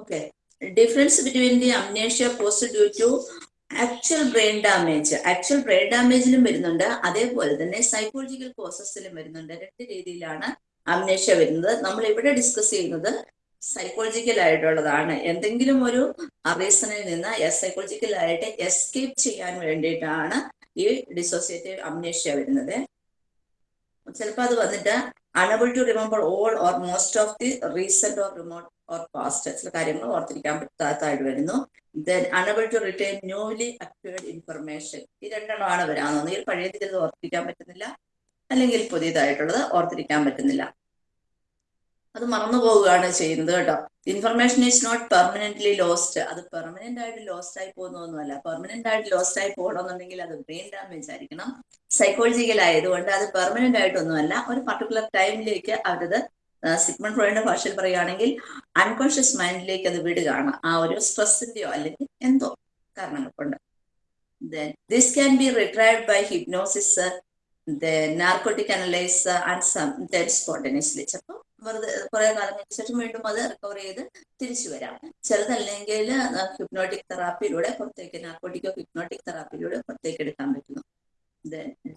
Okay difference between the amnesia post due to actual brain damage actual brain ഡാമേജിലും വരുന്നുണ്ട്. അതേപോലെ തന്നെ psychological കോസസിലും വരുന്നുണ്ട്. രണ്ട് രീതിയിലാണ് അംനേഷ്യ വരുന്നത്. നമ്മൾ ഇവിടെ ഡിസ്കസ് ചെയ്യുന്നത് സൈക്കോളജിക്കൽ ആയിട്ടുള്ളതാണ്. എന്തെങ്കിലും ഒരു റീസണിൽ നിന്ന് സൈക്കോളജിക്കൽ ആയിട്ട് എസ്കേപ്പ് ചെയ്യാൻ വേണ്ടിയിട്ടാണ് ഈ ഡിസോസിയേറ്റീവ് അംനേഷ്യ വരുന്നത്. ചിലപ്പോൾ അത് വന്നിട്ട് unable to remember all or most of the recent or remote or past ചില കാര്യങ്ങൾ ഓർത്തിരിക്കാൻ പറ്റാത്തതായിട്ട് വരുന്നു. Then unable to return newly acquired information ഈ രണ്ടെണ്ണമാണ് വരാൻ ഒന്നുകിൽ പഴയ ചിലത് ഓർത്തിരിക്കാൻ പറ്റുന്നില്ല. അല്ലെങ്കിൽ പുതിയതായിട്ടുള്ളത് ഓർത്തിരിക്കാൻ പറ്റുന്നില്ല. അത് മറന്നു പോവുകയാണ് ചെയ്യുന്നത് കേട്ടോ. Information is not permanently lost അത് പെർമനന്റ് ആയിട്ട് ലോസ്റ്റ് ആയി പോകുന്നൊന്നുമല്ല പെർമനന്റ് ആയിട്ട് ലോസ്റ്റ് ആയി പോകണമെന്നുണ്ടെങ്കിൽ അത് ബ്രെയിൻ ഡാമേജ് ആയിരിക്കണം. സൈക്കോളജിക്കൽ ആയതുകൊണ്ട് അത് പെർമനന്റ് ആയിട്ടൊന്നുമല്ല. ഒരു പർട്ടിക്കുലർ ടൈമിലേക്ക് അവരത് സിഗ്മൺ ഫ്രോയിഡിന്റെ ഭാഷയിൽ പറയുകയാണെങ്കിൽ അൺകോൺഷ്യസ് മൈൻഡിലേക്ക് അത് വിടുകയാണ്. ആ ഒരു സ്ട്രെസ്സിന്റെയോ അല്ലെങ്കിൽ എന്തോ കാരണങ്ങൾ കൊണ്ട്. This can be retrieved by hypnosis narcotic analyse and some spontaneously ചിലപ്പോൾ വെറുതെ കുറെ കാലങ്ങൾക്ക് ശേഷം വീണ്ടും അത് റിക്കവർ ചെയ്ത് തിരിച്ചു വരാം. ചിലതല്ലെങ്കിൽ ഹിപ്നോട്ടിക് തെറാപ്പിയിലൂടെ പുറത്തേക്ക് നാർക്കോട്ടിക്കോ ഹിപ്നോട്ടിക് തെറാപ്പിയിലൂടെ പുറത്തേക്ക് എടുക്കാൻ പറ്റുന്നു.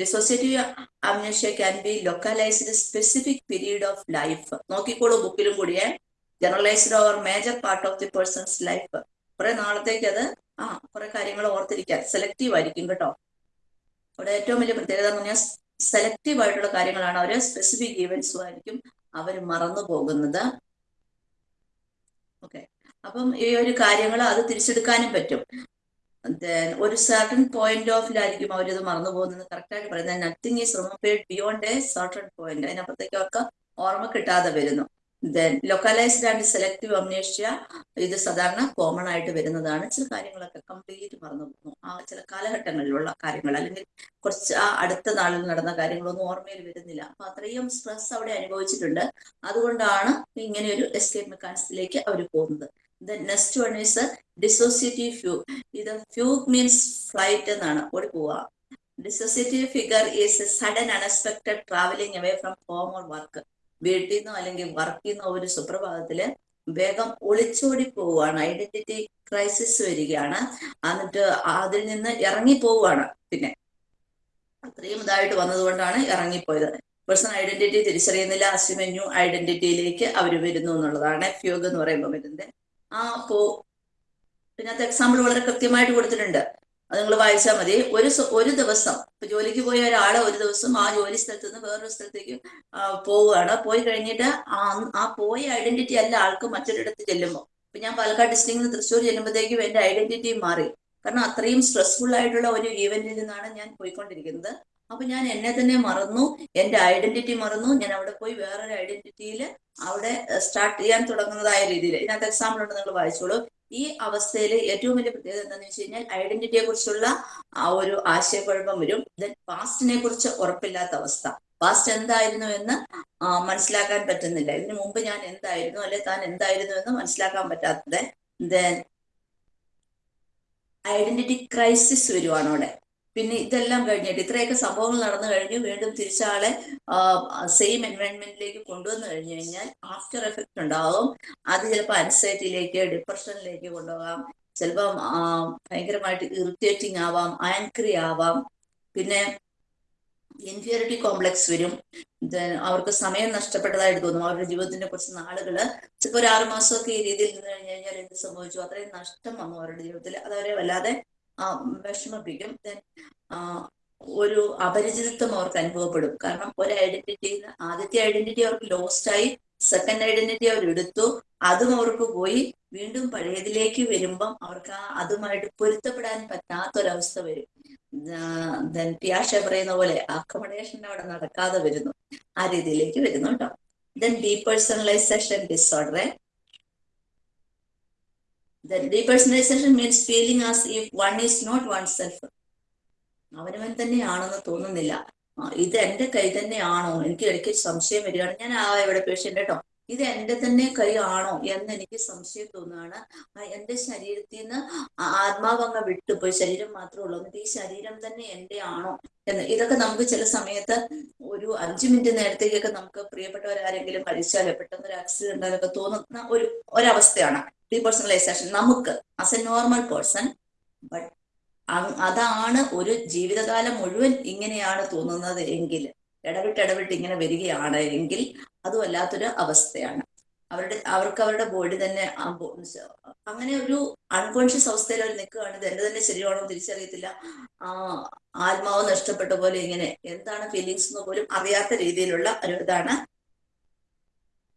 Dissociative amnesia can be localised specific period of life. നോക്കിക്കോളൂ ബുക്കിലും കൂടിയേ generalised over major part of the person's life കുറെ നാളത്തേക്ക് അത് ആ കുറെ കാര്യങ്ങൾ ഓർത്തിരിക്കാൻ സെലക്റ്റീവ് ആയിരിക്കും കേട്ടോ. അവിടെ ഏറ്റവും വലിയ പ്രത്യേകത എന്ന് പറഞ്ഞാൽ സെലക്റ്റീവ് ആയിട്ടുള്ള കാര്യങ്ങളാണ് അവർ സ്പെസിഫിക് ഈവൻസും ആയിരിക്കും അവർ മറന്നു പോകുന്നത്. ഓക്കെ അപ്പം ഈ ഒരു കാര്യങ്ങൾ അത് തിരിച്ചെടുക്കാനും പറ്റും. ഒരു സർട്ടൺ പോയിന്റ് ഓഫിലായിരിക്കും അവരിത് മറന്നു പോകുന്നത് കറക്റ്റായിട്ട് പറയുന്നത്. Nothing is remembered beyond a certain point അതിനപ്പുറത്തേക്ക് അവർക്ക് ഓർമ്മ കിട്ടാതെ വരുന്നു. Then localised and selective amnesia ഇത് സാധാരണ കോമൺ ആയിട്ട് വരുന്നതാണ്. ചില കാര്യങ്ങളൊക്കെ കംപ്ലീറ്റ് മറന്നു പോകുന്നു. ആ ചില കാലഘട്ടങ്ങളിലുള്ള കാര്യങ്ങൾ അല്ലെങ്കിൽ കുറച്ച് ആ അടുത്ത നാളിൽ നടന്ന കാര്യങ്ങളൊന്നും ഓർമ്മയിൽ വരുന്നില്ല. അപ്പൊ അത്രയും സ്ട്രെസ് അവിടെ അനുഭവിച്ചിട്ടുണ്ട്. അതുകൊണ്ടാണ് ഇങ്ങനെ ഒരു എസ്കേപ്പ് മെക്കാനിസത്തിലേക്ക് അവർ പോകുന്നത്. The next one is dissociative fugue ഇത് ഫ്യൂഗ് മീൻസ് ഫ്ലൈറ്റ് എന്നാണ്. ഓടിപ്പോവുക പോവുക. Dissociative figure is sudden unexpected travelling away from home or work വീട്ടിൽ നിന്നോ അല്ലെങ്കിൽ വർക്കിൽ നിന്നോ ഒരു സുപ്രഭാതത്തിൽ വേഗം ഒളിച്ചോടി പോവുകയാണ്. ഐഡന്റിറ്റി ക്രൈസിസ് വരികയാണ്. എന്നിട്ട് അതിൽ നിന്ന് ഇറങ്ങി പോവുകയാണ്. പിന്നെ അത്രയും ഇതായിട്ട് വന്നതുകൊണ്ടാണ് ഇറങ്ങിപ്പോയത്. പേഴ്സണൽ ഐഡന്റിറ്റി തിരിച്ചറിയുന്നില്ല. അസ്യൂമ ന്യൂ ഐഡന്റിറ്റിയിലേക്ക് അവർ വരുന്നു എന്നുള്ളതാണ് ഫ്യൂഗ് എന്ന് പറയുമ്പോൾ വരുന്നത് ആ പോ. ഇതിനകത്ത് എക്സാമ്പിൾ വളരെ കൃത്യമായിട്ട് കൊടുത്തിട്ടുണ്ട്. അത് നിങ്ങൾ വായിച്ചാൽ മതി. ഒരു ഒരു ദിവസം ഇപ്പൊ ജോലിക്ക് പോയ ഒരാൾ ഒരു ദിവസം ആ ജോലി സ്ഥലത്ത് നിന്ന് വേറൊരു സ്ഥലത്തേക്ക് പോവുകയാണ്. പോയി കഴിഞ്ഞിട്ട് ആ ആ പോയ ഐഡന്റിറ്റി അല്ല ആൾക്ക് മറ്റൊരിടത്ത് ചെല്ലുമ്പോൾ ഇപ്പൊ ഞാൻ പാലക്കാട് ഡിസ്ട്രിക്റ്റിൽ നിന്ന് തൃശ്ശൂർ ചെല്ലുമ്പോഴത്തേക്കും എന്റെ ഐഡന്റിറ്റി മാറി. കാരണം അത്രയും സ്ട്രെസ്ഫുൾ ആയിട്ടുള്ള ഒരു ഈവന്റിൽ നിന്നാണ് ഞാൻ പോയിക്കൊണ്ടിരിക്കുന്നത്. അപ്പൊ ഞാൻ എന്നെ തന്നെ മറന്നു എന്റെ ഐഡന്റിറ്റി മറന്നു. ഞാൻ അവിടെ പോയി വേറൊരു ഐഡന്റിറ്റിയിൽ അവിടെ സ്റ്റാർട്ട് ചെയ്യാൻ തുടങ്ങുന്നതായ രീതിയിൽ ഇതിനകത്ത് എക്സാമ്പിൾ ഉണ്ട് നിങ്ങൾ വായിച്ചോളൂ. ഈ അവസ്ഥയിൽ ഏറ്റവും വലിയ പ്രത്യേകത എന്താണെന്ന് വെച്ച് കഴിഞ്ഞാൽ ഐഡന്റിറ്റിയെ കുറിച്ചുള്ള ആ ഒരു ആശയക്കുഴപ്പം വരും. ദെൻ പാസ്റ്റിനെ കുറിച്ച് ഉറപ്പില്ലാത്ത അവസ്ഥ. പാസ്റ്റ് എന്തായിരുന്നു എന്ന് മനസ്സിലാക്കാൻ പറ്റുന്നില്ല. ഇതിനു മുമ്പ് ഞാൻ എന്തായിരുന്നു അല്ലെ താൻ എന്തായിരുന്നു എന്ന് മനസ്സിലാക്കാൻ പറ്റാത്തത്. ദെൻ ഐഡന്റിറ്റി ക്രൈസിസ് വരുവാണ് അവിടെ. പിന്നെ ഇതെല്ലാം കഴിഞ്ഞിട്ട് ഇത്രയൊക്കെ സംഭവങ്ങൾ നടന്നു കഴിഞ്ഞു. വീണ്ടും തിരിച്ചാളെ സെയിം എൻവയൺമെന്റിലേക്ക് കൊണ്ടുവന്നു കഴിഞ്ഞു കഴിഞ്ഞാൽ ആഫ്റ്റർ എഫക്റ്റ് ഉണ്ടാകും അത് ചിലപ്പോൾ അൻസൈറ്റിയിലേക്ക് ഡിപ്രഷനിലേക്ക് കൊണ്ടുപോകാം. ചിലപ്പം ഭയങ്കരമായിട്ട് ഇറിറ്റേറ്റിംഗ് ആവാം ആൻക്രി ആവാം. പിന്നെ ഇൻഫിയറിറ്റി കോംപ്ലക്സ് വരും. അവർക്ക് സമയം നഷ്ടപ്പെട്ടതായിട്ട് തോന്നും. അവരുടെ ജീവിതത്തിന്റെ കുറച്ച് നാളുകൾ. ചിലപ്പോൾ ഒരു ആറുമാസമൊക്കെ ഈ രീതിയിൽ നിന്ന് കഴിഞ്ഞു കഴിഞ്ഞാൽ എന്ത് സംഭവിച്ചു? അത്രയും നഷ്ടം വന്നു അവരുടെ ജീവിതത്തിൽ. അതവരെ വല്ലാതെ വിഷമിപ്പിക്കും ഒരു അപരിചിതത്വം അവർക്ക് അനുഭവപ്പെടും. കാരണം ഒരു ഐഡന്റിറ്റി ആദ്യത്തെ ഐഡന്റിറ്റി അവർക്ക് ലോസ്റ്റ് ആയി സെക്കൻഡ് ഐഡന്റിറ്റി അവർ എടുത്തു. അതും അവർക്ക് പോയി. വീണ്ടും പഴയതിലേക്ക് വരുമ്പം അവർക്ക് ആ അതുമായിട്ട് പൊരുത്തപ്പെടാൻ പറ്റാത്തൊരവസ്ഥ വരും. ദെൻ പിയാഷ പറയുന്ന പോലെ അക്കോമഡേഷൻ അവിടെ നടക്കാതെ വരുന്നു. ആ രീതിയിലേക്ക് വരുന്നു കേട്ടോ then depersonalisation disorder The depersonalization means feeling as if one is not oneself. അവനവൻ തന്നെയാണെന്ന് തോന്നുന്നില്ല. ഇത് എന്റെ കൈ തന്നെയാണോ? എനിക്ക് ഇടയ്ക്ക് സംശയം വരികയാണ്. ഞാൻ ആ ഇവിടെ പേഷ്യന്റ് കേട്ടോ ഇത് എന്റെ തന്നെ കൈ ആണോ എന്ന് എനിക്ക് സംശയം തോന്നുകയാണ്. എന്റെ ശരീരത്തിൽ നിന്ന് ആത്മാവ് അങ്ങ് വിട്ടുപോയി. ശരീരം മാത്രമേ ഉള്ളൂ. എന്നിട്ട് ഈ ശരീരം തന്നെ എന്റെ ആണോ എന്ന്. ഇതൊക്കെ നമുക്ക് ചില സമയത്ത് ഒരു അഞ്ചു മിനിറ്റ് നേരത്തേക്കൊക്കെ നമുക്ക് പ്രിയപ്പെട്ടവരാരെങ്കിലും മരിച്ചാലോ പെട്ടെന്ന് ഒരു ആക്സിഡന്റ് ഉണ്ടായാലൊക്കെ തോന്നുന്ന ഒരു ഒരവസ്ഥയാണ്. ഡീപേഴ്സണലൈസേഷൻ നമുക്ക് as a normal person but അതാണ് ഒരു ജീവിതകാലം മുഴുവൻ ഇങ്ങനെയാണ് തോന്നുന്നത് എങ്കിൽ ഇടവിട്ട് ഇടവിട്ട് ഇങ്ങനെ വരികയാണ് എങ്കിൽ അതും അല്ലാത്തൊരു അവസ്ഥയാണ്. അവരുടെ അവർക്ക് അവരുടെ ബോഡി തന്നെ അങ്ങനെ ഒരു അൺകോൺഷ്യസ് അവസ്ഥയിൽ അവർ നിൽക്കുകയാണ്. ഇത് എന്റെ തന്നെ ശരിയാണോ തിരിച്ചറിയത്തില്ല. ആ ആത്മാവ് നഷ്ടപ്പെട്ട പോലെ ഇങ്ങനെ എന്താണ് ഫീലിങ്സ് എന്ന് പോലും അറിയാത്ത രീതിയിലുള്ള ഒരു ഇതാണ്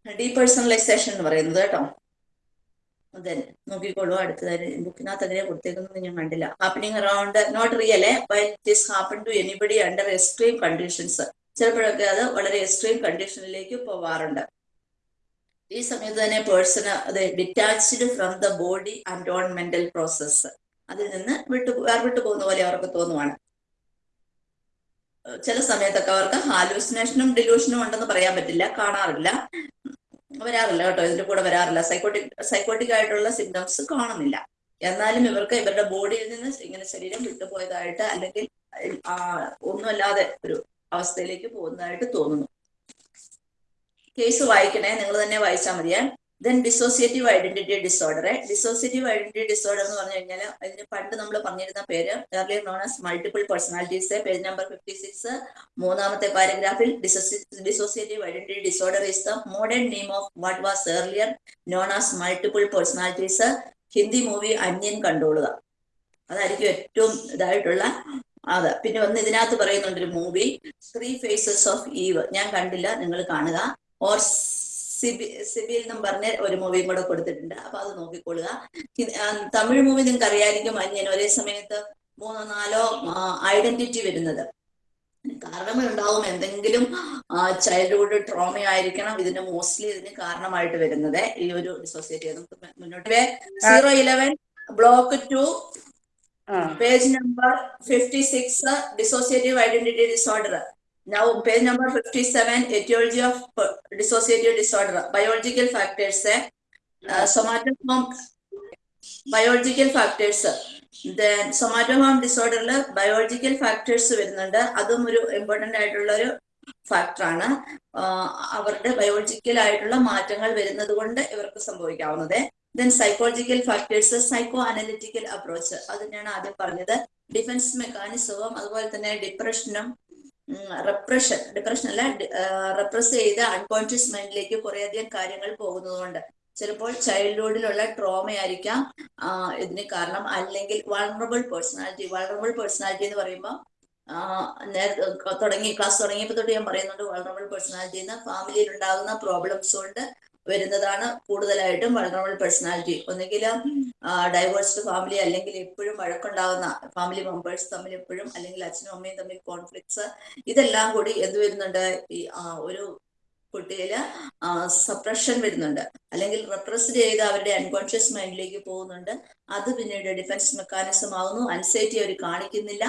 ഡീപേഴ്സണലൈസേഷൻ എന്ന് പറയുന്നത് കേട്ടോ. അതെ നോക്കിക്കോളൂ. അടുത്തതായി ബുക്കിനകത്ത് അങ്ങനെ കൊടുത്തേക്കുന്നത് ഞാൻ കണ്ടില്ല. Happening around not real by this to anybody under extreme conditions ചിലപ്പോഴൊക്കെ അത് വളരെ എക്സ്ട്രീം കണ്ടീഷനിലേക്ക് പോവാറുണ്ട്. ഈ സമയത്ത് തന്നെ പേഴ്സണ് അത് detached from the body and on mental process അതിൽ നിന്ന് വിട്ടു വേർവിട്ടു പോകുന്ന പോലെ അവർക്ക് തോന്നുവാണ്. ചില സമയത്തൊക്കെ അവർക്ക് ഹാലൂസിനേഷനും ഡിലൂഷനും ഉണ്ടെന്ന് പറയാൻ പറ്റില്ല കാണാറില്ല. വരാറില്ല കേട്ടോ. ഇതിന്റെ കൂടെ വരാറില്ല. സൈക്കോട്ടിക് സൈക്കോട്ടിക് ആയിട്ടുള്ള സിംറ്റംസ് കാണുന്നില്ല. എന്നാലും ഇവർക്ക് ഇവരുടെ ബോഡിയിൽ നിന്ന് ഇങ്ങനെ ശരീരം വിട്ടുപോയതായിട്ട് അല്ലെങ്കിൽ ഒന്നുമല്ലാതെ ഒരു അവസ്ഥയിലേക്ക് പോകുന്നതായിട്ട് തോന്നുന്നു. കേസ് വായിക്കണേ. നിങ്ങൾ തന്നെ വായിച്ചാൽ മതിയേ. Then dissociative identity disorder dissociative identity disorder എന്ന് പറഞ്ഞു കഴിഞ്ഞാൽ അതിന് പണ്ട് നമ്മൾ പറഞ്ഞിരുന്ന പേര് earlier known as multiple personalities page number fifty six മൂന്നാമത്തെ പാരഗ്രാഫിൽ dissociative identity disorder is the modern name of what was earlier known as multiple personalities Hindi movie Anniyan കണ്ടോളുക അതായിരിക്കും ഏറ്റവും ഇതായിട്ടുള്ള അതെ. പിന്നെ ഒന്ന് ഇതിനകത്ത് പറയുന്നുണ്ട് ഒരു movie three faces of Eve ഞാൻ കണ്ടില്ല നിങ്ങൾ കാണുക. ഓർ സിബി സിബിൽ എന്നും പറഞ്ഞ ഒരു മൂവിയും കൂടെ കൊടുത്തിട്ടുണ്ട്. അപ്പൊ അത് നോക്കിക്കൊള്ളുക. തമിഴ് മൂവി നിങ്ങൾക്ക് അറിയായിരിക്കും ഞാൻ ഒരേ സമയത്ത് മൂന്നോ നാലോ ഐഡന്റിറ്റി വരുന്നത്. കാരണങ്ങളുണ്ടാവും. എന്തെങ്കിലും ചൈൽഡ്ഹുഡ് ട്രോമ ആയിരിക്കണം. ഇതിന് മോസ്റ്റ്ലി ഇതിന് കാരണമായിട്ട് വരുന്നത്. ഈ ഒരു ഡിസോസിയേറ്റ് നമുക്ക് മുന്നോട്ട് zero eleven block two page number fifty six dissociative identity disorder Now, page number fifty-seven, etiology of per- dissociative disorder, biological factors, eh, uh, somatoform, biological factors. Then somatoform disorder biological factors വരുന്നുണ്ട്. അതും ഒരു important ആയിട്ടുള്ള ഒരു ഫാക്ടറാണ് അവരുടെ biological ആയിട്ടുള്ള മാറ്റങ്ങൾ വരുന്നത് കൊണ്ട് ഇവർക്ക് സംഭവിക്കാവുന്നത്. Then psychological factors psycho analytical approach അത് തന്നെയാണ് ആദ്യം പറഞ്ഞത്. ഡിഫൻസ് മെക്കാനിസവും അതുപോലെ തന്നെ ഡിപ്രഷനും റെപ്രഷൻ ഡിപ്രഷൻ അല്ല റെപ്രസ് ചെയ്ത് അൺകോൺഷ്യസ് മൈൻഡിലേക്ക് കുറേയധികം കാര്യങ്ങൾ പോകുന്നതുകൊണ്ട്. ചിലപ്പോൾ ചൈൽഡ്ഹുഡിലുള്ള ട്രോമ ആയിരിക്കാം ഇതിന് കാരണം. അല്ലെങ്കിൽ വളറബിൾ പേഴ്സണാലിറ്റി വളറബിൾ പേഴ്സണാലിറ്റി എന്ന് പറയുമ്പോൾ തുടങ്ങി ക്ലാസ് തുടങ്ങിയപ്പോൾ തൊട്ട് ഞാൻ പറയുന്നുണ്ട് വളറബിൾ പേഴ്സണാലിറ്റി എന്ന് ഫാമിലിയിൽ ഉണ്ടാകുന്ന പ്രോബ്ലംസ് കൊണ്ട് വരുന്നതാണ് കൂടുതലായിട്ടും വളറബിൾ പേഴ്സണാലിറ്റി ഒന്നുകിൽ ഡൈവേഴ്സ്ഡ് ഫാമിലി അല്ലെങ്കിൽ എപ്പോഴും വഴക്കുണ്ടാകുന്ന ഫാമിലി മെമ്പേഴ്സ് തമ്മിൽ എപ്പോഴും അല്ലെങ്കിൽ അച്ഛനും അമ്മയും തമ്മിൽ കോൺഫ്ലിക്ട്സ് ഇതെല്ലാം കൂടി എന്ത് വരുന്നുണ്ട്? ഈ ഒരു കുട്ടിയിൽ സപ്രഷൻ വരുന്നുണ്ട്. അല്ലെങ്കിൽ റെപ്രസ് ചെയ്ത് അവരുടെ അൺകോൺഷ്യസ് മൈൻഡിലേക്ക് പോകുന്നുണ്ട്. അത് പിന്നീട് ഡിഫൻസ് മെക്കാനിസം ആകുന്നു അൻസൈറ്റി അവർ കാണിക്കുന്നില്ല.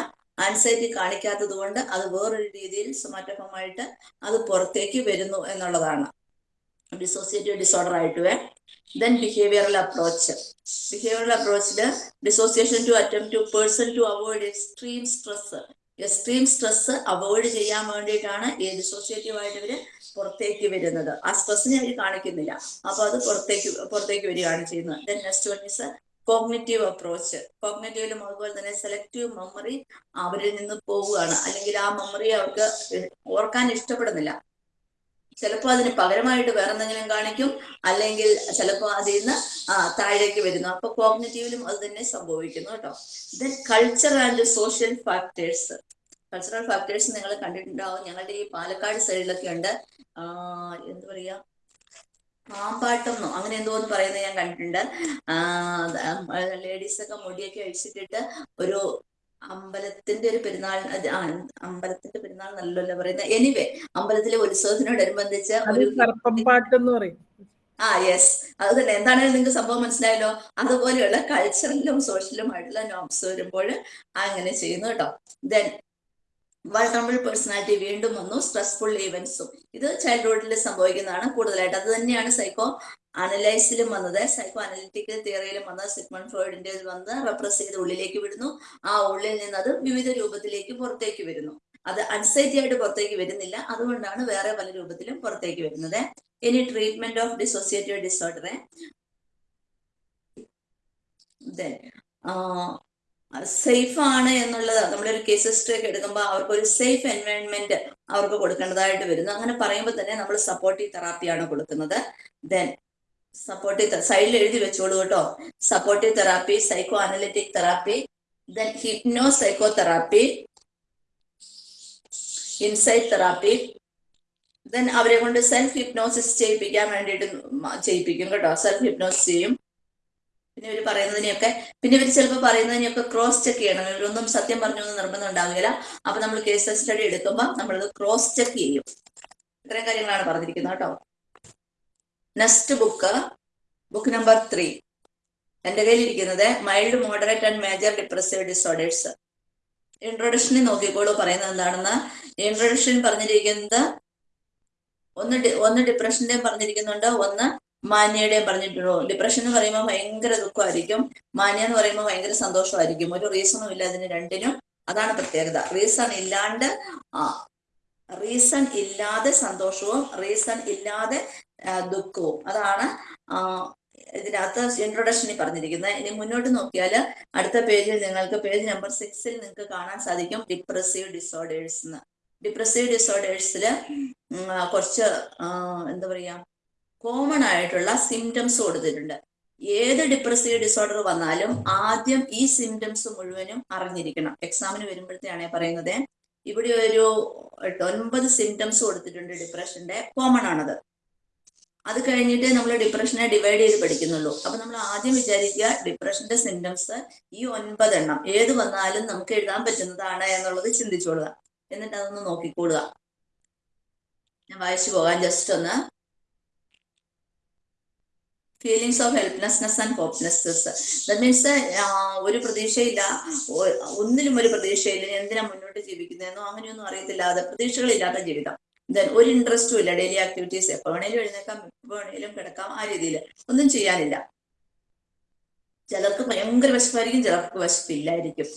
ആൻസൈറ്റി കാണിക്കാത്തത് കൊണ്ട് അത് വേറൊരു രീതിയിൽ സൊമാറ്റോഫമായിട്ട് അത് പുറത്തേക്ക് വരുന്നു എന്നുള്ളതാണ്. ഡിസോസിയേറ്റീവ് ഡിസോർഡർ ആയിട്ട് then behavioural approach behavioural അപ്രോച്ചിൽ dissociation to attempt to person to avoid extreme stress extreme stress avoid ചെയ്യാൻ വേണ്ടിയിട്ടാണ് ഈ ഡിസോസിയേറ്റീവ് ആയിട്ട് ഇവർ പുറത്തേക്ക് വരുന്നത്. ആ സ്ട്രെസ്സിനെ അവർ കാണിക്കുന്നില്ല. അപ്പൊ അത് പുറത്തേക്ക് പുറത്തേക്ക് വരികയാണ് ചെയ്യുന്നത്. Then next one is cognitive approach കോഗ്നറ്റീവിലും അതുപോലെ തന്നെ സെലക്റ്റീവ് മെമ്മറി അവരിൽ നിന്ന് പോവുകയാണ്. അല്ലെങ്കിൽ ആ മെമ്മറി അവർക്ക് ഓർക്കാൻ ഇഷ്ടപ്പെടുന്നില്ല. ചിലപ്പോൾ അതിന് പകരമായിട്ട് വേറെ എന്തെങ്കിലും കാണിക്കും. അല്ലെങ്കിൽ ചിലപ്പോൾ അതിൽ നിന്ന് താഴേക്ക് വരുന്നു. അപ്പൊ കോഗ്നറ്റീവിലും അത് തന്നെ സംഭവിക്കുന്നു കേട്ടോ. Then culture and social factors cultural factors നിങ്ങൾ കണ്ടിട്ടുണ്ടാവും. ഞങ്ങളുടെ ഈ പാലക്കാട് സൈഡിലൊക്കെ ഉണ്ട്. എന്താ പറയാ? പാമ്പാട്ടം അങ്ങനെ എന്തോ എന്ന് പറയുന്നത് ഞാൻ കണ്ടിട്ടുണ്ട്. ലേഡീസ് ഒക്കെ മുടിയൊക്കെ അഴിച്ചിട്ടിട്ട് ഒരു അമ്പലത്തിന്റെ ഒരു പെരുന്നാൾ അമ്പലത്തിന്റെ പെരുന്നാൾ നല്ലല്ലോ പറയുന്നത്. എനിവേ അമ്പലത്തിലെ ഉത്സവത്തിനോടനുബന്ധിച്ച് ഒരു കറുപ്പമ്പാട്ട് എന്ന് പറയും. ആ യെസ് അത് തന്നെ. എന്താണെങ്കിലും നിങ്ങൾക്ക് സംഭവം മനസ്സിലായല്ലോ? അതുപോലെയുള്ള കൾച്ചറലും സോഷ്യലും ആയിട്ടുള്ള നോംസ് വരുമ്പോൾ അങ്ങനെ ചെയ്യുന്നു കേട്ടോ. ദെൻ വൾണറബിൾ പേഴ്സണാലിറ്റി വീണ്ടും വന്നു സ്ട്രെസ്ഫുൾ ഈവൻസും ഇത് ചൈൽഡ്ഹുഡിൽ സംഭവിക്കുന്നതാണ് കൂടുതലായിട്ട്. അത് തന്നെയാണ് സൈക്കോ അനലൈസിലും വന്നത്. സൈക്കോ അനലിറ്റിക്കൽ തിയറിയിലും വന്നത്. സിഗ്മൺ ഫ്രോയിഡിന്റെ വന്ന് റെപ്രസ് ചെയ്ത് ഉള്ളിലേക്ക് വിടുന്നു. ആ ഉള്ളിൽ നിന്ന് അത് വിവിധ രൂപത്തിലേക്ക് പുറത്തേക്ക് വരുന്നു. അത് അൺസൈറ്റി ആയിട്ട് പുറത്തേക്ക് വരുന്നില്ല. അതുകൊണ്ടാണ് വേറെ പല രൂപത്തിലും പുറത്തേക്ക് വരുന്നത്. ഇനി ട്രീറ്റ്മെന്റ് ഓഫ് ഡിസോസിയേറ്റീവ് ഡിസോർഡറെ സേഫ് ആണ് എന്നുള്ളത് നമ്മളൊരു കേസ് ഹിസ്റ്ററി ഒക്കെ എടുക്കുമ്പോൾ അവർക്ക് ഒരു സേഫ് എൻവയോൺമെന്റ് അവർക്ക് കൊടുക്കേണ്ടതായിട്ട് വരുന്നു. അങ്ങനെ പറയുമ്പോൾ തന്നെ നമ്മൾ സപ്പോർട്ടീവ് തെറാപ്പിയാണ് കൊടുക്കുന്നത്. ദെൻ സപ്പോർട്ടീവ് സൈഡിൽ എഴുതി വെച്ചോളൂ കേട്ടോ. Supportive therapy psycho analytic therapy then hypno psycho therapy insight therapy then അവരെ കൊണ്ട് സെൽഫ് ഹിപ്നോസിസ് ചെയ്യിപ്പിക്കാൻ വേണ്ടിയിട്ട് ചെയ്യിപ്പിക്കും കേട്ടോ. സെൽഫ് ഹിപ്നോസിസ് ചെയ്യും. പിന്നെ ഇവർ പറയുന്നതിനെയൊക്കെ പിന്നെ ഇവർ ചിലപ്പോൾ പറയുന്നതിനെയൊക്കെ ക്രോസ് ചെക്ക് ചെയ്യണം. ഇവരൊന്നും സത്യം പറഞ്ഞു എന്ന് നിർബന്ധം ഉണ്ടാവുകയില്ല അപ്പൊ നമ്മൾ കേസ് സ്റ്റഡി എടുക്കുമ്പോൾ നമ്മളത് ക്രോസ് ചെക്ക് ചെയ്യും. ഇത്രയും കാര്യങ്ങളാണ് പറഞ്ഞിരിക്കുന്നത് കേട്ടോ. Next book book number three എന്റെ കയ്യിലിരിക്കുന്നത് mild moderate and major depressive disorders ഇൻട്രൊഡക്ഷനിൽ നോക്കിക്കോളൂ. പറയുന്നത് എന്താണെന്ന്? ഇൻട്രൊഡക്ഷൻ പറഞ്ഞിരിക്കുന്നത് ഒന്ന് ഒന്ന് ഡിപ്രഷന്റെയും പറഞ്ഞിരിക്കുന്നുണ്ട്. ഒന്ന് മാന്യയുടെയും പറഞ്ഞിട്ടുള്ളൂ ഡിപ്രഷൻ എന്ന് പറയുമ്പോൾ ഭയങ്കര ദുഃഖമായിരിക്കും. മാന്യ എന്ന് പറയുമ്പോൾ ഭയങ്കര സന്തോഷമായിരിക്കും. ഒരു റീസണും ഇല്ല അതിന് രണ്ടിനും. അതാണ് പ്രത്യേകത. റീസൺ ഇല്ലാണ്ട് റീസൺ ഇല്ലാതെ സന്തോഷവും റീസൺ ഇല്ലാതെ ദുഃഖവും. അതാണ് ഇതിനകത്ത് ഇൻട്രൊഡക്ഷനിൽ പറഞ്ഞിരിക്കുന്നത്. ഇനി മുന്നോട്ട് നോക്കിയാൽ അടുത്ത പേജിൽ നിങ്ങൾക്ക് പേജ് നമ്പർ സിക്സിൽ നിങ്ങൾക്ക് കാണാൻ സാധിക്കും ഡിപ്രസീവ് ഡിസോർഡേഴ്സ് എന്ന്. ഡിപ്രസീവ് ഡിസോർഡേഴ്സിൽ കുറച്ച് എന്താ പറയാ കോമൺ ആയിട്ടുള്ള സിംറ്റംസ് കൊടുത്തിട്ടുണ്ട്. ഏത് ഡിപ്രസീവ് ഡിസോർഡർ വന്നാലും ആദ്യം ഈ സിംറ്റംസ് മുഴുവനും അറിഞ്ഞിരിക്കണം. എക്സാമിന് വരുമ്പോഴത്തെയാണ് പറയുന്നത്. ഇവിടെ ഒരു ഒൻപത് സിംറ്റംസ് കൊടുത്തിട്ടുണ്ട് ഡിപ്രഷന്റെ കോമൺ ആണത്. അത് കഴിഞ്ഞിട്ട് നമ്മൾ ഡിപ്രഷനെ ഡിവൈഡ് ചെയ്ത് പഠിക്കുന്നുള്ളൂ. അപ്പൊ നമ്മൾ ആദ്യം വിചാരിക്കുക ഡിപ്രഷന്റെ സിംറ്റംസ് ഈ ഒൻപതെണ്ണം ഏത് വന്നാലും നമുക്ക് എഴുതാൻ പറ്റുന്നതാണ് എന്നുള്ളത് ചിന്തിച്ചോളുക. എന്നിട്ട് അതൊന്ന് നോക്കിക്കോളുക ഞാൻ വായിച്ചു പോകാൻ ജസ്റ്റ് ഒന്ന് feelings of helplessness and hopelessness that means ഒരു പ്രതീക്ഷയില്ല. ഒന്നിലും ഒരു പ്രതീക്ഷയില്ല. എന്തിനാ മുന്നോട്ട് ജീവിക്കുന്നതെന്നോ അങ്ങനെയൊന്നും അറിയത്തില്ലാതെ പ്രതീക്ഷകളില്ലാത്ത ജീവിതം. ദെൻ ഒരു ഇൻട്രസ്റ്റും ഇല്ല. ഡെയിലി ആക്ടിവിറ്റീസ് എപ്പോ വേണേലും എഴുന്നേക്കാം. എപ്പോ വേണേലും കിടക്കാം. ആ രീതിയിൽ ഒന്നും ചെയ്യാനില്ല. ചിലർക്ക് ഭയങ്കര വിശപ്പായിരിക്കും ചിലർക്ക് വിശപ്പില്ലായിരിക്കും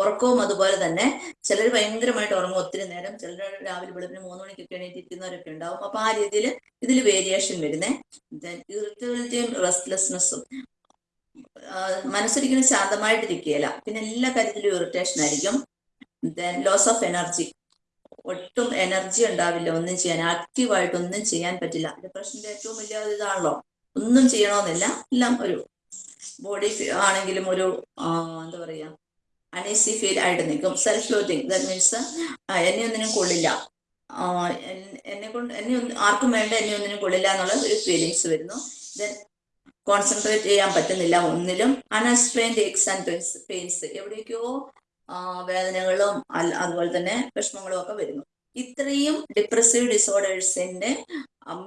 ഉറക്കവും അതുപോലെ തന്നെ ചിലർ ഭയങ്കരമായിട്ട് ഉറങ്ങും. ഒത്തിരി നേരം ചിലർ രാവിലെ വെളുപ്പിന് മൂന്ന് മണിക്കൊക്കെ എണീറ്റിരിക്കുന്നവരൊക്കെ ഉണ്ടാവും. അപ്പൊ ആ രീതിയിൽ ഇതിൽ വേരിയേഷൻ വരുന്നേ. ദെൻ ഇറിറ്റബിലിറ്റിയും റെസ്റ്റ്ലെസ്നെസ്സും മനസ്സൊരിക്കലും ശാന്തമായിട്ടിരിക്കുകയില്ല. പിന്നെ എല്ലാ കാര്യത്തിലും ഇറിറ്റേഷൻ ആയിരിക്കും. ദെൻ ലോസ് ഓഫ് എനർജി ഒട്ടും എനർജി ഉണ്ടാവില്ല. ഒന്നും ചെയ്യാൻ ആക്റ്റീവായിട്ട് ഒന്നും ചെയ്യാൻ പറ്റില്ല. ഡിപ്രഷന്റെ ഏറ്റവും വലിയ ഇതാണല്ലോ. ഒന്നും ചെയ്യണമെന്നില്ല എല്ലാം ഒരു ബോഡി ആണെങ്കിലും ഒരു എന്താ പറയാ അനീസി ഫീൽ ആയിട്ട് നിൽക്കും. സെൽഫ് ലോത്തിങ് ദാറ്റ് മീൻസ് എന്നെ ഒന്നിനും കൊള്ളില്ല. എന്നെ കൊണ്ട് എന്നെ ആർക്കും വേണ്ട എന്നെ ഒന്നിനും കൊള്ളില്ല എന്നുള്ള ഒരു ഫീലിങ്സ് വരുന്നു. ദെൻ കോൺസെൻട്രേറ്റ് ചെയ്യാൻ പറ്റുന്നില്ല ഒന്നിലും. അൺഎക്സ്പ്ലെയിൻഡ് എക്സ് ആൻഡ് പെയിൻസ് എവിടേക്കോ വേദനകളും അതുപോലെ തന്നെ വിഷമങ്ങളും ഒക്കെ വരുന്നു. ഇത്രയും ഡിപ്രസീവ് ഡിസോർഡേഴ്സിന്റെ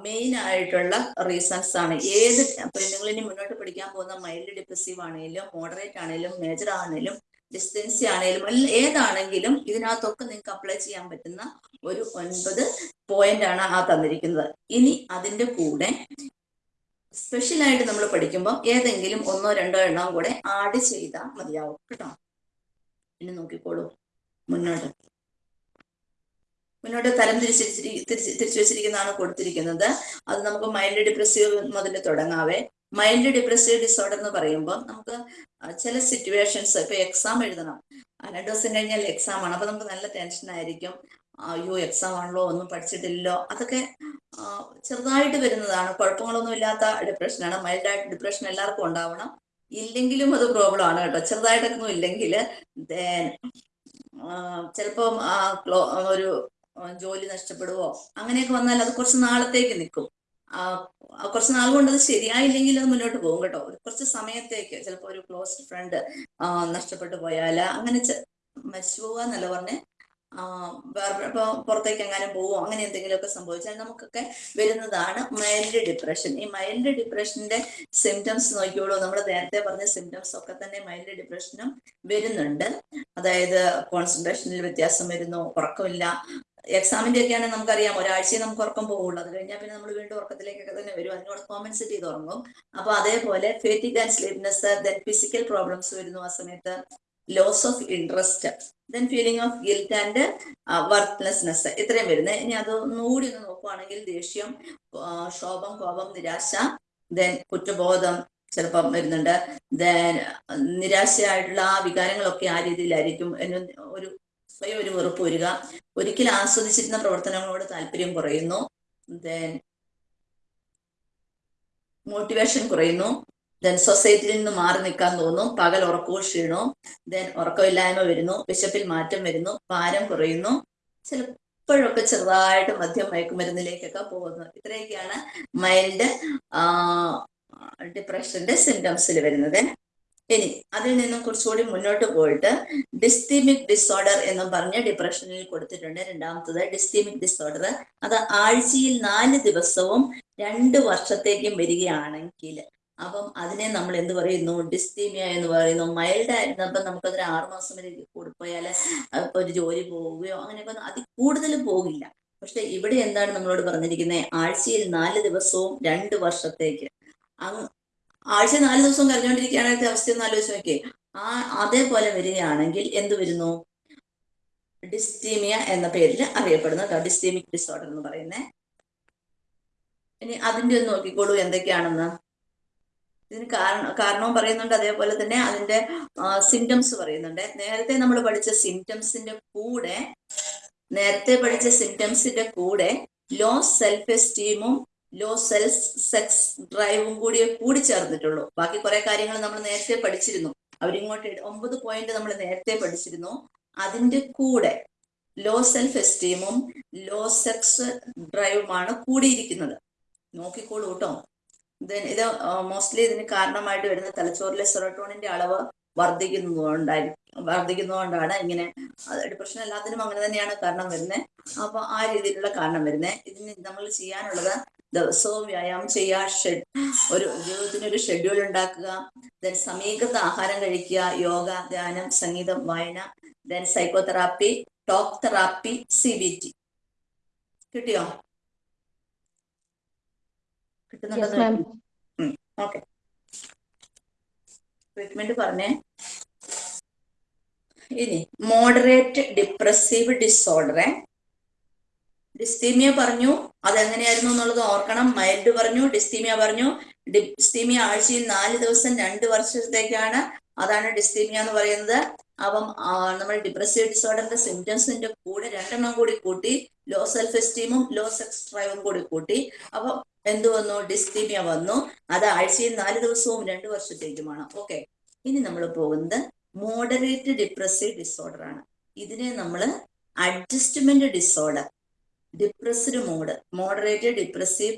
മെയിൻ ആയിട്ടുള്ള റീസൺസ് ആണ്. ഏത് നിങ്ങൾ ഇനി മുന്നോട്ട് പഠിക്കാൻ പോകുന്ന മൈൽഡ് ഡിപ്രസീവ് ആണെങ്കിലും മോഡറേറ്റ് ആണെങ്കിലും മേജർ ആണെങ്കിലും ഡിസ്റ്റൻസി ആണെങ്കിലും ഏതാണെങ്കിലും ഇതിനകത്തൊക്കെ നിങ്ങൾക്ക് അപ്ലൈ ചെയ്യാൻ പറ്റുന്ന ഒരു ഒൻപത് പോയിന്റ് ആണ് ആ തന്നിരിക്കുന്നത്. ഇനി അതിന്റെ കൂടെ സ്പെഷ്യലായിട്ട് നമ്മൾ പഠിക്കുമ്പോൾ ഏതെങ്കിലും ഒന്നോ രണ്ടോ എണ്ണം കൂടെ ആഡ് ചെയ്താൽ മതിയാവും. കേട്ടോ? ഇനി നോക്കിക്കോളൂ. മുന്നോട്ട്. മുന്നോട്ട് തരം തിരിച്ച് തിരിച്ചു വെച്ചിരിക്കുന്നതാണ് കൊടുത്തിരിക്കുന്നത്. അത് നമുക്ക് മൈൽഡ് ഡിപ്രസീവ് മുതൽ തുടങ്ങാവേ. മൈൽഡ് ഡിപ്രസീവ് ഡിസോർഡർ എന്ന് പറയുമ്പോൾ നമുക്ക് ചില സിറ്റുവേഷൻസ് ഇപ്പൊ എക്സാം എഴുതണം. രണ്ടു ദിവസം കഴിഞ്ഞാൽ എക്സാം ആണ്. അപ്പൊ നമുക്ക് നല്ല ടെൻഷൻ ആയിരിക്കും. അയ്യോ എക്സാം ആണല്ലോ ഒന്നും പഠിച്ചിട്ടില്ലല്ലോ. അതൊക്കെ ചെറുതായിട്ട് വരുന്നതാണ്. കുഴപ്പങ്ങളൊന്നും ഇല്ലാത്ത ഡിപ്രഷനാണ് മൈൽഡായിട്ട് ഡിപ്രഷൻ എല്ലാവർക്കും ഉണ്ടാവണം. ഇല്ലെങ്കിലും അത് പ്രോബ്ലം ആണ് കേട്ടോ. ചെറുതായിട്ടൊന്നും ഇല്ലെങ്കിൽ ചിലപ്പം ഒരു ജോലി നഷ്ടപ്പെടുവോ? അങ്ങനെയൊക്കെ വന്നാൽ അത് കുറച്ച് നാളത്തേക്ക് നിൽക്കും. കുറച്ച് നാൾ കൊണ്ട് അത് ശരിയായില്ലെങ്കിൽ അത് മുന്നോട്ട് പോകും കേട്ടോ. കുറച്ച് സമയത്തേക്ക് ചിലപ്പോൾ ഒരു ക്ലോസ് ഫ്രണ്ട് നഷ്ടപ്പെട്ടു പോയാൽ അങ്ങനെ മരിച്ചു പോവുക എന്നല്ല പറഞ്ഞ്. വേറെ ഇപ്പൊ പുറത്തേക്ക് എങ്ങാനും പോവോ അങ്ങനെ എന്തെങ്കിലുമൊക്കെ സംഭവിച്ചാൽ നമുക്കൊക്കെ വരുന്നതാണ് മൈൽഡ് ഡിപ്രഷൻ ഈ മൈൽഡ് ഡിപ്രഷന്റെ സിംറ്റംസ് നോക്കിയോളൂ നമ്മൾ നേരത്തെ പറഞ്ഞ സിംറ്റംസ് ഒക്കെ തന്നെ മൈൽഡ് ഡിപ്രഷനും വരുന്നുണ്ട്. അതായത് കോൺസെൻട്രേഷനിൽ വ്യത്യാസം വരുന്നു ഉറക്കമില്ല എക്സാമിന്റെ ഒക്കെ ആണെങ്കിൽ നമുക്കറിയാം. ഒരാഴ്ചയെ നമുക്ക് ഉറക്കം പോകുള്ളൂ അത് കഴിഞ്ഞാൽ പിന്നെ നമ്മൾ വീണ്ടും ഉറക്കത്തിലേക്കൊക്കെ തന്നെ വരും. അതിനോട് കോമ്പൻസേറ്റ് ചെയ്ത് ഉറങ്ങും. അപ്പൊ അതേപോലെ fatigue and sleepiness then physical problems വരുന്നു ആ സമയത്ത്. Loss of interest then feeling of guilt and worthlessness ഇത്രയും വരുന്നത് ഇനി അത് ഒന്നുകൂടി ഒന്ന് നോക്കുവാണെങ്കിൽ ദേഷ്യം ക്ഷോഭം കോപം നിരാശ ദെൻ കുറ്റബോധം ചിലപ്പം വരുന്നുണ്ട്. ദെൻ നിരാശയായിട്ടുള്ള ആ വികാരങ്ങളൊക്കെ ആ രീതിയിലായിരിക്കും. ഒരു സ്വയം ഒരു വെറുപ്പ് വരിക. ഒരിക്കൽ ആസ്വദിച്ചിരുന്ന പ്രവർത്തനങ്ങളോട് താല്പര്യം കുറയുന്നു. ദെൻ മോട്ടിവേഷൻ കുറയുന്നു. ദെൻ സൊസൈറ്റിയിൽ നിന്ന് മാറി നിൽക്കാൻ തോന്നും പകൽ ഉറക്കവും ക്ഷീണവും. ദെൻ ഉറക്കമില്ലായ്മ വരുന്നു. വിശപ്പിൽ മാറ്റം വരുന്നു. ഭാരം കുറയുന്നു. ചിലപ്പോഴൊക്കെ ചെറുതായിട്ട് മദ്യം മയക്കുമരുന്നിലേക്കൊക്കെ പോകുന്നു. ഇത്രയൊക്കെയാണ് മൈൽഡ് ഡിപ്രഷന്റെ സിംറ്റംസിൽ വരുന്നത്. ഇനി അതിൽ നിന്നും കുറച്ചുകൂടി മുന്നോട്ട് പോയിട്ട് ഡിസ്തീമിക് ഡിസോർഡർ എന്ന് പറഞ്ഞ് ഡിപ്രഷനിൽ കൊടുത്തിട്ടുണ്ട് രണ്ടാമത്തത് ഡിസ്തീമിക് ഡിസോർഡർ അത് ആഴ്ചയിൽ നാല് ദിവസവും രണ്ട് വർഷത്തേക്കും വരികയാണെങ്കിൽ അപ്പം അതിനെ നമ്മൾ എന്ത് പറയുന്നു? ഡിസ്തീമിയ എന്ന് പറയുന്നു. മൈൽഡ് ആയിരുന്നപ്പം നമുക്കതൊരു ആറുമാസം വരെ കൂടിപ്പോയാൽ ഇപ്പൊ ഒരു ജോലി പോവുകയോ അങ്ങനെയൊക്കെ അത് കൂടുതൽ പോകില്ല. പക്ഷെ ഇവിടെ എന്താണ് നമ്മളോട് പറഞ്ഞിരിക്കുന്നത്? ആഴ്ചയിൽ നാല് ദിവസവും രണ്ട് വർഷത്തേക്ക്. ആഴ്ച നാല് ദിവസം കരഞ്ഞുകൊണ്ടിരിക്കുകയാണെങ്കിൽ അവസ്ഥ ഒന്ന് ആലോചിച്ച് നോക്കിയേ. ആ അതേപോലെ വരികയാണെങ്കിൽ എന്ത് വരുന്നു? ഡിസ്റ്റീമിയ എന്ന പേരിൽ അറിയപ്പെടുന്ന ഡിസ്റ്റീമിക് ഡിസോർഡർ എന്ന് പറയുന്നത് ഇനി അതിന്റെ ഒന്ന് നോക്കിക്കോളൂ എന്തൊക്കെയാണെന്ന്. ഇതിന് കാരണം കാരണവും പറയുന്നുണ്ട് അതേപോലെ തന്നെ അതിന്റെ സിംറ്റംസ് പറയുന്നുണ്ട്. നേരത്തെ നമ്മൾ പഠിച്ച സിംറ്റംസിന്റെ കൂടെ നേരത്തെ പഠിച്ച സിംറ്റംസിന്റെ കൂടെ ലോ സെൽഫ് എസ്റ്റീമും ലോ സെൽഫ് സെക്സ് ഡ്രൈവും കൂടി കൂടി ചേർന്നിട്ടുള്ളൂ. ബാക്കി കുറെ കാര്യങ്ങൾ നമ്മൾ നേരത്തെ പഠിച്ചിരുന്നു. അവരിങ്ങോട്ട് ഒമ്പത് പോയിന്റ് നമ്മൾ നേരത്തെ പഠിച്ചിരുന്നു. അതിന്റെ കൂടെ ലോ സെൽഫ് എസ്റ്റീമും ലോ സെക്സ് ഡ്രൈവുമാണ് കൂടിയിരിക്കുന്നത്. നോക്കിക്കോളൂ കേട്ടോ Then ഇത് മോസ്റ്റ്ലി ഇതിന് കാരണമായിട്ട് വരുന്ന തലച്ചോറിലെ സെറോട്ടോണിന്റെ അളവ് വർദ്ധിക്കുന്നതുകൊണ്ടായിരിക്കും വർദ്ധിക്കുന്നതുകൊണ്ടാണ് ഇങ്ങനെ ഡിപ്രഷൻ എല്ലാത്തിനും അങ്ങനെ തന്നെയാണ് കാരണം വരുന്നത് അപ്പൊ ആ രീതിയിലുള്ള കാരണം വരുന്നത് ഇതിന് നമ്മൾ ചെയ്യാനുള്ളത് ദിവസവും വ്യായാമം ചെയ്യുക ഷെഡ് ഒരു ജീവിതത്തിന് ഒരു ഷെഡ്യൂൾ ഉണ്ടാക്കുക ദെൻ സമീകൃത ആഹാരം കഴിക്കുക യോഗ ധ്യാനം സംഗീതം വായന then psychotherapy talk therapy C B T കിട്ടിയോ? കിട്ടുന്നുണ്ടോ. ഓക്കെ ട്രീറ്റ്മെന്റ് പറഞ്ഞേ. ഇനി മോഡറേറ്റ് ഡിപ്രസീവ് ഡിസോർഡറെ ഡിസ്റ്റീമിയ പറഞ്ഞു. അതെങ്ങനെയായിരുന്നു എന്നുള്ളത് ഓർക്കണം. മൈൽഡ് പറഞ്ഞു ഡിസ്തീമിയ പറഞ്ഞു. ഡിസ്തീമിയ ആഴ്ചയിൽ നാല് ദിവസം രണ്ട് വർഷത്തേക്കാണ് അതാണ് ഡിസ്തീമിയ എന്ന് പറയുന്നത്. അപ്പം നമ്മൾ ഡിപ്രസീവ് ഡിസോർഡറിന്റെ സിംറ്റംസിന്റെ കൂടെ രണ്ടെണ്ണം കൂടി കൂട്ടി ലോ സെൽഫ് എസ്റ്റീമും ലോ സെക്സ് ഡ്രൈവും കൂടി കൂട്ടി. അപ്പം എന്ത് വന്നു? ഡിസ്തീമിയ വന്നു. അത് ആഴ്ചയിൽ നാല് ദിവസവും രണ്ട് വർഷത്തേക്കുമാണ്. ഓക്കെ ഇനി നമ്മൾ പോകുന്നത് മോഡറേറ്റ് ഡിപ്രസീവ് ഡിസോർഡർ ആണ്. ഇതിനെ നമ്മൾ adjustment disorder depressed mode moderate depressive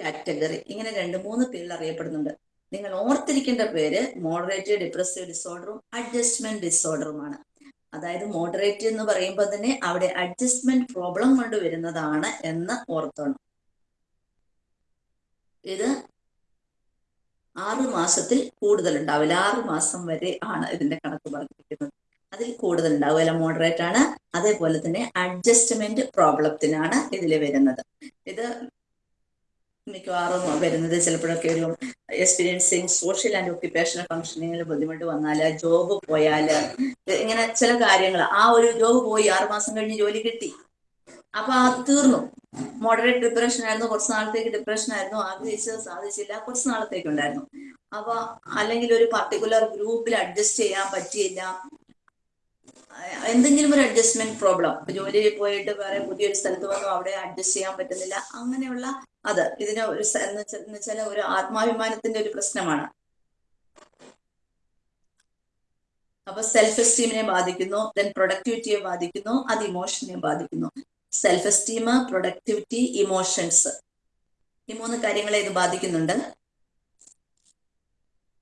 category ഇങ്ങനെ രണ്ട് മൂന്ന് പേരിൽ അറിയപ്പെടുന്നുണ്ട്. നിങ്ങൾ ഓർത്തിരിക്കേണ്ട പേര് മോഡറേറ്റ് ഡിപ്രസീവ് ഡിസോർഡറും അഡ്ജസ്റ്റ്മെന്റ് ഡിസോർഡറുമാണ്. അതായത് മോഡറേറ്റ് എന്ന് പറയുമ്പോൾ തന്നെ അവിടെ അഡ്ജസ്റ്റ്മെന്റ് പ്രോബ്ലം കൊണ്ട് വരുന്നതാണ് എന്ന് ഓർത്തോണം. ഇത് ആറ് മാസത്തിൽ കൂടുതൽ ഉണ്ടാവില്ല. ആറ് മാസം വരെ ആണ് ഇതിന്റെ കണക്ക് പറഞ്ഞിരിക്കുന്നത്. അതിൽ കൂടുതൽ ഉണ്ടാവില്ല മോഡറേറ്റ് ആണ്. അതേപോലെ തന്നെ അഡ്ജസ്റ്റ്മെന്റ് പ്രോബ്ലത്തിനാണ് ഇതിൽ വരുന്നത്. ഇത് മിക്കവാറും വരുന്നത് ചിലപ്പോഴൊക്കെ ഒരു എക്സ്പീരിയൻസിങ് സോഷ്യൽ ആൻഡ് ഒക്യുപ്പേഷണൽ ഫംഗ്ഷനിങ്ങിൽ ബുദ്ധിമുട്ട് വന്നാൽ ജോബ് പോയാൽ ഇങ്ങനെ ചില കാര്യങ്ങൾ ആ ഒരു ജോബ് പോയി ആറുമാസം കഴിഞ്ഞ് ജോലി കിട്ടി. അപ്പൊ അത് തീർന്നു. മോഡറേറ്റ് ഡിപ്രഷൻ ആയിരുന്നു. കുറച്ച് നാളത്തേക്ക് ഡിപ്രഷൻ ആയിരുന്നു. ആഗ്രഹിച്ചത് സാധിച്ചില്ല. കുറച്ച് നാളത്തേക്ക് ഉണ്ടായിരുന്നു. അപ്പൊ അല്ലെങ്കിൽ ഒരു പർട്ടിക്കുലർ ഗ്രൂപ്പിൽ അഡ്ജസ്റ്റ് ചെയ്യാൻ പറ്റിയില്ല. എന്തെങ്കിലും ഒരു അഡ്ജസ്റ്റ്മെന്റ് പ്രോബ്ലം ജോലി പോയിട്ട് വേറെ പുതിയൊരു സ്ഥലത്ത് വന്നു അവിടെ അഡ്ജസ്റ്റ് ചെയ്യാൻ പറ്റുന്നില്ല അങ്ങനെയുള്ള അത് ഇതിന് ഒരു വെച്ചാൽ ഒരു ആത്മാഭിമാനത്തിന്റെ ഒരു പ്രശ്നമാണ്. അപ്പൊ സെൽഫ് എസ്റ്റീമിനെ ബാധിക്കുന്നു ദെൻ പ്രൊഡക്ടിവിറ്റിയെ ബാധിക്കുന്നു അത് ഇമോഷനെ ബാധിക്കുന്നു. സെൽഫ് എസ്റ്റീം പ്രൊഡക്ടിവിറ്റി ഇമോഷൻസ് ഈ മൂന്ന് കാര്യങ്ങളെ ഇത് ബാധിക്കുന്നുണ്ട്.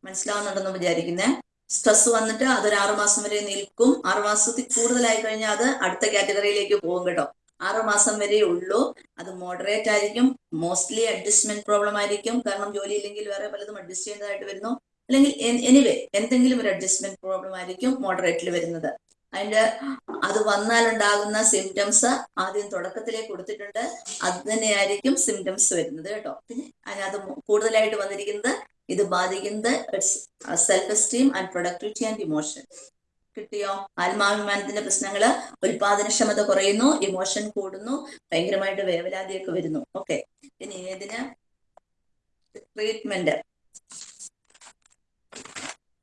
മനസ്സിലാവുന്നുണ്ടെന്ന് വിചാരിക്കുന്നേ? സ്ട്രെസ് വന്നിട്ട് അതൊരു ആറുമാസം വരെ നിൽക്കും. ആറു മാസത്തിൽ കൂടുതലായി കഴിഞ്ഞാൽ അത് അടുത്ത കാറ്റഗറിയിലേക്ക് പോകും കേട്ടോ. ആറു മാസം വരെ ഉള്ളൂ. അത് മോഡറേറ്റ് ആയിരിക്കും. മോസ്റ്റ്ലി അഡ്ജസ്റ്റ്മെന്റ് പ്രോബ്ലം ആയിരിക്കും. കാരണം ജോലി ഇല്ലെങ്കിൽ വേറെ പലതും അഡ്ജസ്റ്റ് ചെയ്യേണ്ടതായിട്ട് വരുന്നു. അല്ലെങ്കിൽ എനിവേ എന്തെങ്കിലും ഒരു അഡ്ജസ്റ്റ്മെന്റ് പ്രോബ്ലം ആയിരിക്കും മോഡറേറ്റിൽ വരുന്നത്. അതിന്റെ അത് വന്നാലുണ്ടാകുന്ന സിംറ്റംസ് ആദ്യം തുടക്കത്തിലേ കൊടുത്തിട്ടുണ്ട്. അത് തന്നെയായിരിക്കും സിംറ്റംസ് വരുന്നത് കേട്ടോ. പിന്നെ അതിനകത്ത് കൂടുതലായിട്ട് വന്നിരിക്കുന്നത് ഇത് ബാധിക്കുന്നത് self esteem and productivity and emotion കിട്ടിയോ? ആത്മാഭിമാനത്തിന്റെ പ്രശ്നങ്ങൾ ഉൽപാദനക്ഷമത കുറയുന്നു ഇമോഷൻ കൂടുന്നു ഭയങ്കരമായിട്ട് വേവലാതിയൊക്കെ വരുന്നു. ഓക്കെ ഇനി ഏതിന്? ട്രീറ്റ്മെന്റ്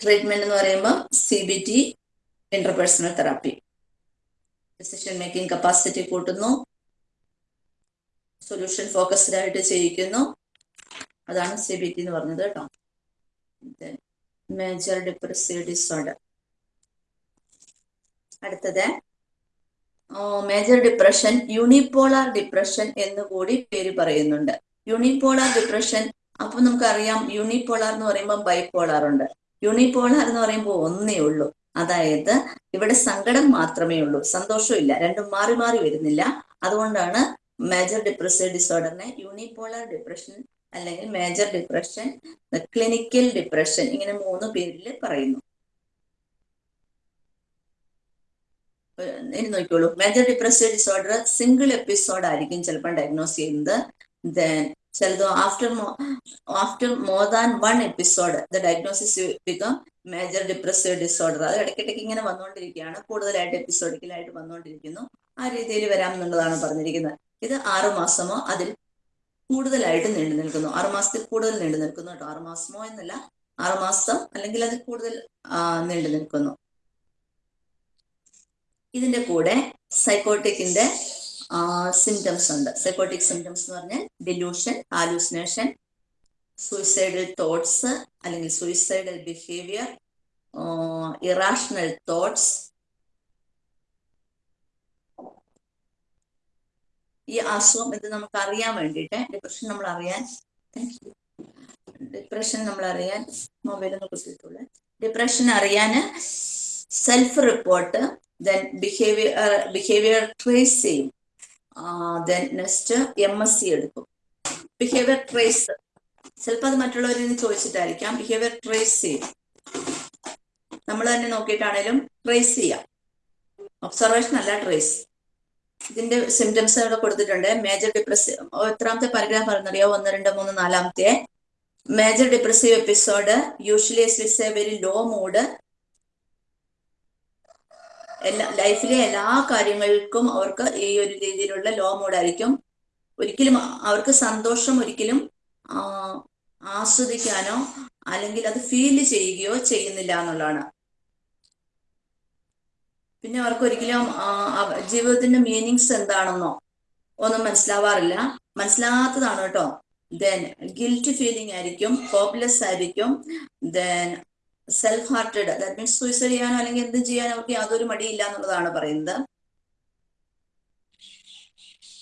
ട്രീറ്റ്മെന്റ് എന്ന് പറയുമ്പോൾ C B T interpersonal therapy decision making capacity കൂട്ടുന്നു. സൊല്യൂഷൻ ഫോക്കസ്ഡ് ആയിട്ട് ചെയ്യിക്കുന്നു. അതാണ് സി ബി ടി എന്ന് പറഞ്ഞത് കേട്ടോ. മേജർ ഡിപ്രസീവ് ഡിസോർഡർ അടുത്തത് മേജർ ഡിപ്രഷൻ യൂണിപോളാർ ഡിപ്രഷൻ എന്ന് കൂടി പേര് പറയുന്നുണ്ട്. യൂണിപോളാർ ഡിപ്രഷൻ അപ്പൊ നമുക്കറിയാം യൂണിപോളാർ എന്ന് പറയുമ്പോൾ ബൈപോളാർ ഉണ്ട്. യൂണിപോളാർ എന്ന് പറയുമ്പോൾ ഒന്നേ ഉള്ളൂ. അതായത് ഇവിടെ സങ്കടം മാത്രമേ ഉള്ളൂ. സന്തോഷമില്ല രണ്ടും മാറി മാറി വരുന്നില്ല. അതുകൊണ്ടാണ് മേജർ ഡിപ്രസീവ് ഡിസോർഡറിനെ യൂണിപോളാർ ഡിപ്രഷൻ അല്ലെങ്കിൽ മേജർ ഡിപ്രഷൻ ക്ലിനിക്കൽ ഡിപ്രഷൻ ഇങ്ങനെ മൂന്ന് പേരിൽ പറയുന്നു. ഇനി നോക്കിക്കോളൂ. Major depressive disorder single episode ആയിരിക്കും ചിലപ്പോൾ ഡയഗ്നോസ് ചെയ്യുന്നത്. ദെൻ ചിലത് after after more than one episode the diagnosis become major depressive disorder അത് ഇടയ്ക്കിടയ്ക്ക് ഇങ്ങനെ വന്നുകൊണ്ടിരിക്കുകയാണ്. കൂടുതലായിട്ട് എപ്പിസോഡിക്കലായിട്ട് വന്നുകൊണ്ടിരിക്കുന്നു. ആ രീതിയിൽ വരാം എന്നുള്ളതാണ് പറഞ്ഞിരിക്കുന്നത്. ഇത് ആറു മാസമോ അതിൽ കൂടുതലായിട്ട് നീണ്ടു നിൽക്കുന്നു. ആറു മാസത്തിൽ കൂടുതൽ നീണ്ടു നിൽക്കുന്നു കേട്ടോ. ആറു മാസമോ എന്നല്ല ആറു മാസം അല്ലെങ്കിൽ അതിൽ കൂടുതൽ നീണ്ടു നിൽക്കുന്നു. ഇതിന്റെ കൂടെ സൈക്കോട്ടിക്കിന്റെ സിംറ്റംസ് ഉണ്ട്. സൈക്കോട്ടിക് സിംറ്റംസ് എന്ന് പറഞ്ഞാൽ ഡിലൂഷൻ ഹാലൂസിനേഷൻ സൂയിസൈഡൽ തോട്ട്സ് അല്ലെങ്കിൽ സൂയിസൈഡൽ ബിഹേവിയർ ഇറാഷണൽ തോട്ട്സ് ഈ അസുഖം ഇത് നമുക്ക് അറിയാൻ വേണ്ടിയിട്ട്. ഡിപ്രഷൻ നമ്മൾ അറിയാൻ ഡിപ്രഷൻ നമ്മൾ അറിയാൻ മൊബൈൽ ഒന്ന് കുത്തിയിട്ടുള്ളൂ. ഡിപ്രഷൻ അറിയാൻ self report then behaviour behaviour trace ചെയ്യും. Then next M S C എടുക്കും. ബിഹേവിയർ ട്രേസ് ചിലപ്പോൾ അത് മറ്റുള്ളവരിൽ നിന്ന് ചോദിച്ചിട്ടായിരിക്കാം. ബിഹേവിയർ ട്രേസ് ചെയ്യും. നമ്മൾ തന്നെ നോക്കിയിട്ടാണേലും ട്രേസ് ചെയ്യാം. ഒബ്സർവേഷൻ അല്ല ട്രേസ് ഇതിന്റെ സിംറ്റംസ് ഇവിടെ കൊടുത്തിട്ടുണ്ട്. മേജർ ഡിപ്രസീവ് എത്രാമത്തെ പാരഗ്രാഫ് പറഞ്ഞറിയോ ഒന്ന് രണ്ട് മൂന്ന് നാലാമത്തെ. Major depressive episode usually with a very low mood എല്ലാ ലൈഫിലെ എല്ലാ കാര്യങ്ങൾക്കും അവർക്ക് ഈ ഒരു രീതിയിലുള്ള ലോ മൂഡായിരിക്കും ഒരിക്കലും അവർക്ക് സന്തോഷം ഒരിക്കലും ആസ്വദിക്കാനോ അല്ലെങ്കിൽ അത് ഫീൽ ചെയ്യുകയോ ചെയ്യുന്നില്ല എന്നുള്ളതാണ്. പിന്നെ അവർക്ക് ഒരിക്കലും ജീവിതത്തിന്റെ മീനിങ്സ് എന്താണെന്നോ ഒന്നും മനസ്സിലാവാറില്ല. മനസ്സിലാത്തതാണ് കേട്ടോ. ദെൻ ഗിൽറ്റ് ഫീലിംഗ് ആയിരിക്കും ഹോപ്പ്ലെസ് ആയിരിക്കും. Then self hurted that means suicide ചെയ്യാനോ അല്ലെങ്കിൽ എന്ത് ചെയ്യാനോ അവർക്ക് യാതൊരു മടിയില്ല എന്നുള്ളതാണ് പറയുന്നത്.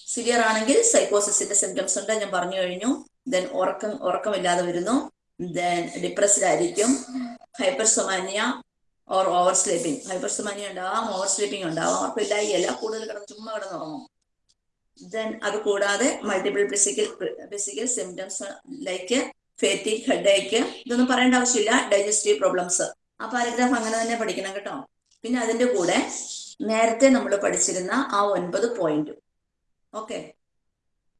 സിവിയർ ആണെങ്കിൽ സൈക്കോസിന്റെ സിംറ്റംസ് ഉണ്ട് ഞാൻ പറഞ്ഞു കഴിഞ്ഞു. ദെൻ ഉറക്കം ഉറക്കമില്ലാതെ വരുന്നു. ദെൻ ഡിപ്രസ്ഡ് ആയിരിക്കും. Hypersomnia or over sleeping. Hypersomnia ഉണ്ടാവാം ഓവർ സ്ലീപ്പിംഗ് ഉണ്ടാവാം. ഇല്ലായില്ല കൂടുതൽ കിടന്ന് ചുമ്മാ കിടന്നുറങ്ങും. ദെൻ അത് കൂടാതെ multiple physical physical symptoms like fatigue headache ഇതൊന്നും പറയേണ്ട ആവശ്യമില്ല. ഡൈജസ്റ്റീവ് പ്രോബ്ലംസ് ആ പാരഗ്രാഫ് അങ്ങനെ തന്നെ പഠിക്കണം കേട്ടോ. പിന്നെ അതിന്റെ കൂടെ നേരത്തെ നമ്മൾ പഠിച്ചിരുന്ന ആ ഒൻപത് പോയിന്റും ഓക്കെ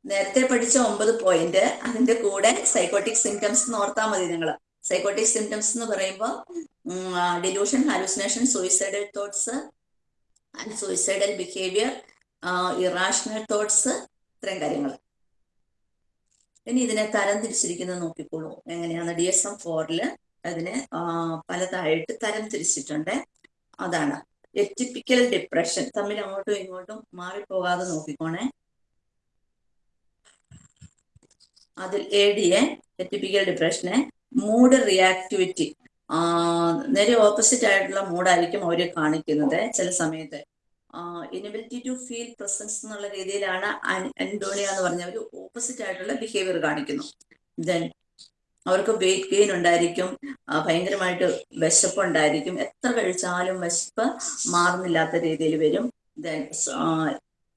നേരത്തെ പഠിച്ച ഒമ്പത് പോയിന്റ് അതിന്റെ കൂടെ സൈക്കോട്ടിക് സിംറ്റംസ് ഓർത്താൽ മതി നിങ്ങൾ സൈക്കോട്ടിക് സിംറ്റംസ് എന്ന് പറയുമ്പോൾ delusion hallucination suicidal thoughts and suicidal behaviour irrational thoughts ഇത്രയും കാര്യങ്ങൾ ഇനി ഇതിനെ തരം തിരിച്ചിരിക്കുന്നത് നോക്കിക്കോളൂ. എങ്ങനെയാണ്? ഡി എസ് എം ഫോറിൽ അതിനെ പലതായിട്ട് തരം തിരിച്ചിട്ടുണ്ട്. അതാണ്. എറ്റിപ്പിക്കൽ ഡിപ്രഷൻ തമ്മിൽ അങ്ങോട്ടും ഇങ്ങോട്ടും മാറിപ്പോകാതെ നോക്കിക്കോണേ. അതിൽ എ ഡി എ എറ്റിപ്പിക്കൽ ഡിപ്രഷനെ മൂഡ് റിയാക്ടിവിറ്റി നേരെ ഓപ്പോസിറ്റ് ആയിട്ടുള്ള മൂഡായിരിക്കും അവരെ കാണിക്കുന്നത് ചില സമയത്ത്. ഇനബിലിറ്റി ടു ഫീൽ പ്രസൻസ് എന്നുള്ള രീതിയിലാണ് അൻഡോണിയ എന്ന് പറഞ്ഞ ഒരു ഓപ്പോസിറ്റ് ആയിട്ടുള്ള ബിഹേവിയർ കാണിക്കുന്നു. ദെൻ അവർക്ക് വെയിറ്റ് ഗെയിൻ ഉണ്ടായിരിക്കും ഭയങ്കരമായിട്ട് വിശപ്പ് ഉണ്ടായിരിക്കും എത്ര കഴിച്ചാലും വിശപ്പ് മാറുന്നില്ലാത്ത രീതിയിൽ വരും. ദെൻ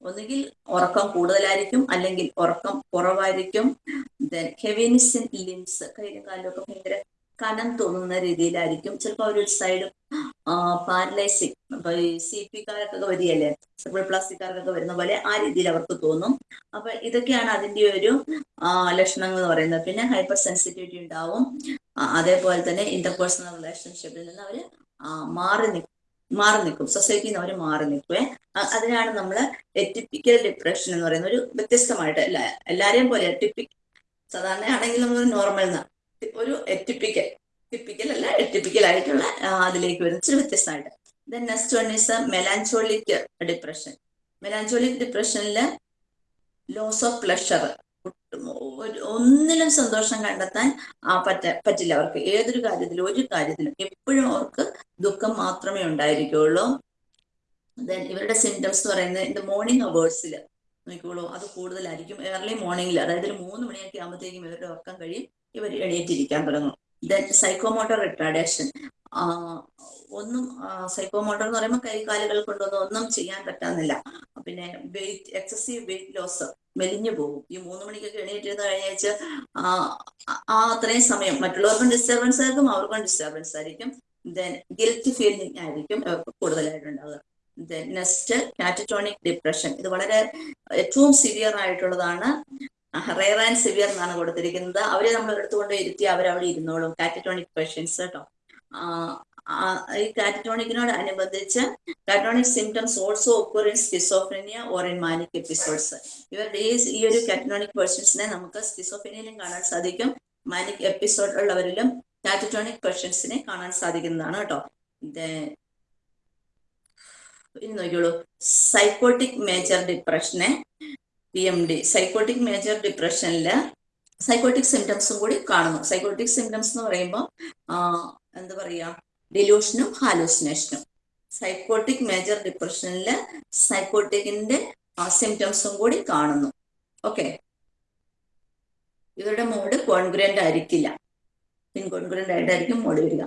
ഒന്നുകിൽ ഉറക്കം കൂടുതലായിരിക്കും അല്ലെങ്കിൽ ഉറക്കം കുറവായിരിക്കും. ദെൻ ഹെവിനിസ് ഇൻ ലിംസ് കയ്യിലും കാലിലും ഒക്കെ ഭയങ്കര കനം തോന്നുന്ന രീതിയിലായിരിക്കും. ചിലപ്പോൾ ഒരു സൈഡ് പാരലൈസിങ് അപ്പൊ സി പി കാർക്കൊക്കെ വരികയല്ലേ? സെർബിൾ പ്ലാസ്റ്റിക്കാർക്കൊക്കെ വരുന്ന പോലെ ആ രീതിയിൽ അവർക്ക് തോന്നും. അപ്പൊ ഇതൊക്കെയാണ് അതിന്റെ ഒരു ലക്ഷണങ്ങൾ എന്ന് പറയുന്നത്. പിന്നെ ഹൈപ്പർ സെൻസിറ്റിവിറ്റി ഉണ്ടാവും അതേപോലെ തന്നെ ഇന്റർപേഴ്സണൽ റിലേഷൻഷിപ്പിൽ നിന്ന് അവർ മാറി നിൽക്കും മാറി നിൽക്കും. സൊസൈറ്റിയിൽ നിന്ന് അവർ മാറി നിൽക്കുവേ. അതിനാണ് നമ്മൾ എറ്റിപ്പിക്കൽ ഡിപ്രഷൻ എന്ന് പറയുന്ന ഒരു വ്യത്യസ്തമായിട്ട് അല്ല എല്ലാരെയും പോലെ എറ്റിപ്പിക് സാധാരണ ആണെങ്കിൽ നമ്മൾ നോർമൽ ഒരു എറ്റിപ്പിക്കൽ ടിപ്പിക്കൽ അല്ല എറ്റിപ്പിക്കൽ ആയിട്ടുള്ള അതിലേക്ക് വരുന്ന ഒരു വ്യത്യസ്തമായിട്ട്. Then next one is melancholic depression melancholic ഡിപ്രഷനിൽ loss of pleasure ഒന്നിലും സന്തോഷം കണ്ടെത്താൻ ആ പറ്റ പറ്റില്ല. അവർക്ക് ഏതൊരു കാര്യത്തിലും ഒരു കാര്യത്തിലും എപ്പോഴും അവർക്ക് ദുഃഖം മാത്രമേ ഉണ്ടായിരിക്കുള്ളൂ. ദെൻ ഇവരുടെ സിംറ്റംസ് എന്ന് പറയുന്നത് ഇൻ മോർണിംഗ് അവേഴ്സിൽ നോക്കിക്കോളൂ. അത് കൂടുതലായിരിക്കും. ഏർലി മോർണിംഗിൽ അതായത് ഒരു മൂന്ന് മണിയൊക്കെ ആകുമ്പോഴത്തേക്കും ഇവരുടെ ഉറക്കം കഴിയും. ഇവർ എണീറ്റിരിക്കാൻ തുടങ്ങും. ദെൻ സൈക്കോമോട്ടർ റിട്ടാഡേഷൻ ഒന്നും സൈക്കോ മോട്ടോർ എന്ന് പറയുമ്പോൾ കൈ കാലുകൾ കൊണ്ടൊന്നും ഒന്നും ചെയ്യാൻ പറ്റാന്നില്ല. പിന്നെ വെയിറ്റ് എക്സസീവ് വെയിറ്റ് ലോസ് മെലിഞ്ഞു പോകും. ഈ മൂന്ന് മണിക്കൊക്കെ എണീറ്റിരുന്ന് കഴിഞ്ഞാൽ ആ അത്രയും സമയം മറ്റുള്ളവർക്കും ഡിസ്റ്റർബൻസ് ആയിരിക്കും അവർക്കും ഡിസ്റ്റർബൻസ് ആയിരിക്കും. ദെൻ ഗിൽറ്റ് ഫീലിംഗ് ആയിരിക്കും കൂടുതലായിട്ട് കൂടുതലായിട്ടുണ്ടാവുക. ദെൻ നെക്സ്റ്റ് കാറ്ററ്റോണിക് ഡിപ്രഷൻ ഇത് വളരെ ഏറ്റവും സിവിയർ ആയിട്ടുള്ളതാണ്. റെയർ ആൻഡ് സിവിയർ എന്നാണ് കൊടുത്തിരിക്കുന്നത്. അവരെ നമ്മൾ എടുത്തുകൊണ്ട് ഇരുത്തി അവരവിടെ ഇരുന്നോളും. കാറ്ററ്റോണിക് പേഷ്യൻസ് കേട്ടോ ഈ കാറ്ററ്റോണിക്കിനോട് അനുബന്ധിച്ച് catatonic symptoms also occur in schizophrenia or in manic episodes ഇവരുടെ ഈ ഈ ഒരു കാറ്റോണിക് പേഴ്സൺസിനെ നമുക്ക് സ്കിസോഫ്രനിയിലും കാണാൻ സാധിക്കും. മാനിക് എപ്പിസോഡ് ഉള്ളവരിലും കാറ്റോണിക് പേഴ്സൺസിനെ കാണാൻ സാധിക്കുന്നതാണ് കേട്ടോ. ഇനി നോക്കിയോളൂ psychotic major ഡിപ്രഷനെ P M D psychotic major ഡിപ്രഷനിൽ psychotic സിംറ്റംസും കൂടി കാണുന്നു. സൈക്കോട്ടിക് സിംറ്റംസ് എന്ന് പറയുമ്പോൾ എന്താ പറയുക ഡെലൂഷനും ഹാലൂസിനേഷനും സൈക്കോട്ടിക് മേജർ ഡിപ്രഷനിൽ സൈക്കോട്ടിക്കിന്റെ സിംറ്റംസും കൂടി കാണുന്നു. ഓക്കെ ഇവരുടെ മോഡ് കോൺഗ്രന്റ് ആയിരിക്കില്ല. ഇൻകോൺഗ്രന്റ് ആയിട്ടായിരിക്കും മോഡ് വരിക.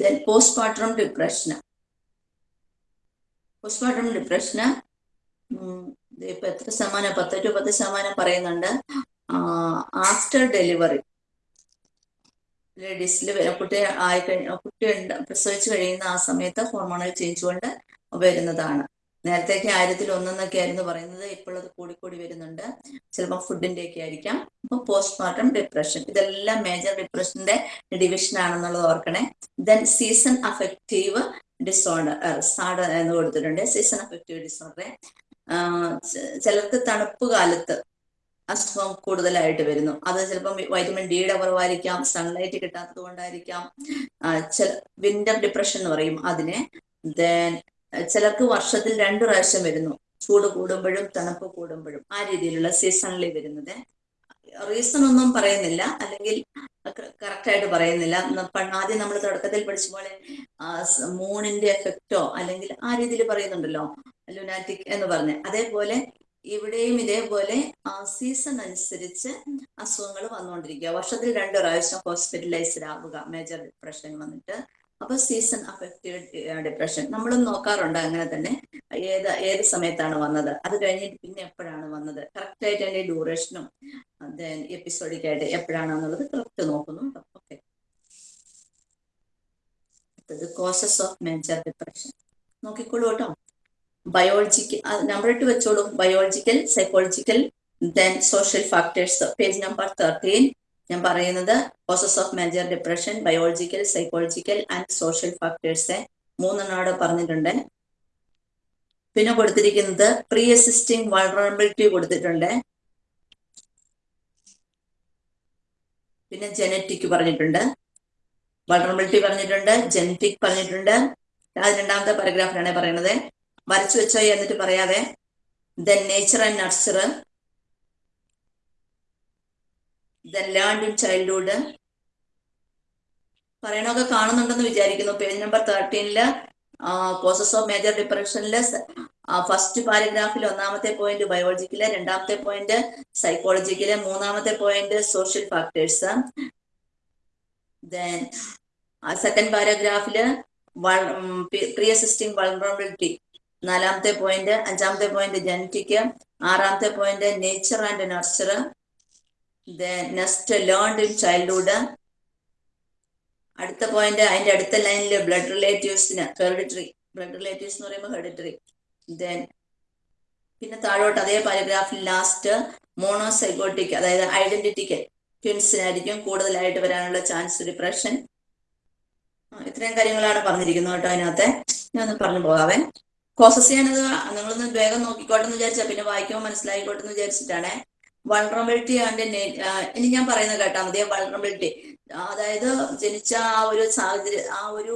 ദെൻ പോസ്റ്റ്മോർട്ടം ഡിപ്രഷന് പോസ്റ്റ്മോർട്ടം ഡിപ്രഷന് ഇപ്പൊ എത്ര ശതമാനം? പത്ത് ടു പത്ത് ശതമാനം പറയുന്നുണ്ട്. ആഫ്റ്റർ ഡെലിവറി ലേഡീസിൽ കുട്ടി ആയി കഴിഞ്ഞ കുട്ടി പ്രസവിച്ചു കഴിയുന്ന ആ സമയത്ത് ഹോർമോണൽ ചേഞ്ച് കൊണ്ട് വരുന്നതാണ്. നേരത്തേക്ക് ആയിരത്തിൽ ഒന്നെന്നൊക്കെ ആയിരുന്നു പറയുന്നത് ഇപ്പോൾ അത് കൂടിക്കൂടി വരുന്നുണ്ട്. ചിലപ്പോൾ ഫുഡിന്റെ ഒക്കെ ആയിരിക്കാം. അപ്പൊ പോസ്റ്റ്മോർട്ടം ഡിപ്രഷൻ ഇതെല്ലാം മേജർ ഡിപ്രഷന്റെ ഡിവിഷൻ ആണെന്നുള്ളത് ഓർക്കണേ. Then season affective disorder SAD എന്ന് കൊടുത്തിട്ടുണ്ട്. സീസൺ അഫക്റ്റീവ് ഡിസോർഡറെ ചിലർക്ക് തണുപ്പ് കാലത്ത് അസുഖം കൂടുതലായിട്ട് വരുന്നു. അത് ചിലപ്പം വൈറ്റമിൻ ഡിയുടെ കുറവായിരിക്കാം സൺലൈറ്റ് കിട്ടാത്തത് കൊണ്ടായിരിക്കാം. വിന്റർ ഡിപ്രഷൻ എന്ന് പറയും അതിനെ. ദെൻ ചിലർക്ക് വർഷത്തിൽ രണ്ടു പ്രാവശ്യം വരുന്നു. ചൂട് കൂടുമ്പോഴും തണുപ്പ് കൂടുമ്പോഴും ആ രീതിയിലുള്ള സീസണിൽ വരുന്നത്. റീസൺ ഒന്നും പറയുന്നില്ല. അല്ലെങ്കിൽ കറക്റ്റ് ആയിട്ട് പറയുന്നില്ല. ആദ്യം നമ്മൾ തുടക്കത്തിൽ പഠിച്ച പോലെ മൂണിന്റെ എഫക്റ്റോ അല്ലെങ്കിൽ ആ രീതിയിൽ പറയുന്നുണ്ടല്ലോ ലുനാറ്റിക് എന്ന് പറഞ്ഞ്. അതേപോലെ ഇവിടെയും ഇതേപോലെ ആ സീസൺ അനുസരിച്ച് അസുഖങ്ങൾ വന്നുകൊണ്ടിരിക്കുക. വർഷത്തിൽ രണ്ട് പ്രാവശ്യം ഹോസ്പിറ്റലൈസ്ഡ് ആവുക മേജർ ഡിപ്രഷൻ വന്നിട്ട്. അപ്പൊ സീസൺ അഫക്റ്റീവ് ഡിപ്രഷൻ നമ്മളും നോക്കാറുണ്ട് അങ്ങനെ തന്നെ. ഏത് ഏത് സമയത്താണ് വന്നത്? അത് കഴിഞ്ഞിട്ട് പിന്നെ എപ്പോഴാണ് വന്നത്? കറക്റ്റ് ആയിട്ട് അതിന്റെ ഡ്യൂറേഷനും ദെൻ എപ്പിസോഡിക് ആയിട്ട് എപ്പോഴാണ് എപ്പോഴാണെന്നുള്ളത് കറക്റ്റ് നോക്കുന്നു okay causes of major depression നോക്കിക്കോളൂ കേട്ടോ ബയോളജിക്കൽ നമ്പർ ഇട്ട് വെച്ചോളൂ. Biological psychological then social factors page number thirteen ഞാൻ പറയുന്നത് process of major depression biological psychological and social factors മൂന്നെണ്ണോട് പറഞ്ഞിട്ടുണ്ട്. പിന്നെ കൊടുത്തിരിക്കുന്നത് പ്രീ അസിസ്റ്റിംഗ് വൾണറബിലിറ്റി കൊടുത്തിട്ടുണ്ട്. പിന്നെ ജനറ്റിക് പറഞ്ഞിട്ടുണ്ട്. വൾണറബിലിറ്റി പറഞ്ഞിട്ടുണ്ട് ജനറ്റിക് പറഞ്ഞിട്ടുണ്ട്. അത് രണ്ടാമത്തെ പാരഗ്രാഫിലാണ് പറയുന്നത്. വരച്ചു വെച്ചോ എന്നിട്ട് പറയാതെ then nature and nurture then learn in childhood പറയണൊക്കെ കാണുന്നുണ്ടെന്ന് വിചാരിക്കുന്നു. പേജ് നമ്പർ തേർട്ടീനിൽ കോസസ് ഓഫ് മേജർ ഡിപ്രഷനിൽ ഫസ്റ്റ് പാരഗ്രാഫിൽ ഒന്നാമത്തെ പോയിന്റ് ബയോളജിക്കൽ രണ്ടാമത്തെ പോയിന്റ് സൈക്കോളജിക്കൽ മൂന്നാമത്തെ point social factors then second പാരഗ്രാഫിൽ pre existing vulnerability നാലാമത്തെ പോയിന്റ് അഞ്ചാമത്തെ പോയിന്റ് ജനറ്റിക് ആറാമത്തെ point nature and nurture next learned in childhood അടുത്ത പോയിന്റ് അതിന്റെ അടുത്ത ലൈനിൽ ബ്ലഡ് റിലേറ്റീവ്സിന് ഹെറിഡിറ്ററി ബ്ലഡ് റിലേറ്റീവ്സ് എന്ന് പറയുമ്പോൾ ഹെറിഡിറ്ററി ദെൻ പിന്നെ താഴോട്ട് അതേ പാരഗ്രാഫിൽ ലാസ്റ്റ് മോണോസൈക്കോട്ടിക് അതായത് ഐഡന്റിറ്റിക്ക് ട്വിൻസിനായിരിക്കും കൂടുതലായിട്ട് വരാനുള്ള ചാൻസ് ഡിപ്രഷൻ ഇത്രയും കാര്യങ്ങളാണ് പറഞ്ഞിരിക്കുന്നത് കേട്ടോ അതിനകത്തെ. ഞാൻ ഒന്ന് പറഞ്ഞു പോകാവേ. കോസസ് ചെയ്യാനത് നിങ്ങളൊന്ന് വേഗം നോക്കിക്കോട്ടെ എന്ന് വിചാരിച്ചാൽ പിന്നെ വായിക്കുമ്പോൾ മനസ്സിലായിക്കോട്ടെ എന്ന് വിചാരിച്ചിട്ടാണ് വൾണറബിലിറ്റി ആൻഡ് ഇനി ഞാൻ പറയുന്നത് കേട്ടാ മതി വൾണറബിലിറ്റി അതായത് ജനിച്ച ആ ഒരു സാഹചര്യം ആ ഒരു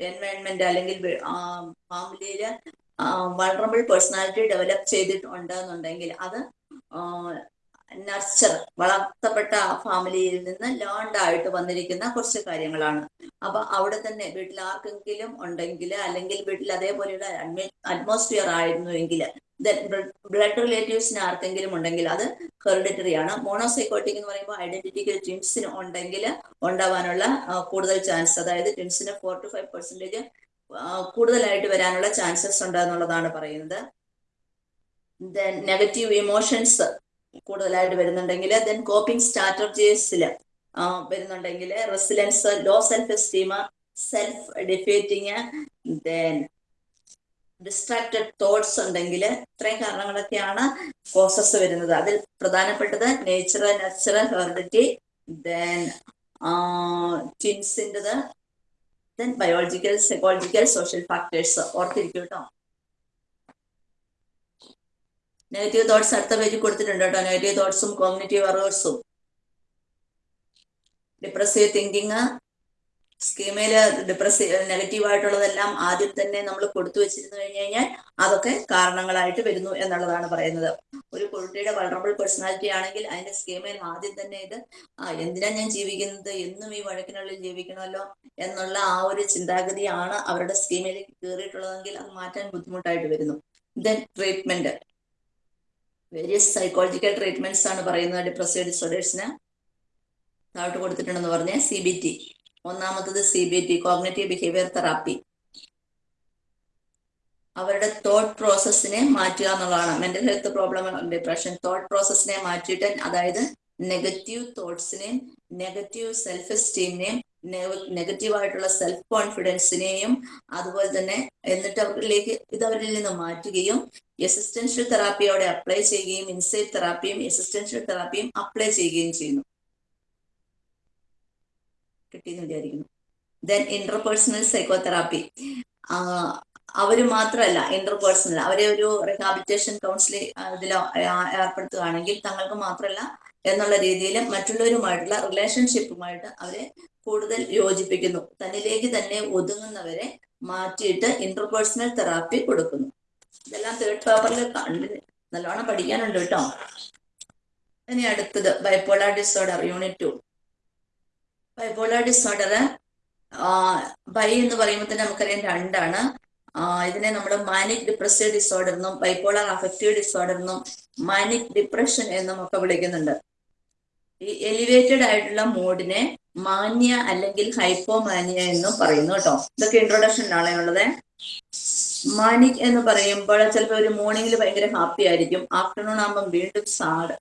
എൻവയൺമെന്റ് അല്ലെങ്കിൽ ഫാമിലിയിൽ വൾണറബിൾ പേഴ്സണാലിറ്റി ഡെവലപ്പ് ചെയ്തിട്ടുണ്ട് എന്നുണ്ടെങ്കിൽ അത് നർച്ചർ വളർത്തപ്പെട്ട ഫാമിലിയിൽ നിന്ന് ലേൺഡ് ആയിട്ട് വന്നിരിക്കുന്ന കുറച്ച് കാര്യങ്ങളാണ്. അപ്പൊ അവിടെ തന്നെ വീട്ടിൽ ആർക്കെങ്കിലും ഉണ്ടെങ്കിൽ അല്ലെങ്കിൽ വീട്ടിൽ അതേപോലെയുള്ള അറ്റ്മോസ്ഫിയർ ആയിരുന്നു എങ്കിൽ ബ്ലഡ് റിലേറ്റീവ്സിന് ആർക്കെങ്കിലും ഉണ്ടെങ്കിൽ അത് ഹെറിഡിറ്ററി ആണ്. മോണോസൈക്കോട്ടിക് എന്ന് പറയുമ്പോൾ ഐഡന്റിറ്റിക്കൽ ട്വിൻസിന് ഉണ്ടെങ്കിൽ ഉണ്ടാവാനുള്ള കൂടുതൽ ചാൻസ് അതായത് ട്വിൻസിന് ഫോർ ടു ഫൈവ് പെർസെന്റേജ് കൂടുതലായിട്ട് വരാനുള്ള ചാൻസസ് ഉണ്ട് എന്നുള്ളതാണ് പറയുന്നത്. നെഗറ്റീവ് ഇമോഷൻസ് കൂടുതലായിട്ട് വരുന്നുണ്ടെങ്കിൽ ദെൻ കോപ്പിംഗ് സ്ട്രാറ്റജീസിൽ വരുന്നുണ്ടെങ്കിൽ resilience low self esteem self defeating then distracted thoughts ഉണ്ടെങ്കിൽ ഇത്രയും കാരണങ്ങളൊക്കെയാണ് കോസസ് വരുന്നത്. അതിൽ പ്രധാനപ്പെട്ടത് nature natural heredity then ട്വിൻസിന്റെത് then biological psychological social factors ഓർത്തിരിക്കും കേട്ടോ നെഗറ്റീവ് തോട്ട്സ് അടുത്ത പേജിൽ കൊടുത്തിട്ടുണ്ട് കേട്ടോ. നെഗറ്റീവ് തോട്ട്സും കോഗ്നേറ്റീവ് അറേഴ്സും ഡിപ്രസീവ് തിങ്കിങ് സ്കീമയിൽ ഡിപ്രസീവ് നെഗറ്റീവ് ആയിട്ടുള്ളതെല്ലാം ആദ്യം തന്നെ നമ്മൾ കൊടുത്തു വെച്ചിരുന്നു കഴിഞ്ഞു കഴിഞ്ഞാൽ അതൊക്കെ കാരണങ്ങളായിട്ട് വരുന്നു എന്നുള്ളതാണ് പറയുന്നത്. ഒരു കുട്ടിയുടെ വൾണറബിൾ പേഴ്സണാലിറ്റി ആണെങ്കിൽ അതിന്റെ സ്കീമയിൽ ആദ്യം തന്നെ ഇത് എന്തിനാ ഞാൻ ജീവിക്കുന്നത്? എന്നും ഈ വഴക്കിനുള്ളിൽ ജീവിക്കണമല്ലോ എന്നുള്ള ആ ഒരു ചിന്താഗതിയാണ് അവരുടെ സ്കീമിലേക്ക് കയറിയിട്ടുള്ളതെങ്കിൽ അത് മാറ്റാൻ ബുദ്ധിമുട്ടായിട്ട് വരുന്നു. Then treatment various psychological treatments ആണ് പറയുന്നത് ഡിപ്രസീവ് ഡിസോർഡേഴ്സിന് താഴോട്ട് കൊടുത്തിട്ടുണ്ടെന്ന് പറഞ്ഞ സി ബി ടി ഒന്നാമത്തത് C B T cognitive behaviour therapy അവരുടെ തോട്ട് പ്രോസസ്സിനെ മാറ്റുക എന്നുള്ളതാണ്. Mental health problem depression thought പ്രോസസ്സിനെ മാറ്റിയിട്ട് അതായത് നെഗറ്റീവ് തോട്ട്സിനെയും നെഗറ്റീവ് സെൽഫ് എസ്റ്റീമിനെയും നെഗറ്റീവ് ആയിട്ടുള്ള സെൽഫ് കോൺഫിഡൻസിനെയും അതുപോലെ തന്നെ എന്നിട്ട് അവരിലേക്ക് ഇത് അവരിൽ നിന്ന് മാറ്റുകയും എസിസ്റ്റൻഷ്യൽ തെറാപ്പിയോടെ അപ്ലൈ ചെയ്യുകയും ഇൻസൈറ്റ് തെറാപ്പിയും എസിസ്റ്റൻഷ്യൽ തെറാപ്പിയും അപ്ലൈ ചെയ്യുകയും ചെയ്യുന്നു. കിട്ടിയെന്ന് വിചാരിക്കുന്നു ദെൻ ഇന്റർപേഴ്സണൽ സൈക്കോതെറാപ്പി അവർ മാത്രമല്ല ഇന്റർപേഴ്സണൽ അവരെ ഒരു റിഹാബിലിറ്റേഷൻ കൗൺസിലിംഗ് ഇതിൽ ഏർപ്പെടുത്തുകയാണെങ്കിൽ തങ്ങൾക്ക് മാത്രമല്ല എന്നുള്ള രീതിയിൽ മറ്റുള്ളവരുമായിട്ടുള്ള റിലേഷൻഷിപ്പുമായിട്ട് അവരെ കൂടുതൽ യോജിപ്പിക്കുന്നു. തന്നിലേക്ക് തന്നെ ഒതുങ്ങുന്നവരെ മാറ്റിയിട്ട് ഇന്റർപേഴ്സണൽ തെറാപ്പി കൊടുക്കുന്നു. ഇതെല്ലാം തേർഡ് പേപ്പറിൽ കണ്ട് നല്ലോണം പഠിക്കാനുണ്ട് കേട്ടോ. ഇനി അടുത്തത് bipolar disorder unit two bipolar disorder bi എന്ന് പറയുമ്പോൾ തന്നെ നമുക്കറിയാം രണ്ടാണ്. ഇതിനെ നമ്മൾ മാനിക് ഡിപ്രസീവ് ഡിസോർഡർ എന്നും ബൈപ്പോളാർ അഫക്റ്റീവ് ഡിസോർഡർ എന്നും മാനിക് ഡിപ്രഷൻ എന്നും ഒക്കെ വിളിക്കുന്നുണ്ട്. ഈ എലിവേറ്റഡ് ആയിട്ടുള്ള മൂഡിനെ മാന്യ അല്ലെങ്കിൽ ഹൈപ്പോമാനിയ എന്നും പറയുന്നു കേട്ടോ. ഇതൊക്കെ ഇൻട്രൊഡക്ഷനിലാണ് ഉള്ളത് മാനിക് എന്ന് പറയുമ്പോൾ ചിലപ്പോൾ ഒരു മോർണിംഗിൽ ഭയങ്കര ഹാപ്പി ആയിരിക്കും. ആഫ്റ്റർനൂൺ ആകുമ്പോൾ വീണ്ടും സാഡ്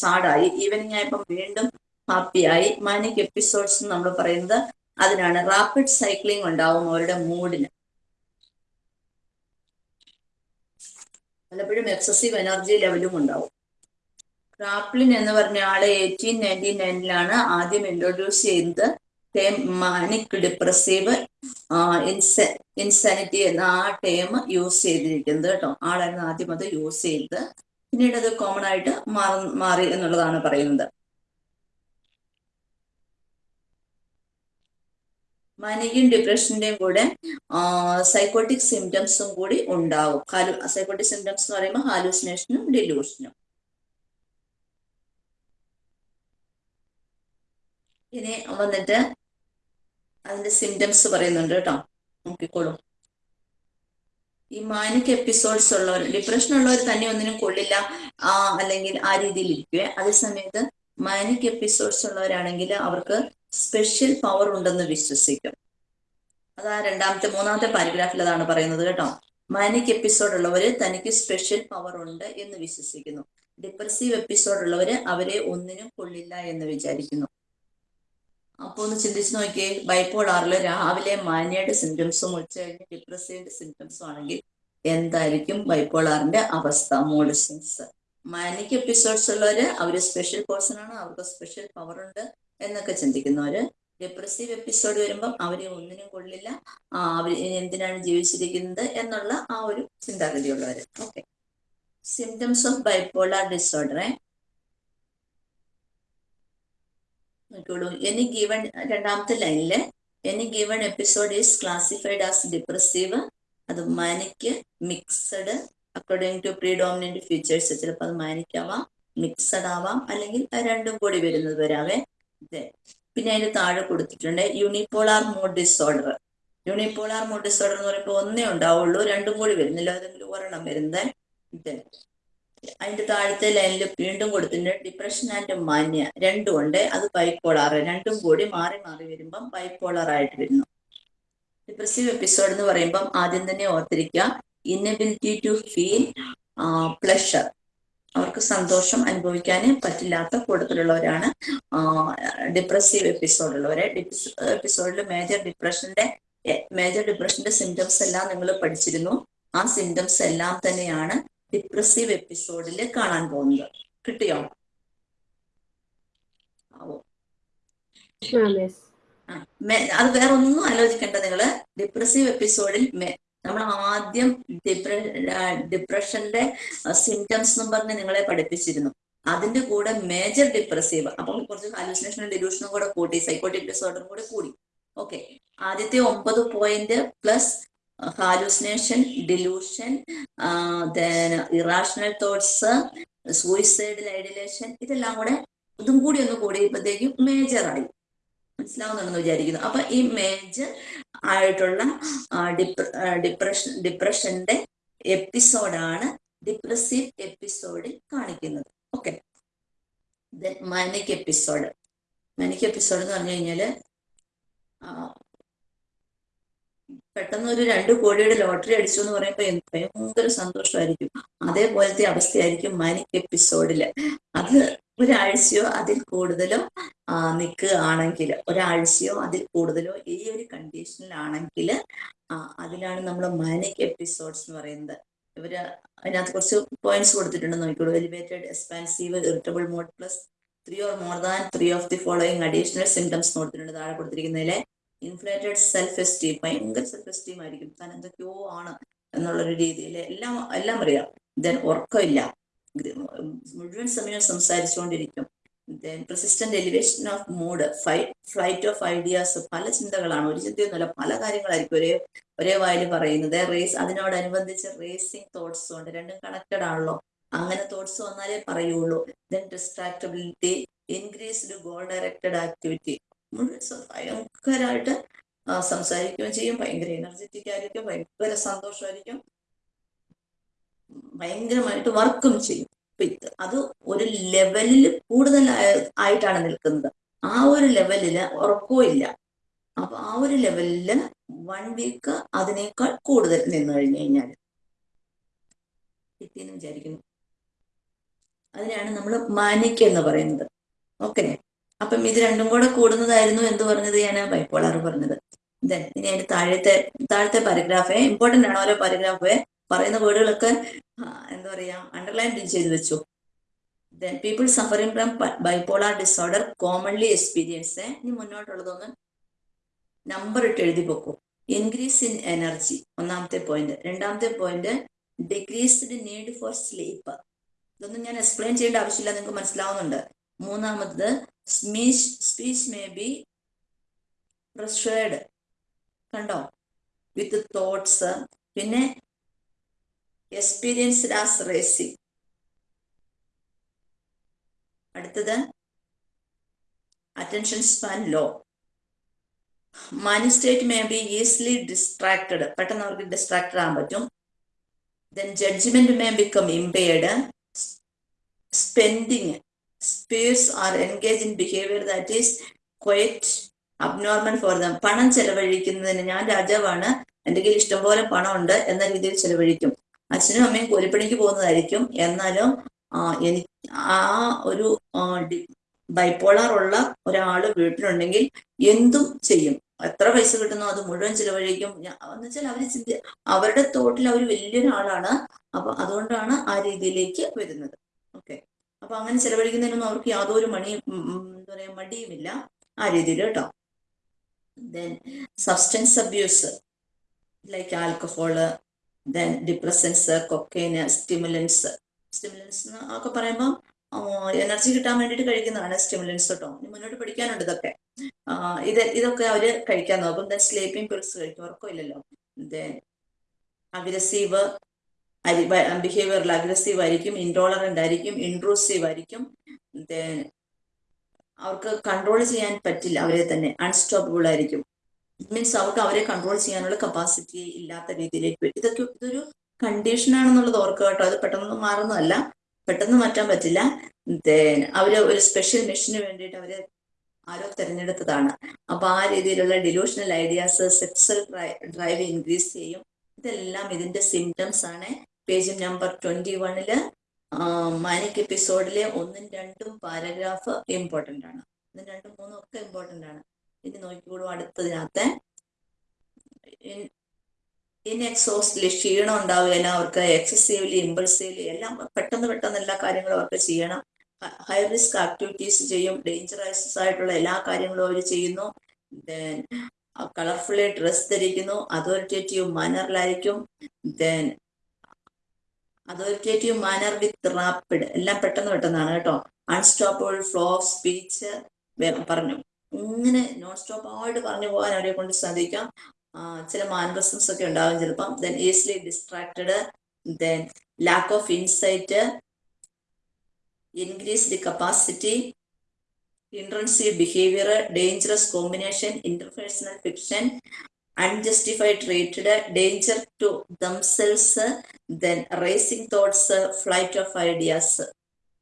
സാഡായി ഈവനിങ് ആയപ്പോൾ വീണ്ടും ഹാപ്പിയായി മാനിക് എപ്പിസോഡ്സ് നമ്മൾ പറയുന്നത് അതിനാണ്. റാപ്പിഡ് സൈക്ലിംഗ് ഉണ്ടാവും അവരുടെ മൂഡിന് പലപ്പോഴും എക്സസീവ് എനർജി ലെവലും ഉണ്ടാവും. റാപ്ലിൻ എന്ന് പറഞ്ഞ ആൾ എയ്റ്റീൻ നയന്റി നയനിലാണ് ആദ്യം ഇൻട്രൊഡ്യൂസ് ചെയ്യുന്നത് ടേം മാനിക് ഡിപ്രസീവ് ഇൻസാനിറ്റി എന്ന ആ ടേം യൂസ് ചെയ്തിരിക്കുന്നത് കേട്ടോ. ആളായിരുന്നു ആദ്യം അത് യൂസ് ചെയ്തത്. പിന്നീട് അത് കോമൺ ആയിട്ട് മാറി മാറി എന്നുള്ളതാണ് പറയുന്നത്. മാനിക്കും ഡിപ്രഷന്റെയും കൂടെ സൈക്കോട്ടിക് സിംറ്റംസും കൂടി ഉണ്ടാവും. സൈക്കോട്ടിക് സിംറ്റംസ് എന്ന് പറയുമ്പോൾ ഹാലൂസിനേഷനും ഡിലൂഷനും ഇനി വന്നിട്ട് അതിന്റെ സിംറ്റംസ് പറയുന്നുണ്ട് കേട്ടോ. നോക്കിക്കോളൂ. ഈ മാനിക് എപ്പിസോഡ്സ് ഉള്ളവർ ഡിപ്രഷൻ ഉള്ളവർ തന്നെ ഒന്നിനും കൊള്ളില്ല. ആ അല്ലെങ്കിൽ ആ രീതിയിൽ ഇരിക്കുക അതേസമയത്ത് മാനിക് എപ്പിസോഡ്സ് ഉള്ളവരാണെങ്കിൽ അവർക്ക് സ്പെഷ്യൽ പവർ ഉണ്ടെന്ന് വിശ്വസിക്കും. അതാ രണ്ടാമത്തെ മൂന്നാമത്തെ പാരഗ്രാഫിൽ അതാണ് പറയുന്നത് കേട്ടോ. മാനിക് എപ്പിസോഡ് ഉള്ളവര് തനിക്ക് സ്പെഷ്യൽ പവർ ഉണ്ട് എന്ന് വിശ്വസിക്കുന്നു. ഡിപ്രസീവ് എപ്പിസോഡ് ഉള്ളവര് അവരെ ഒന്നിനും കൊള്ളില്ല എന്ന് വിചാരിക്കുന്നു. അപ്പൊ ഒന്ന് ചിന്തിച്ചു നോക്കിയേ. ബൈപ്പോളാറിൽ രാവിലെ മാനിയയുടെ സിംറ്റംസും ഉച്ച കഴിഞ്ഞ് ഡിപ്രസീവിന്റെ സിംറ്റംസും ആണെങ്കിൽ എന്തായിരിക്കും ബൈപ്പോളാറിന്റെ അവസ്ഥ? മൂഡ് സ്വിങ്സ് മാനിക് എപ്പിസോഡ്സ് ഉള്ളവര് അവർ സ്പെഷ്യൽ പേഴ്സൺ ആണ്. അവർക്ക് സ്പെഷ്യൽ പവർ ഉണ്ട് എന്നൊക്കെ ചിന്തിക്കുന്നവര് ഡിപ്രസീവ് എപ്പിസോഡ് വരുമ്പം അവരെ ഒന്നിനും കൊള്ളില്ല. അവർ എന്തിനാണ് ജീവിച്ചിരിക്കുന്നത് എന്നുള്ള ആ ഒരു ചിന്താഗതിയുള്ളവര്. ഓക്കെ സിംറ്റംസ് ഓഫ് ബൈപ്പോളാർ ഡിസോർഡറെ നോക്കിക്കോളൂ എനി ഗീവൺ രണ്ടാമത്തെ ലൈനിൽ any given episode is classified as depressive അത് manic mixed according to predominant features ചിലപ്പോൾ അത് മാനിക്കാവാം മിക്സഡ് ആവാം അല്ലെങ്കിൽ രണ്ടും കൂടി വരുന്നത് വരാവേ. പിന്നെ അതിന് താഴെ കൊടുത്തിട്ടുണ്ട് unipolar mood disorder unipolar mood disorder എന്ന് പറയുമ്പോൾ ഒന്നേ ഉണ്ടാവുള്ളൂ രണ്ടും കൂടി വരുന്നില്ല. ഏതെങ്കിലും ഒരെണ്ണം വരുന്നത് അതിന്റെ താഴത്തെ ലൈനിൽ വീണ്ടും കൊടുത്തിട്ടുണ്ട് ഡിപ്രഷൻ ആൻഡ് മാന്യ രണ്ടും ഉണ്ട്. അത് ബൈപ്പോളാർ രണ്ടും കൂടി മാറി മാറി വരുമ്പം ബൈപ്പോളാർ ആയിട്ട് വരുന്നു. ഡിപ്രസീവ് എപ്പിസോഡ് എന്ന് പറയുമ്പം ആദ്യം തന്നെ ഓർത്തിരിക്കുക. ഇന്നബിലിറ്റി ടു ഫീൽ പ്ലഷർ അവർക്ക് സന്തോഷം അനുഭവിക്കാൻ പറ്റില്ലാത്ത കൂട്ടത്തിലുള്ളവരാണ് ഡിപ്രസീവ് എപ്പിസോഡ് ഉള്ളവരെ. എപ്പിസോഡിൽ മേജർ ഡിപ്രഷന്റെ മേജർ ഡിപ്രഷന്റെ സിംറ്റംസ് എല്ലാം നിങ്ങൾ പഠിച്ചിരുന്നു. ആ സിംറ്റംസ് എല്ലാം തന്നെയാണ് ഡിപ്രസീവ് എപ്പിസോഡിൽ കാണാൻ പോകുന്നത്. കിട്ടിയോ? ആവോ. അത് വേറെ ഒന്നും ആലോചിക്കേണ്ട നിങ്ങൾ. ഡിപ്രസീവ് എപ്പിസോഡിൽ നമ്മൾ ആദ്യം ഡിപ്ര ഡിപ്രഷന്റെ സിംറ്റംസ് എന്നും പറഞ്ഞ് നിങ്ങളെ പഠിപ്പിച്ചിരുന്നു. അതിന്റെ കൂടെ മേജർ ഡിപ്രസീവ് അപ്പം കുറച്ച് ഹാലുസിനേഷനും ഡിലൂഷനും കൂടെ കൂട്ടി സൈക്കോട്ടിക് ഡിസോർഡറും കൂടെ കൂടി. ഓക്കെ ആദ്യത്തെ ഒമ്പത് point plus hallucination delusion irrational thoughts suicidal ideation ഇതെല്ലാം കൂടെ ഇതും കൂടി ഒന്ന് കൂടിയപ്പോഴത്തേക്കും മേജറായി. മനസ്സിലാവുന്നുണ്ടെന്ന് വിചാരിക്കുന്നു. അപ്പൊ ഈ മേജർ ആയിട്ടുള്ള ഡിപ്രഷൻ ഡിപ്രഷന്റെ എപ്പിസോഡാണ് ഡിപ്രസീവ് എപ്പിസോഡിൽ കാണിക്കുന്നത്. Okay. Manic episode. Manic episode എന്ന് പറഞ്ഞു കഴിഞ്ഞാൽ പെട്ടെന്ന് ഒരു രണ്ട് കോടിയുടെ ലോട്ടറി അടിച്ചു എന്ന് പറയുമ്പോൾ ഭയങ്കര സന്തോഷമായിരിക്കും അതേപോലത്തെ അവസ്ഥയായിരിക്കും മാനിക് എപ്പിസോഡിൽ. അത് ഒരാഴ്ചയോ അതിൽ കൂടുതലോ നിൽക്കുകയാണെങ്കിൽ ഒരാഴ്ചയോ അതിൽ കൂടുതലോ ഈ ഒരു കണ്ടീഷനിലാണെങ്കിൽ അതിലാണ് നമ്മൾ മാനിക് എപ്പിസോഡ്സ് എന്ന് പറയുന്നത്. ഇവർ അതിനകത്ത് കുറച്ച് പോയിന്റ്സ് കൊടുത്തിട്ടുണ്ട് നോക്കിക്കോളൂ. Elevated expansive irritable mode plus three or more than three of the following additional symptoms കൊടുത്തിട്ടുണ്ട്. താഴെ കൊടുത്തിരിക്കുന്നതിലെ ഇൻഫ്ലേറ്റഡ് സെൽഫ് എസ്റ്റീം ഭയങ്കര സെൽഫ് എസ്റ്റീം ആയിരിക്കും. താൻ എന്തൊക്കെയോ ആണ് എന്നുള്ളൊരു രീതിയിൽ എല്ലാം എല്ലാം അറിയാം. ദെൻ ഉറക്കമില്ല. മുഴുവൻ സമയം സംസാരിച്ചുകൊണ്ടിരിക്കും. Then persistent elevation of mood flight of ideas പല ചിന്തകളാണ്. ഒരു ചിന്തയൊന്നുമല്ല പല കാര്യങ്ങളായിരിക്കും ഒരേ ഒരേ വായിൽ പറയുന്നത്. റേസ് അതിനോടനുബന്ധിച്ച് റേസിംഗ് തോട്ട്സ് ഉണ്ട്. രണ്ടും കണക്റ്റഡ് ആണല്ലോ. അങ്ങനെ തോട്ട്സ് വന്നാലേ പറയുള്ളൂ. Then distractibility increased goal directed activity മുഴുവൻ ഭയങ്കരമായിട്ട് സംസാരിക്കുകയും ചെയ്യും. ഭയങ്കര എനർജറ്റിക് ആയിരിക്കും ഭയങ്കര സന്തോഷമായിരിക്കും. ഭയങ്കരമായിട്ട് വർക്കും ചെയ്യും. അത് ഒരു ലെവലിൽ കൂടുതൽ ആയിട്ടാണ് നിൽക്കുന്നത്. ആ ഒരു ലെവലിൽ ഉറക്കവും ഇല്ല. അപ്പൊ ആ ഒരു ലെവലിൽ വൺ വീക്ക് അതിനേക്കാൾ കൂടുതൽ നിന്ന് കഴിഞ്ഞു കഴിഞ്ഞാൽ കിട്ടിയെന്ന് വിചാരിക്കുന്നു. അതിനാണ് നമ്മൾ മാനിക് എന്ന് പറയുന്നത്. ഓക്കെ അപ്പം ഇത് രണ്ടും കൂടെ കൂടുന്നതായിരുന്നു എന്ന് പറഞ്ഞത് ഞാൻ ബൈപ്പോളാർ പറഞ്ഞത്. ദെൻ ഇനി അതിന്റെ താഴത്തെ താഴത്തെ പാരഗ്രാഫ് ഇമ്പോർട്ടന്റ് ആണ് ഓരോ പാരഗ്രാഫ് പറയുന്ന വേർഡുകളൊക്കെ എന്താ പറയാ അണ്ടർലൈൻ ചെയ്ത് വെച്ചു. Then people suffering from bipolar disorder commonly experience ഇനി മുന്നോട്ടുള്ളതൊന്ന് നമ്പർ ഇട്ട് എഴുതി വെക്കൂ. ഇൻക്രീസ് ഇൻ എനർജി ഒന്നാമത്തെ പോയിന്റ് രണ്ടാമത്തെ point decreased need for sleep ഇതൊന്നും ഞാൻ എക്സ്പ്ലെയിൻ ചെയ്യേണ്ട ആവശ്യമില്ല നിങ്ങൾക്ക് മനസ്സിലാവുന്നുണ്ട്. മൂന്നാമത് speech speech may be pressured കണ്ടോ? വിത്ത് തോട്ട്സ് പിന്നെ എക്സ്പീരിയൻസ്ഡ് ആസ് റേസിംഗ് അടുത്തത് attention span low mind state may be easily distracted പെട്ടെന്ന് അവർക്ക് ഡിസ്ട്രാക്റ്റഡ് ആകാൻ പറ്റും. Then judgment may become impaired spending sprees are engage in behaviour that is quite abnormal for them പണം ചെലവഴിക്കുന്നതിന് ഞാൻ രാജാവാണ്. എന്റെ കയ്യിൽ ഇഷ്ടംപോലെ പണമുണ്ട് എന്ന രീതിയിൽ ചെലവഴിക്കും. അച്ഛനും അമ്മയും കൂലിപ്പണിക്ക് പോകുന്നതായിരിക്കും. എന്നാലും എനിക്ക് ആ ഒരു ബൈപ്പോളാർ ഉള്ള ഒരാൾ വീട്ടിലുണ്ടെങ്കിൽ എന്തും ചെയ്യും. എത്ര പൈസ കിട്ടുന്നോ അത് മുഴുവൻ ചിലവഴിക്കും. എന്ന് വെച്ചാൽ അവർ ചിന്തി അവരുടെ തോട്ടിൽ അവർ വലിയൊരാളാണ്. അപ്പൊ അതുകൊണ്ടാണ് ആ രീതിയിലേക്ക് വരുന്നത്. അപ്പൊ അങ്ങനെ ചെലവഴിക്കുന്നതിനൊന്നും അവർക്ക് യാതൊരു മണി എന്താ പറയാ മടിയുമില്ല ആ രീതിയിൽ കേട്ടോ. Then substance abuse like alcohol then depressants cocaine stimulants stimulants ഒക്കെ പറയുമ്പോൾ എനർജി കിട്ടാൻ വേണ്ടിട്ട് കഴിക്കുന്നതാണ് സ്റ്റിമുലൻസ് കേട്ടോ ഇനി മുന്നോട്ട് പഠിക്കാനുണ്ട് ഇതൊക്കെ. ഇത് ഇതൊക്കെ അവർ കഴിക്കാൻ നോക്കും. ദെൻ സ്ലീപ്പിംഗ് പിൽസ് കഴിക്കും. ഉറക്കമില്ലല്ലോ. ദെൻ അഗ്രസീവ് ബിഹേവിയറിൽ അഗ്രസീവ് ആയിരിക്കും ഇൻടോളറന്റ് ആയിരിക്കും ഇൻട്രൂസീവ് ആയിരിക്കും. അവർക്ക് കൺട്രോൾ ചെയ്യാൻ പറ്റില്ല അവരെ തന്നെ. അൺസ്റ്റോപ്പബിൾ ആയിരിക്കും. മീൻസ് അവർക്ക് അവരെ കൺട്രോൾ ചെയ്യാനുള്ള കപ്പാസിറ്റി ഇല്ലാത്ത രീതിയിലേക്ക് വരും. ഇതൊക്കെ ഇതൊരു കണ്ടീഷൻ ആണെന്നുള്ളത് ഓർക്കുക കേട്ടോ. അത് പെട്ടെന്ന് മാറുന്നതല്ല. പെട്ടെന്ന് മാറ്റാൻ പറ്റില്ല. അവർ ഒരു സ്പെഷ്യൽ മെഷീന് വേണ്ടിയിട്ട് അവരെ ആരോ തിരഞ്ഞെടുത്തതാണ്. അപ്പൊ ആ രീതിയിലുള്ള delusional ideas sexual drive increase ചെയ്യും. ഇതെല്ലാം ഇതിന്റെ സിംറ്റംസ് ആണ്. പേജ് നമ്പർ ട്വന്റി വണ്ണിൽ മാനിക് എപ്പിസോഡിലെ ഒന്നും രണ്ടും പാരഗ്രാഫ് ഇമ്പോർട്ടന്റ് ആണ്. ഒന്നും രണ്ടും മൂന്നും ഒക്കെ ഇമ്പോർട്ടന്റ് ആണ്. ഇനി നോക്കിക്കോളൂ അടുത്തതിനകത്ത്. ഇൻഎക്സോസ്റ്റ്ലി ക്ഷീണം ഉണ്ടാവുകയില്ല അവർക്ക് എക്സസീവ്ലി ഇമ്പൾസീവ്ലി എല്ലാം പെട്ടെന്ന് പെട്ടെന്ന് എല്ലാ കാര്യങ്ങളും അവർക്ക് ചെയ്യണം. ഹൈ റിസ്ക് ആക്ടിവിറ്റീസ് ചെയ്യും ഡേഞ്ചറസ് ആയിട്ടുള്ള എല്ലാ കാര്യങ്ങളും അവർ ചെയ്യുന്നു. ദെൻ കളർഫുള്ളി ഡ്രസ് ധരിക്കുന്നു authoritative മാനറിലായിരിക്കും then authoritative manner with rapid എല്ലാം പെട്ടെന്ന് പെട്ടെന്നാണ് കേട്ടോ. അൺസ്റ്റോപ്പബിൾ ഫ്ലോ ഓഫ് സ്പീച്ച് പറഞ്ഞു. ഇങ്ങനെ നോൺ സ്റ്റോപ്പ് ആയിട്ട് പറഞ്ഞു പോകാൻ അവരെ കൊണ്ട് സാധിക്കാം. ചില മാനറിസംസ് ഒക്കെ ഉണ്ടാകും ചിലപ്പം. Then easily distracted then lack of insight increased capacity intrusive behaviour dangerous combination interpersonal fiction unjustified treated danger to themselves then racing thoughts flight of ideas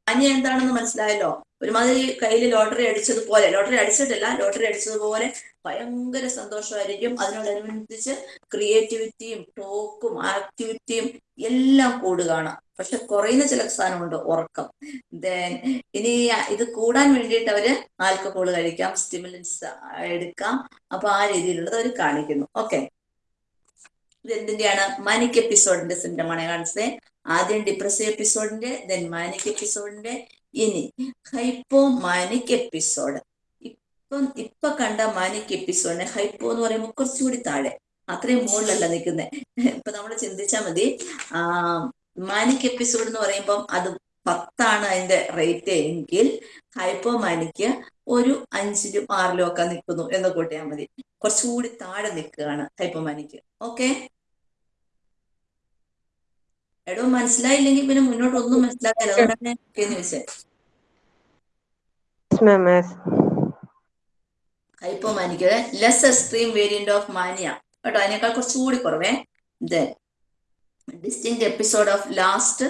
അനി എന്താണെന്ന് മനസ്സിലായല്ലോ? ഒരുമാതിരി കയ്യിൽ ലോട്ടറി അടിച്ചതുപോലെ ലോട്ടറി അടിച്ചിട്ടില്ല ലോട്ടറി അടിച്ചതുപോലെ ഭയങ്കര സന്തോഷമായിരിക്കും. അതിനോടനുബന്ധിച്ച് ക്രിയേറ്റിവിറ്റിയും ടോക്കും ആക്ടിവിറ്റിയും എല്ലാം കൂടുകയാണ് പക്ഷെ കുറയുന്ന ചില സാധനമുണ്ട് ഉറക്കം. ദെൻ ഇനി ഇത് കൂടാൻ വേണ്ടിയിട്ട് അവർ ആൽക്കഹോൾ കഴിക്കാം സ്റ്റിമുലൻസ് എടുക്കാം. അപ്പൊ ആ രീതിയിലുള്ളത് അവർ കാണിക്കുന്നു. ഓക്കെ ഇത് എന്തിന്റെയാണ്? മാനിക് എപ്പിസോഡിന്റെ സിംറ്റമാണ് കാണിച്ചത് ആദ്യം ഡിപ്രസീവ് എപ്പിസോഡിന്റെ ദെൻ മാനിക് എപ്പിസോഡിന്റെ ഇനി ഹൈപ്പോ മാനിക് എപ്പിസോഡ് ഇപ്പം ഇപ്പൊ കണ്ട മാനിക് എപ്പിസോഡിന് ഹൈപ്പോ എന്ന് പറയുമ്പോൾ കുറച്ചുകൂടി താഴെ അത്രയും മുകളിലല്ല നിൽക്കുന്നത് ഇപ്പൊ നമ്മൾ ചിന്തിച്ചാൽ മതി ആ മാനിക് എപ്പിസോഡ് എന്ന് പറയുമ്പം അത് പത്താണ് അതിന്റെ റേറ്റ് എങ്കിൽ ഹൈപ്പോ മാനിക്ക് ഒരു അഞ്ചിലും ആറിലും ഒക്കെ നിൽക്കുന്നു എന്ന് കൂട്ടിയാൽ മതി. കുറച്ചുകൂടി താഴെ നിൽക്കുകയാണ് ഹൈപ്പോ മാനിക്ക്. ഓക്കെ? എടോ മനസ്സിലായില്ലെങ്കിൽ പിന്നെ മുന്നോട്ട് ഒന്നും മനസ്സിലാക്കാതെ അതുകൊണ്ടാണ് ചോദിച്ചത് Yes. Less extreme variant of mania കേട്ടോ അതിനേക്കാൾ കുറച്ചുകൂടി കുറവേ. Then distinct episode of last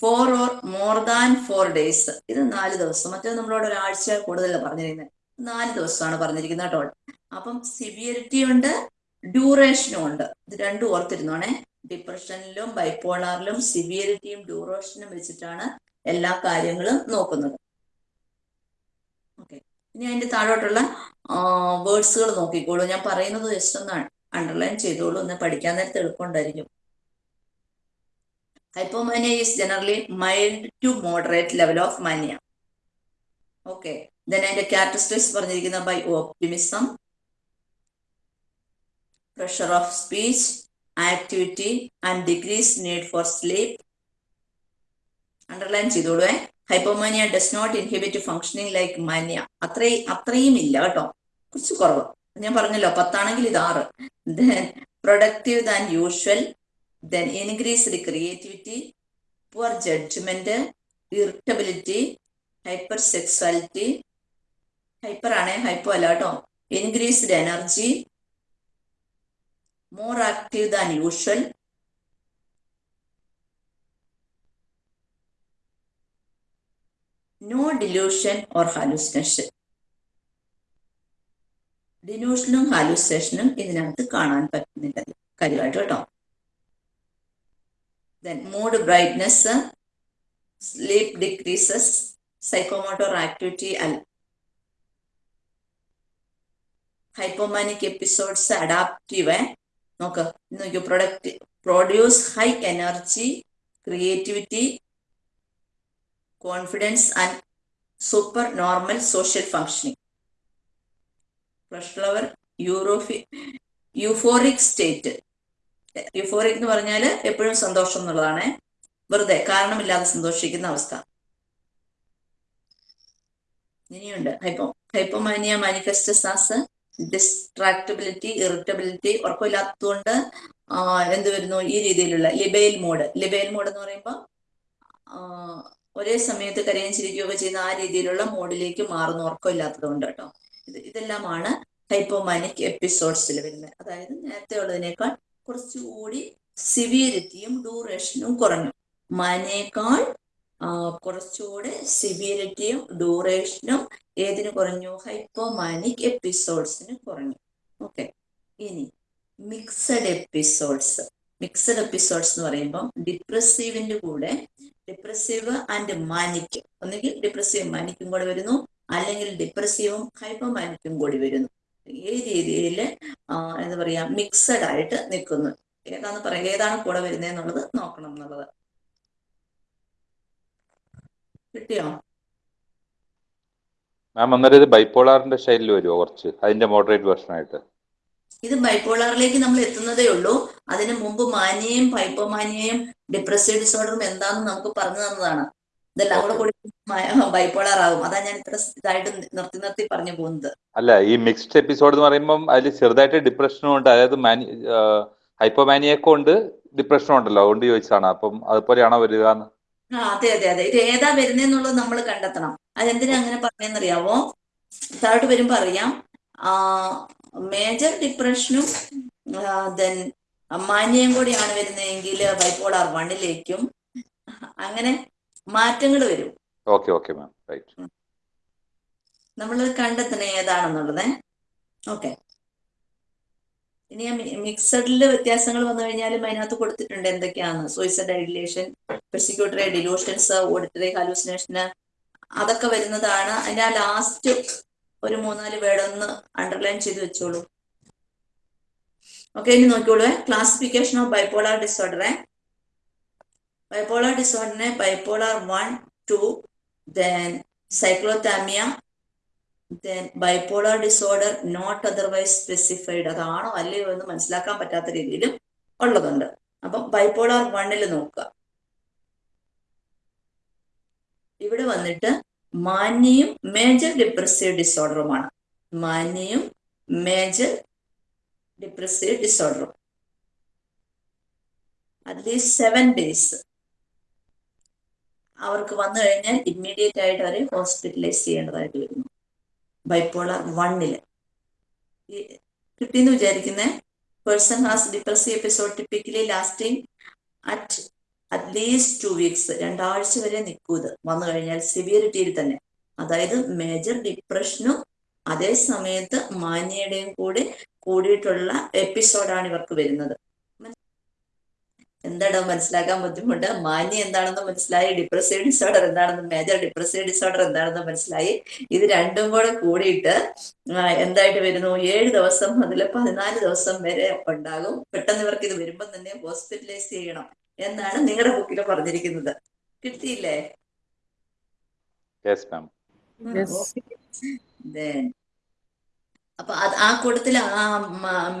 four or more than four days ഇത് നാല് ദിവസം. മറ്റേ നമ്മളോട് ഒരാഴ്ച കൂടുതൽ പറഞ്ഞിരിക്കുന്നത് നാല് ദിവസമാണ് പറഞ്ഞിരിക്കുന്നത് കേട്ടോ. അപ്പം സിവിയറിറ്റി ഉണ്ട് ഡ്യൂറേഷനും ഉണ്ട്. ഇത് രണ്ടും ഓർത്തിരുന്നോണേ ഡിപ്രഷനിലും ബൈപ്പോളാറിലും സിവിയറിറ്റിയും ഡ്യൂറേഷനും വെച്ചിട്ടാണ് എല്ലാ കാര്യങ്ങളും നോക്കുന്നത്. ഓക്കെ ഇനി അതിന്റെ താഴോട്ടുള്ള വേർഡ്സുകൾ നോക്കിക്കോളൂ. ഞാൻ പറയുന്നത് ജസ്റ്റ് ഒന്ന് അണ്ടർലൈൻ ചെയ്തോളൂ. ഒന്ന് പഠിക്കാൻ നേരത്തെ എളുപ്പമുണ്ടായിരിക്കും. Hypomania is generally mild to moderate level of mania okay then അതിന്റെ ക്യാരക്ടറിസ്റ്റിക്സ് പറഞ്ഞിരിക്കുന്ന by optimism pressure of speech activity and decrease need for sleep underline ചെയ്തോളൂ hypomania does not inhibit functioning like mania അത്രയും അത്രയും ഇല്ല കേട്ടോ. കുറച്ച് കുറവ്. ഞാൻ പറഞ്ഞല്ലോ പത്താണെങ്കിൽ ഇത് ആറ്. Then productive than usual then increased creativity poor judgment irritability hyper sexuality hyper ആണേ ഹൈപ്പോ അല്ല കേട്ടോ. Increased energy more active than usual no delusion or hallucination ഡിലൂഷനും ഹാലൂസിനേഷനും ഇതിനകത്ത് കാണാൻ പറ്റുന്നില്ല. കാര്യമായിട്ട് കേട്ടോ. Then mood brightness sleep decreases psychomotor activity hypomanic episodes adaptive നോക്ക് നോക്കൂ product produce high energy creativity confidence and super normal social functioning flower യൂറോഫി euphoric state euphoric എന്ന് പറഞ്ഞാൽ എപ്പോഴും സന്തോഷം എന്നുള്ളതാണ്. വെറുതെ കാരണമില്ലാതെ സന്തോഷിക്കുന്ന അവസ്ഥ. ഇനിയുണ്ട്. Hypo hypomania manifests as distractibility irritability ഉറക്കമില്ലാത്തതുകൊണ്ട് എന്ത് വരുന്നു? ഈ രീതിയിലുള്ള ലിബെയിൽ മോഡ് ലിബെയിൽ മോഡ് എന്ന് പറയുമ്പോൾ ഒരേ സമയത്ത് കരയും ചിരിക്കുകയൊക്കെ ചെയ്യുന്ന ആ രീതിയിലുള്ള മോഡിലേക്ക് മാറുന്ന ഉറക്കമില്ലാത്തതുകൊണ്ട് കേട്ടോ ഇത് ഇതെല്ലാമാണ് ഹൈപ്പോമാനിക് എപ്പിസോഡ്സിൽ വരുന്നത്. അതായത് നേരത്തെ ഉള്ളതിനേക്കാൾ കുറച്ചുകൂടി സിവിയറിറ്റിയും ഡ്യൂറേഷനും കുറഞ്ഞു. മാനേക്കാൾ കുറച്ചുകൂടെ സിവിയറിറ്റിയും ഡ്യൂറേഷനും ഏതിന് കുറഞ്ഞു? ഹൈപ്പോമാനിക് എപ്പിസോഡ്സിന് കുറഞ്ഞു. ഓക്കെ. ഇനി മിക്സഡ് എപ്പിസോഡ്സ്. മിക്സഡ് എപ്പിസോഡ്സ് എന്ന് പറയുമ്പോൾ ഡിപ്രസീവിന്റെ കൂടെ ഡിപ്രസീവ് ആൻഡ് മാനിക് ഒന്നുകിൽ ഡിപ്രസീവ് മാനിക്കും കൂടെ വരുന്നു. അല്ലെങ്കിൽ ഡിപ്രസീവും ഹൈപ്പോമാനിക്കും കൂടി വരുന്നു. ഈ രീതിയിൽ എന്താ പറയാ മിക്സഡ് ആയിട്ട് നിൽക്കുന്നു. ഏതാന്ന് പറയാം ഏതാണ് കൂടെ വരുന്നത് എന്നുള്ളത് നോക്കണം എന്നുള്ളത്. കിട്ടിയോ? മാം അന്നേരം ഇത് ബൈപ്പോളാറിന്റെ സ്റ്റൈലിൽ വരുമോ കുറച്ച്? അതിന്റെ മോഡറേറ്റ് വേർഷൻ ആയിട്ട്. ഇത് ബൈപ്പോളാറിലേക്ക് നമ്മൾ എത്തുന്നതേ ഉള്ളൂ. അതിന് മുമ്പ് മാനിയയും ഹൈപ്പോമാനിയയും ഡിപ്രസീവ് ഡിസോർഡറും എന്താണെന്ന് നമുക്ക് പറഞ്ഞു തന്നതാണ്. ഇതെല്ലാം കൂടെ കൂടി ബൈപ്പോളാർ ആകും അതാ ഞാൻ ഇത്ര ഇതായിട്ട് നിർത്തി നിർത്തി പറഞ്ഞു പോകുന്നത്. അല്ല ഈ മിക്സ്ഡ് എപ്പിസോഡ് എന്ന് പറയുമ്പോൾ അതിൽ ചെറുതായിട്ട് ഡിപ്രഷനും ഉണ്ട്. അതായത് മാനി ഹൈപ്പോമാനിയൊക്കെ ഉണ്ട് ഡിപ്രഷനും ഉണ്ടല്ലോ. അതുകൊണ്ട് ചോദിച്ചാണ് അപ്പം അതുപോലെയാണോ വരിക അതെ അതെ അതെ. ഇത് ഏതാ വരുന്നതെന്നുള്ളത് നമ്മൾ കണ്ടെത്തണം. അതെന്തിനാ അങ്ങനെ പറഞ്ഞെന്നറിയാവോ താഴോട്ട് വരുമ്പോ അറിയാം. മേജർ ഡിപ്രഷനും ദെൻ മാന്യം കൂടിയാണ് വരുന്നതെങ്കിൽ ബൈപ്പോളാർ വണ്ണിലേക്കും അങ്ങനെ മാറ്റങ്ങൾ വരും. ഓക്കെ ഓക്കെ മാം റൈറ്റ് നമ്മൾ കണ്ടെത്തണ ഏതാണെന്നുള്ളത്. ഓക്കെ ഇനി മിക്സഡിൽ വ്യത്യാസങ്ങൾ വന്നു കഴിഞ്ഞാലും അതിനകത്ത് കൊടുത്തിട്ടുണ്ട് എന്തൊക്കെയാണ്? Suicide ideation persecutory delusions auditory ഹാലൂസിനേഷന് അതൊക്കെ വരുന്നതാണ്. അതിന്റെ ആ ലാസ്റ്റ് ഒരു മൂന്നാൽ വേർഡ് ഒന്ന് അണ്ടർലൈൻ ചെയ്ത് വെച്ചോളൂ. ഓക്കെ ഇനി നോക്കിയോളൂ ക്ലാസിഫിക്കേഷൻ ഓഫ് ബൈപോളാർ ഡിസോർഡറെ bipolar ഡിസോർഡറിനെ bipolar one two then cyclothymia then bipolar disorder not otherwise specified അതാണോ അല്ലയോ എന്ന് മനസ്സിലാക്കാൻ പറ്റാത്ത രീതിയിലും ഉള്ളതുണ്ട്. അപ്പം ബൈപോളാർ വണ്ണിൽ നോക്കുക. ഇവിടെ വന്നിട്ട് മാന്യയും മേജർ ഡിപ്രസീവ് ഡിസോർഡറുമാണ് മാന്യയും മേജർ ഡിപ്രസീവ് ഡിസോർഡറും അറ്റ്ലീസ്റ്റ് സെവൻ ഡേയ്സ് അവർക്ക് വന്നു കഴിഞ്ഞാൽ ഇമ്മീഡിയറ്റ് ആയിട്ട് അവരെ ഹോസ്പിറ്റലൈസ് ചെയ്യേണ്ടതായിട്ട് വരുന്നു. ബൈപ്പോളർ വണ്ണിൽ കിട്ടിയെന്ന് വിചാരിക്കുന്നേ? Person has depressive episode typically lasting at at least two weeks രണ്ടാഴ്ച വരെ നിൽക്കൂ ഇത്. വന്നു കഴിഞ്ഞാൽ സിവിയറിറ്റിയിൽ തന്നെ. അതായത് മേജർ ഡിപ്രഷനും അതേ സമയത്ത് മാന്യയുടെയും കൂടി കൂടിയിട്ടുള്ള എപ്പിസോഡാണ് ഇവർക്ക് വരുന്നത്. എന്താണോ മനസ്സിലാക്കാൻ ബുദ്ധിമുട്ട്? മാന്യ എന്താണെന്ന് മനസ്സിലായി ഡിപ്രസീവ് ഡിസോർഡർ എന്താണെന്ന് മേജർ ഡിപ്രസീവ് ഡിസോർഡർ എന്താണെന്ന് മനസ്സിലായി. ഇത് രണ്ടും കൂടെ കൂടിയിട്ട് എന്തായിട്ട് വരുന്നു? ഏഴ് ദിവസം മുതൽ പതിനാല് ദിവസം വരെ ഉണ്ടാകും. പെട്ടെന്ന് ഇവർക്ക് ഇത് വരുമ്പോൾ തന്നെ ഹോസ്പിറ്റലൈസ് ചെയ്യണം. എന്നാണ് നിങ്ങളുടെ ബുക്കിൽ പറഞ്ഞിരിക്കുന്നത്. കിട്ടിയില്ലേ? യെസ് മാം അപ്പൊ അത് ആ കൂട്ടത്തിൽ ആ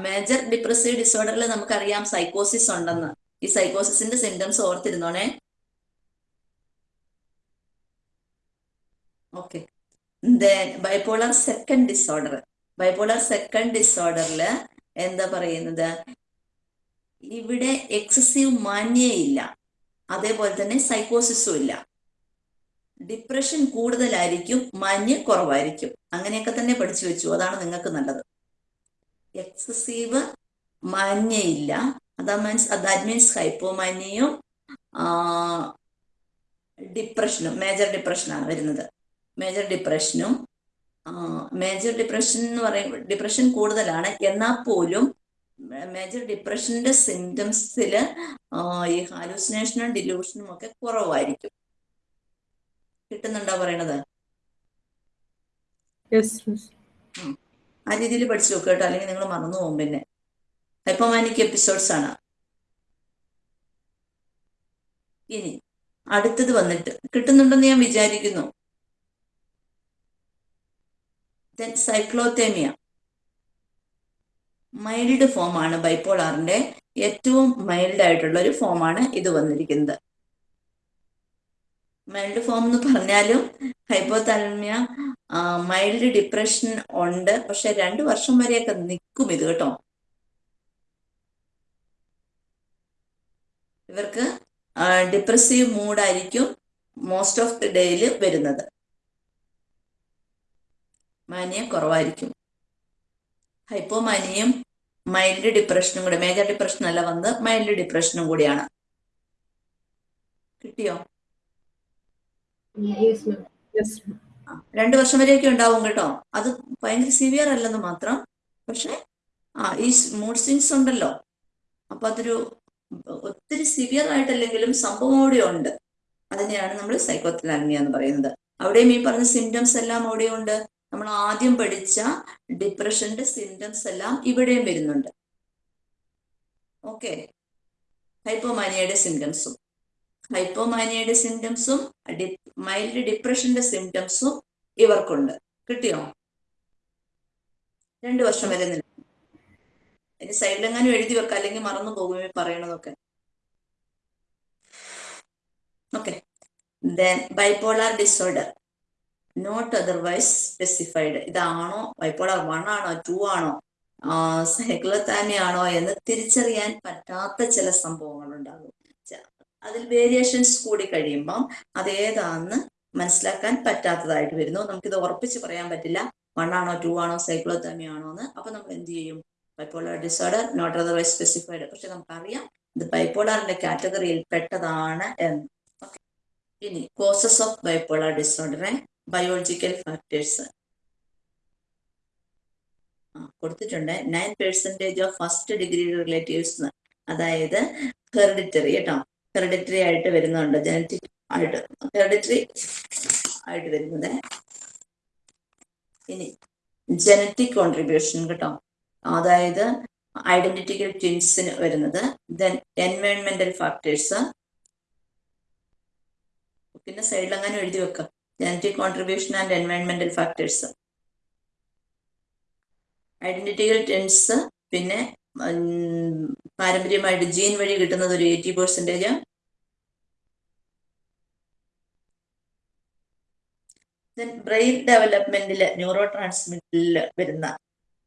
മേജർ ഡിപ്രസീവ് ഡിസോർഡറിൽ നമുക്കറിയാം സൈക്കോസിസ് ഉണ്ടെന്ന്. ഈ സൈക്കോസിന്റെ symptoms ഓർത്തിരുന്നോണേ? Okay bipolar second disorder bipolar second ഡിസോർഡറിൽ എന്താ പറയുന്നത്? ഇവിടെ എക്സസീവ് മാന്യയില്ല. അതേപോലെ തന്നെ സൈക്കോസിസും ഇല്ല. ഡിപ്രഷൻ കൂടുതലായിരിക്കും മാന്യ കുറവായിരിക്കും. അങ്ങനെയൊക്കെ തന്നെ പഠിച്ചു വെച്ചു. അതാണ് നിങ്ങൾക്ക് നല്ലത്. എക്സസീവ് മാന്യയില്ല. അതാ മീൻസ് ദാറ്റ് മീൻസ് ഹൈപ്പോമാന്യയും ഡിപ്രഷനും മേജർ ഡിപ്രഷനാണ് വരുന്നത്. മേജർ ഡിപ്രഷനും മേജർ ഡിപ്രഷൻ എന്ന് പറയുമ്പോൾ ഡിപ്രഷൻ കൂടുതലാണ്. എന്നാൽ പോലും മേജർ ഡിപ്രഷന്റെ സിംറ്റംസിൽ ഈ ഹാലൂസിനേഷനും ഡിലൂഷനും ഒക്കെ കുറവായിരിക്കും. കിട്ടുന്നുണ്ടോ പറയണത്? ആ രീതിയിൽ പഠിച്ചു നോക്കുക കേട്ടോ. അല്ലെങ്കിൽ നിങ്ങൾ മറന്നു പോകും പിന്നെ. ഹൈപ്പോമാനിക് എപ്പിസോഡ്സ് ആണ്. ഇനി അടുത്തത് വന്നിട്ട് കിട്ടുന്നുണ്ടെന്ന് ഞാൻ വിചാരിക്കുന്നു. സൈക്ലോത്തേമിയ മൈൽഡ് ഫോം ആണ് ബൈപ്പോളാറിന്റെ ഏറ്റവും മൈൽഡ് ആയിട്ടുള്ള ഒരു ഫോമാണ് ഇത് വന്നിരിക്കുന്നത്. മൈൽഡ് ഫോം എന്ന് പറഞ്ഞാലും ഹൈപ്പോതാൽമിയ മൈൽഡ് ഡിപ്രഷൻ ഉണ്ട്. പക്ഷെ രണ്ടു വർഷം വരെയൊക്കെ നിൽക്കും ഇത് കേട്ടോ. ഇവർക്ക് ഡിപ്രസീവ് മൂഡായിരിക്കും മോസ്റ്റ് ഓഫ് ദി ഡേയിൽ വരുന്നത്. മാനിയ കുറവായിരിക്കും. ഹൈപ്പോമാനിയും മൈൽഡ് ഡിപ്രഷനും കൂടെ മേജർ ഡിപ്രഷൻ അല്ല വന്ന് മൈൽഡ് ഡിപ്രഷനും കൂടിയാണ്. കിട്ടിയോ? രണ്ടു വർഷം വരെയൊക്കെ ഉണ്ടാവും കേട്ടോ. അത് ഭയങ്കര സിവിയർ അല്ലെന്ന് മാത്രം. പക്ഷെ ആ ഈ മൂഡ് സ്വിങ്സ് ഉണ്ടല്ലോ. അപ്പൊ അതൊരു ഒത്തിരി സിവിയർ ആയിട്ടല്ലെങ്കിലും സംഭവം അവിടെ ഉണ്ട്. അതിനെയാണ് നമ്മൾ സൈക്കോത്തലാമിയ എന്ന് പറയുന്നത്. അവിടെയും ഈ പറഞ്ഞ സിംറ്റംസ് എല്ലാം അവിടെ ഉണ്ട് നമ്മൾ ആദ്യം പഠിച്ച ഡിപ്രഷന്റെ സിംറ്റംസ് എല്ലാം ഇവിടെയും വരുന്നുണ്ട്. ഓക്കെ ഹൈപ്പോമാനിയയുടെ സിംറ്റംസും ഹൈപ്പോമാനിയയുടെ സിംറ്റംസും മൈൽഡ് ഡിപ്രഷന്റെ സിംറ്റംസും ഇവർക്കുണ്ട്. കിട്ടിയോ? രണ്ടു വർഷം വരെ നിൽക്കും ഇനി സൈഡിലെങ്ങാനും എഴുതി വെക്കാം അല്ലെങ്കിൽ മറന്നു പോകുമേ പറയണതൊക്കെ. Okay then bipolar disorder not otherwise specified ഇതാണോ? ബൈപോളാർ വൺ ആണോ? ടു ആണോ? സൈക്ലോതാനി ആണോ എന്ന് തിരിച്ചറിയാൻ പറ്റാത്ത ചില സംഭവങ്ങൾ ഉണ്ടാകും അതിൽ വേരിയേഷൻസ് കൂടി കഴിയുമ്പം അതേതാന്ന് മനസ്സിലാക്കാൻ പറ്റാത്തതായിട്ട് വരുന്നു. നമുക്കിത് ഉറപ്പിച്ച് പറയാൻ പറ്റില്ല. വൺ ആണോ? ടു ആണോ? സൈക്ലോതാമി ആണോ എന്ന്. അപ്പൊ നമ്മൾ എന്ത് ചെയ്യും? Bipolar disorder not otherwise specified പക്ഷെ നമുക്കറിയാം ഇത് ബൈപ്പോളാറിന്റെ കാറ്റഗറിയിൽ പെട്ടതാണ് എന്ന്. ഇനി കോസസ് ഓഫ് ബൈപ്പോളാർ ഡിസോർഡറെ ബയോളജിക്കൽ ഫാക്ടേഴ്സ് കൊടുത്തിട്ടുണ്ട്. Nine percentage of first degree relatives അതായത് ഹെറിഡിറ്ററി കേട്ടോ ഹെറിഡിറ്ററി ആയിട്ട് വരുന്നുണ്ട്. ജനറ്റിക് ആയിട്ട്. ഹെറിഡിറ്ററി ആയിട്ട് വരുന്നത്. ഇനി ജനറ്റിക് കോൺട്രിബ്യൂഷൻ കേട്ടോ അതായത് ഐഡന്റിറ്റിക്കൽ ട്വിൻസിന് വരുന്നത്. ദെൻ എൻവയോൺമെന്റൽ ഫാക്ടേഴ്സ് പിന്നെ സൈഡിൽ അങ്ങനെ എഴുതി വെക്കാം. ജനറ്റിക് കോൺട്രിബ്യൂഷൻ ആൻഡ് എൻവയൺമെന്റൽ ഫാക്ടേഴ്സ് ഐഡന്റിറ്റിക്കൽ ടെൻസ് പിന്നെ പാരമ്പര്യമായിട്ട് ജീൻ വഴി കിട്ടുന്നത് ഒരു എയ്റ്റി പെർസെന്റേജ് ബ്രെയിൻ ഡെവലപ്മെന്റിൽ ന്യൂറോ ട്രാൻസ്മിറ്ററിൽ വരുന്ന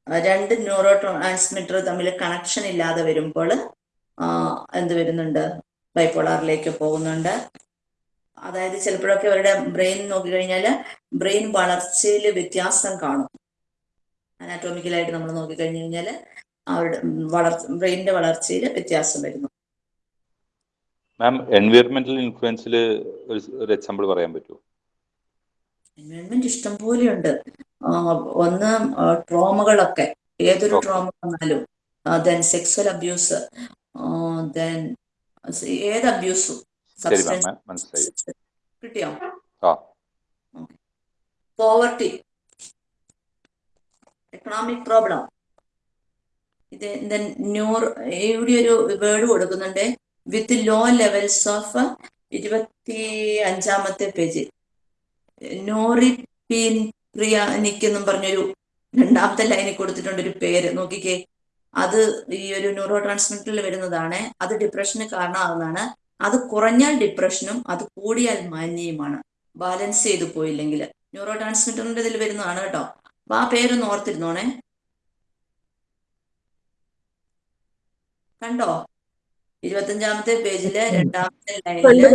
രണ്ട് ന്യൂറോ ട്രാൻസ്മിറ്റർ തമ്മിൽ കണക്ഷൻ ഇല്ലാതെ വരുമ്പോൾ എന്ത് വരുന്നുണ്ട്? ബൈപ്പോളാറിലേക്ക് പോകുന്നുണ്ട്. അതായത് ചിലപ്പോഴൊക്കെ അവരുടെ ബ്രെയിൻ നോക്കിക്കഴിഞ്ഞാൽ ബ്രെയിൻ വളർച്ചയിൽ വ്യത്യാസം കാണും. അനാറ്റോമിക്കലായിട്ട് നമ്മൾ നോക്കിക്കഴിഞ്ഞു കഴിഞ്ഞാൽ അവരുടെ വളർച്ച ബ്രെയിനിന്റെ വളർച്ചയിൽ വ്യത്യാസം വരുന്നു. മാം എൻവയറമെന്റൽ ഇൻഫ്ലുവൻസിൽ ഒരു എക്സാമ്പിൾ പറയാൻ പറ്റുമോ എൻവയോൺമെന്റ് ഇഷ്ടം പോലെ ഉണ്ട് ഒന്ന് ട്രോമകളൊക്കെ. ഏതൊരു ട്രോമ വന്നാലും. Then sexual abuse. ദെൻ ഏത് അബ്യൂസും. ശരി മാം മനസ്സിലായി. കിട്ടിയോ? ആ. പോവർട്ടി എക്കണോമിക് പ്രോബ്ലം ഇത് ന്യൂർ ഇവിടെ ഒരു വേർഡ് കൊടുക്കുന്നുണ്ട്. വിത്ത് ലോ ലെവൽസ് ഓഫ് ഇരുപത്തി അഞ്ചാമത്തെ പേജ് നോറി പീൻ പ്രിയ എന്നും പറഞ്ഞൊരു രണ്ടാമത്തെ ലൈനിൽ കൊടുത്തിട്ടുണ്ട് ഒരു പേര്. നോക്കിക്കേ. അത് ഈ ഒരു ന്യൂറോ ട്രാൻസ്മിറ്ററിൽ വരുന്നതാണ്. അത് ഡിപ്രഷന് കാരണമാകുന്നതാണ് അത് കുറഞ്ഞാൽ ഡിപ്രഷനും അത് കൂടിയാൽ മാന്യയുമാണ്. ബാലൻസ് ചെയ്തു പോയില്ലെങ്കിൽ. ന്യൂറോ ട്രാൻസ്മിറ്ററിന്റെ ഇതിൽ വരുന്നതാണ് കേട്ടോ. അപ്പൊ ആ പേരൊന്ന് ഓർത്തിരുന്നോണേ. കണ്ടോ? ഇരുപത്തഞ്ചാമത്തെ പേജിൽ രണ്ടാമത്തെ ലൈനിൽ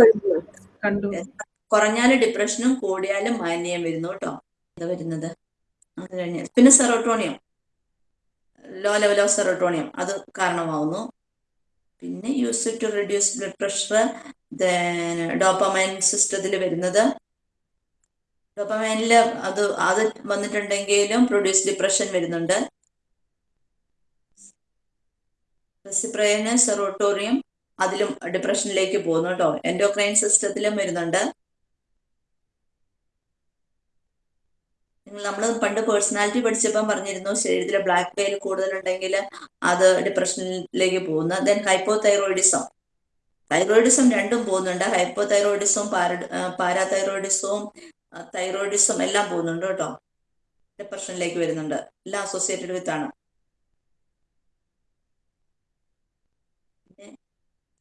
കുറഞ്ഞാൽ ഡിപ്രഷനും കൂടിയാലും മാന്യം വരുന്നു കേട്ടോ. ഇത് വരുന്നത്? അത് കഴിഞ്ഞ്. പിന്നെ serotonin low level of serotonin അത് കാരണമാവുന്നു. പിന്നെ use to reduce blood pressure dopamine സിസ്റ്റത്തിൽ വരുന്നത്. ഡോപ്പമൈനിൽ അത് അത് വന്നിട്ടുണ്ടെങ്കിലും പ്രൊഡ്യൂസ് ഡിപ്രഷൻ വരുന്നുണ്ട്. സെറോട്ടോറിയം അതിലും ഡിപ്രഷനിലേക്ക് പോകുന്നു കേട്ടോ എൻഡോക്രൈൻ സിസ്റ്റത്തിലും വരുന്നുണ്ട്. നമ്മൾ പണ്ട് പേഴ്സണാലിറ്റി പഠിച്ചപ്പം പറഞ്ഞിരുന്നു ശരീരത്തിൽ ബ്ലാക്ക് വെയിൽ കൂടുതലുണ്ടെങ്കിൽ അത് ഡിപ്രഷനിലേക്ക് പോകുന്നു. ദെൻ ഹൈപ്പോ തൈറോയിഡിസം തൈറോയിഡിസം രണ്ടും പോകുന്നുണ്ട്. ഹൈപ്പോ തൈറോയിഡിസവും പാര പാരാതൈറോയിഡിസവും തൈറോയിഡിസം എല്ലാം പോകുന്നുണ്ട് കേട്ടോ. ഡിപ്രഷനിലേക്ക് വരുന്നുണ്ട്. എല്ലാം അസോസിയേറ്റഡ് വിത്ത് ആണ്.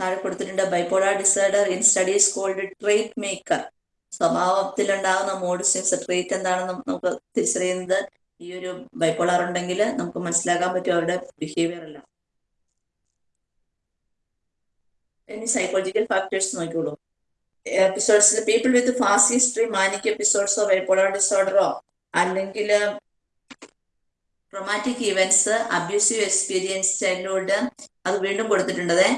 താഴെ കൊടുത്തിട്ടുണ്ട് bipolar disorder in studies called trait marker സ്വഭാവത്തിലുണ്ടാകുന്ന mood swings treat എന്താണെന്ന് നമുക്ക് തിരിച്ചറിയുന്നത് ഈ ഒരു ബൈപ്പോളാർ ഉണ്ടെങ്കിൽ നമുക്ക് മനസ്സിലാക്കാൻ പറ്റും അവരുടെ ബിഹേവിയർ എല്ലാം. ഇനി സൈക്കോളജിക്കൽ ഫാക്ടേഴ്സ് നോക്കിക്കോളൂ. എപ്പിസോഡ്സിൽ people with past history manic എപ്പിസോഡ്സോ bipolar ഡിസോർഡറോ അല്ലെങ്കിൽ traumatic events abusive experience childhood അത് വീണ്ടും കൊടുത്തിട്ടുണ്ടതേ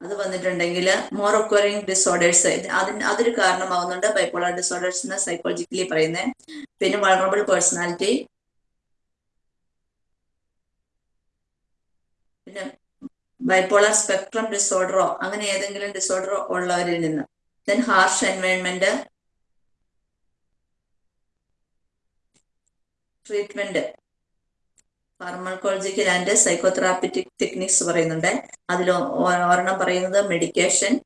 അത് വന്നിട്ടുണ്ടെങ്കിൽ മോർ ഒക്വറിങ് ഡിസോർഡേഴ്സ് അതിന് അതൊരു കാരണമാവുന്നുണ്ട്. ബൈപോളർ ഡിസോർഡേഴ്സ് എന്ന് സൈക്കോളജിക്കലി പറയുന്നത് പിന്നെ വളറബിൾ പേഴ്സണാലിറ്റി പിന്നെ ബൈപോളർ സ്പെക്ട്രം ഡിസോർഡറോ അങ്ങനെ ഏതെങ്കിലും ഡിസോർഡറോ ഉള്ളവരിൽ നിന്ന്. Then harsh environment treatment pharmacological and psychotherapeutic techniques പറയുന്നുണ്ട്. അതിൽ ഒരെണ്ണം പറയുന്നത് മെഡിക്കേഷൻ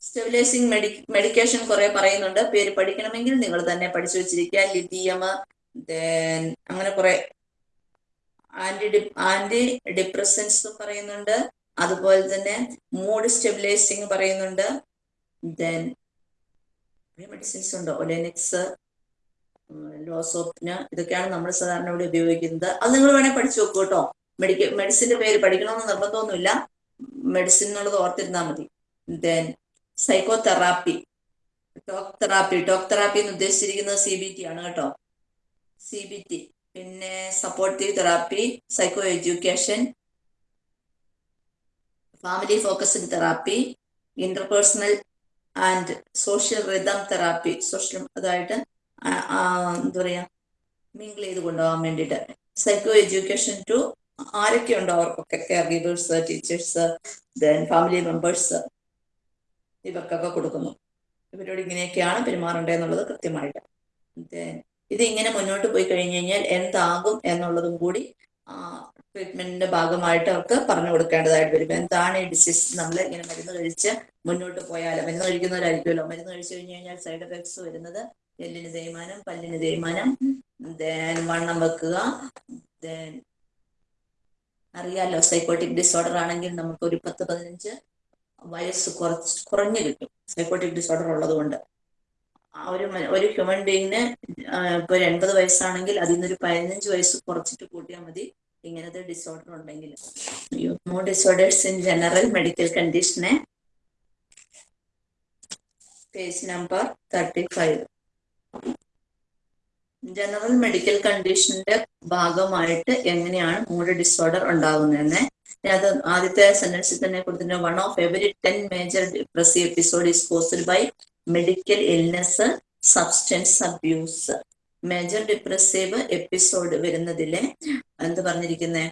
സ്റ്റെബിലൈസിങ് മെഡി മെഡിക്കേഷൻ കുറെ പറയുന്നുണ്ട്. പേര് പഠിക്കണമെങ്കിൽ നിങ്ങൾ തന്നെ പഠിച്ചു വെച്ചിരിക്കുക. ലിഥിയം അങ്ങനെ കുറെ ആന്റി ഡി ആന്റി ഡിപ്രസൻസ് പറയുന്നുണ്ട്. അതുപോലെ തന്നെ മൂഡ് സ്റ്റെബിലൈസിങ് പറയുന്നുണ്ട്. ദെൻ മെഡിസിൻസ് ഉണ്ട്? ഒലെനിക്സ് ലോസോപ്പിന് ഇതൊക്കെയാണ് നമ്മൾ സാധാരണ ഇവിടെ ഉപയോഗിക്കുന്നത്. അത് നിങ്ങൾ വേണേൽ പഠിച്ചു നോക്കൂ കേട്ടോ. മെഡിക്ക മെഡിസിന്റെ പേര് പഠിക്കണമെന്ന് നിർബന്ധമൊന്നുമില്ല. മെഡിസിൻ എന്നുള്ളത് ഓർത്തിരുന്നാൽ മതി. Then psychotherapy talk therapy talk therapy എന്ന് ഉദ്ദേശിച്ചിരിക്കുന്നത് സി ബി ടി ആണ് കേട്ടോ. സി ബി ടി പിന്നെ supportive therapy psychoeducation family focused therapy interpersonal and social rhythm therapy social അതായിട്ട് എന്താ പറയാ മിങ്കിൾ ചെയ്ത് കൊണ്ടുപോകാൻ വേണ്ടിയിട്ട്. സൈക്കോ എഡ്യൂക്കേഷൻ ടു ആരൊക്കെ ഉണ്ടോ അവർക്കൊക്കെ caregivers teachers then family members ഇവർക്കൊക്കെ കൊടുക്കുന്നു. ഇവരോട് ഇങ്ങനെയൊക്കെയാണ് പെരുമാറേണ്ടതെന്നുള്ളത് കൃത്യമായിട്ട്. ദെൻ ഇത് ഇങ്ങനെ മുന്നോട്ട് പോയി കഴിഞ്ഞു കഴിഞ്ഞാൽ എന്താകും എന്നുള്ളതും കൂടി ട്രീറ്റ്മെന്റിന്റെ ഭാഗമായിട്ട് അവർക്ക് പറഞ്ഞു കൊടുക്കേണ്ടതായിട്ട് വരും. എന്താണ് ഈ ഡിസീസ് നമ്മൾ ഇങ്ങനെ മരുന്ന് കഴിച്ച് മുന്നോട്ട് പോയാൽ മരുന്ന് കഴിക്കുന്നവരായിരിക്കുമല്ലോ? മരുന്ന് കഴിച്ചു കഴിഞ്ഞു കഴിഞ്ഞാൽ സൈഡ് എഫക്ട്സ് വരുന്നത് എല്ലിന് തേയ്മാനം പല്ലിന് തേയ്മാനം. വണ്ണം വെക്കുക. അറിയാലോ സൈക്കോട്ടിക് ഡിസോർഡർ ആണെങ്കിൽ നമുക്ക് ഒരു പത്ത് പതിനഞ്ച് വയസ്സ് കുറച്ച് കുറഞ്ഞു കിട്ടും. സൈക്കോട്ടിക് ഡിസോർഡർ ഉള്ളത് കൊണ്ട്. ഒരു ഒരു ഹ്യൂമൻ ബീങ്ങിന് ഇപ്പൊ ഒരു എൺപത് വയസ്സാണെങ്കിൽ അതിൽ നിന്നൊരു പതിനഞ്ച് വയസ്സ് കുറച്ചിട്ട് കൂട്ടിയാൽ മതി. ഇങ്ങനത്തെ ഡിസോർഡർ ഉണ്ടെങ്കിൽ. Mood disorders in general medical കണ്ടീഷനെ page number thirty five general medical കണ്ടീഷന്റെ ഭാഗമായിട്ട് എങ്ങനെയാണ് മൂഡ് ഡിസോർഡർ ഉണ്ടാകുന്നതെന്ന്. അത് ആദ്യത്തെ സെന്റൻസിൽ തന്നെ കൊടുത്തിട്ടുണ്ട്. One of every ten major depressive episode is caused by medical illness substance abuse major depressive episode വരുന്നതിലെ എന്ത് പറഞ്ഞിരിക്കുന്നത്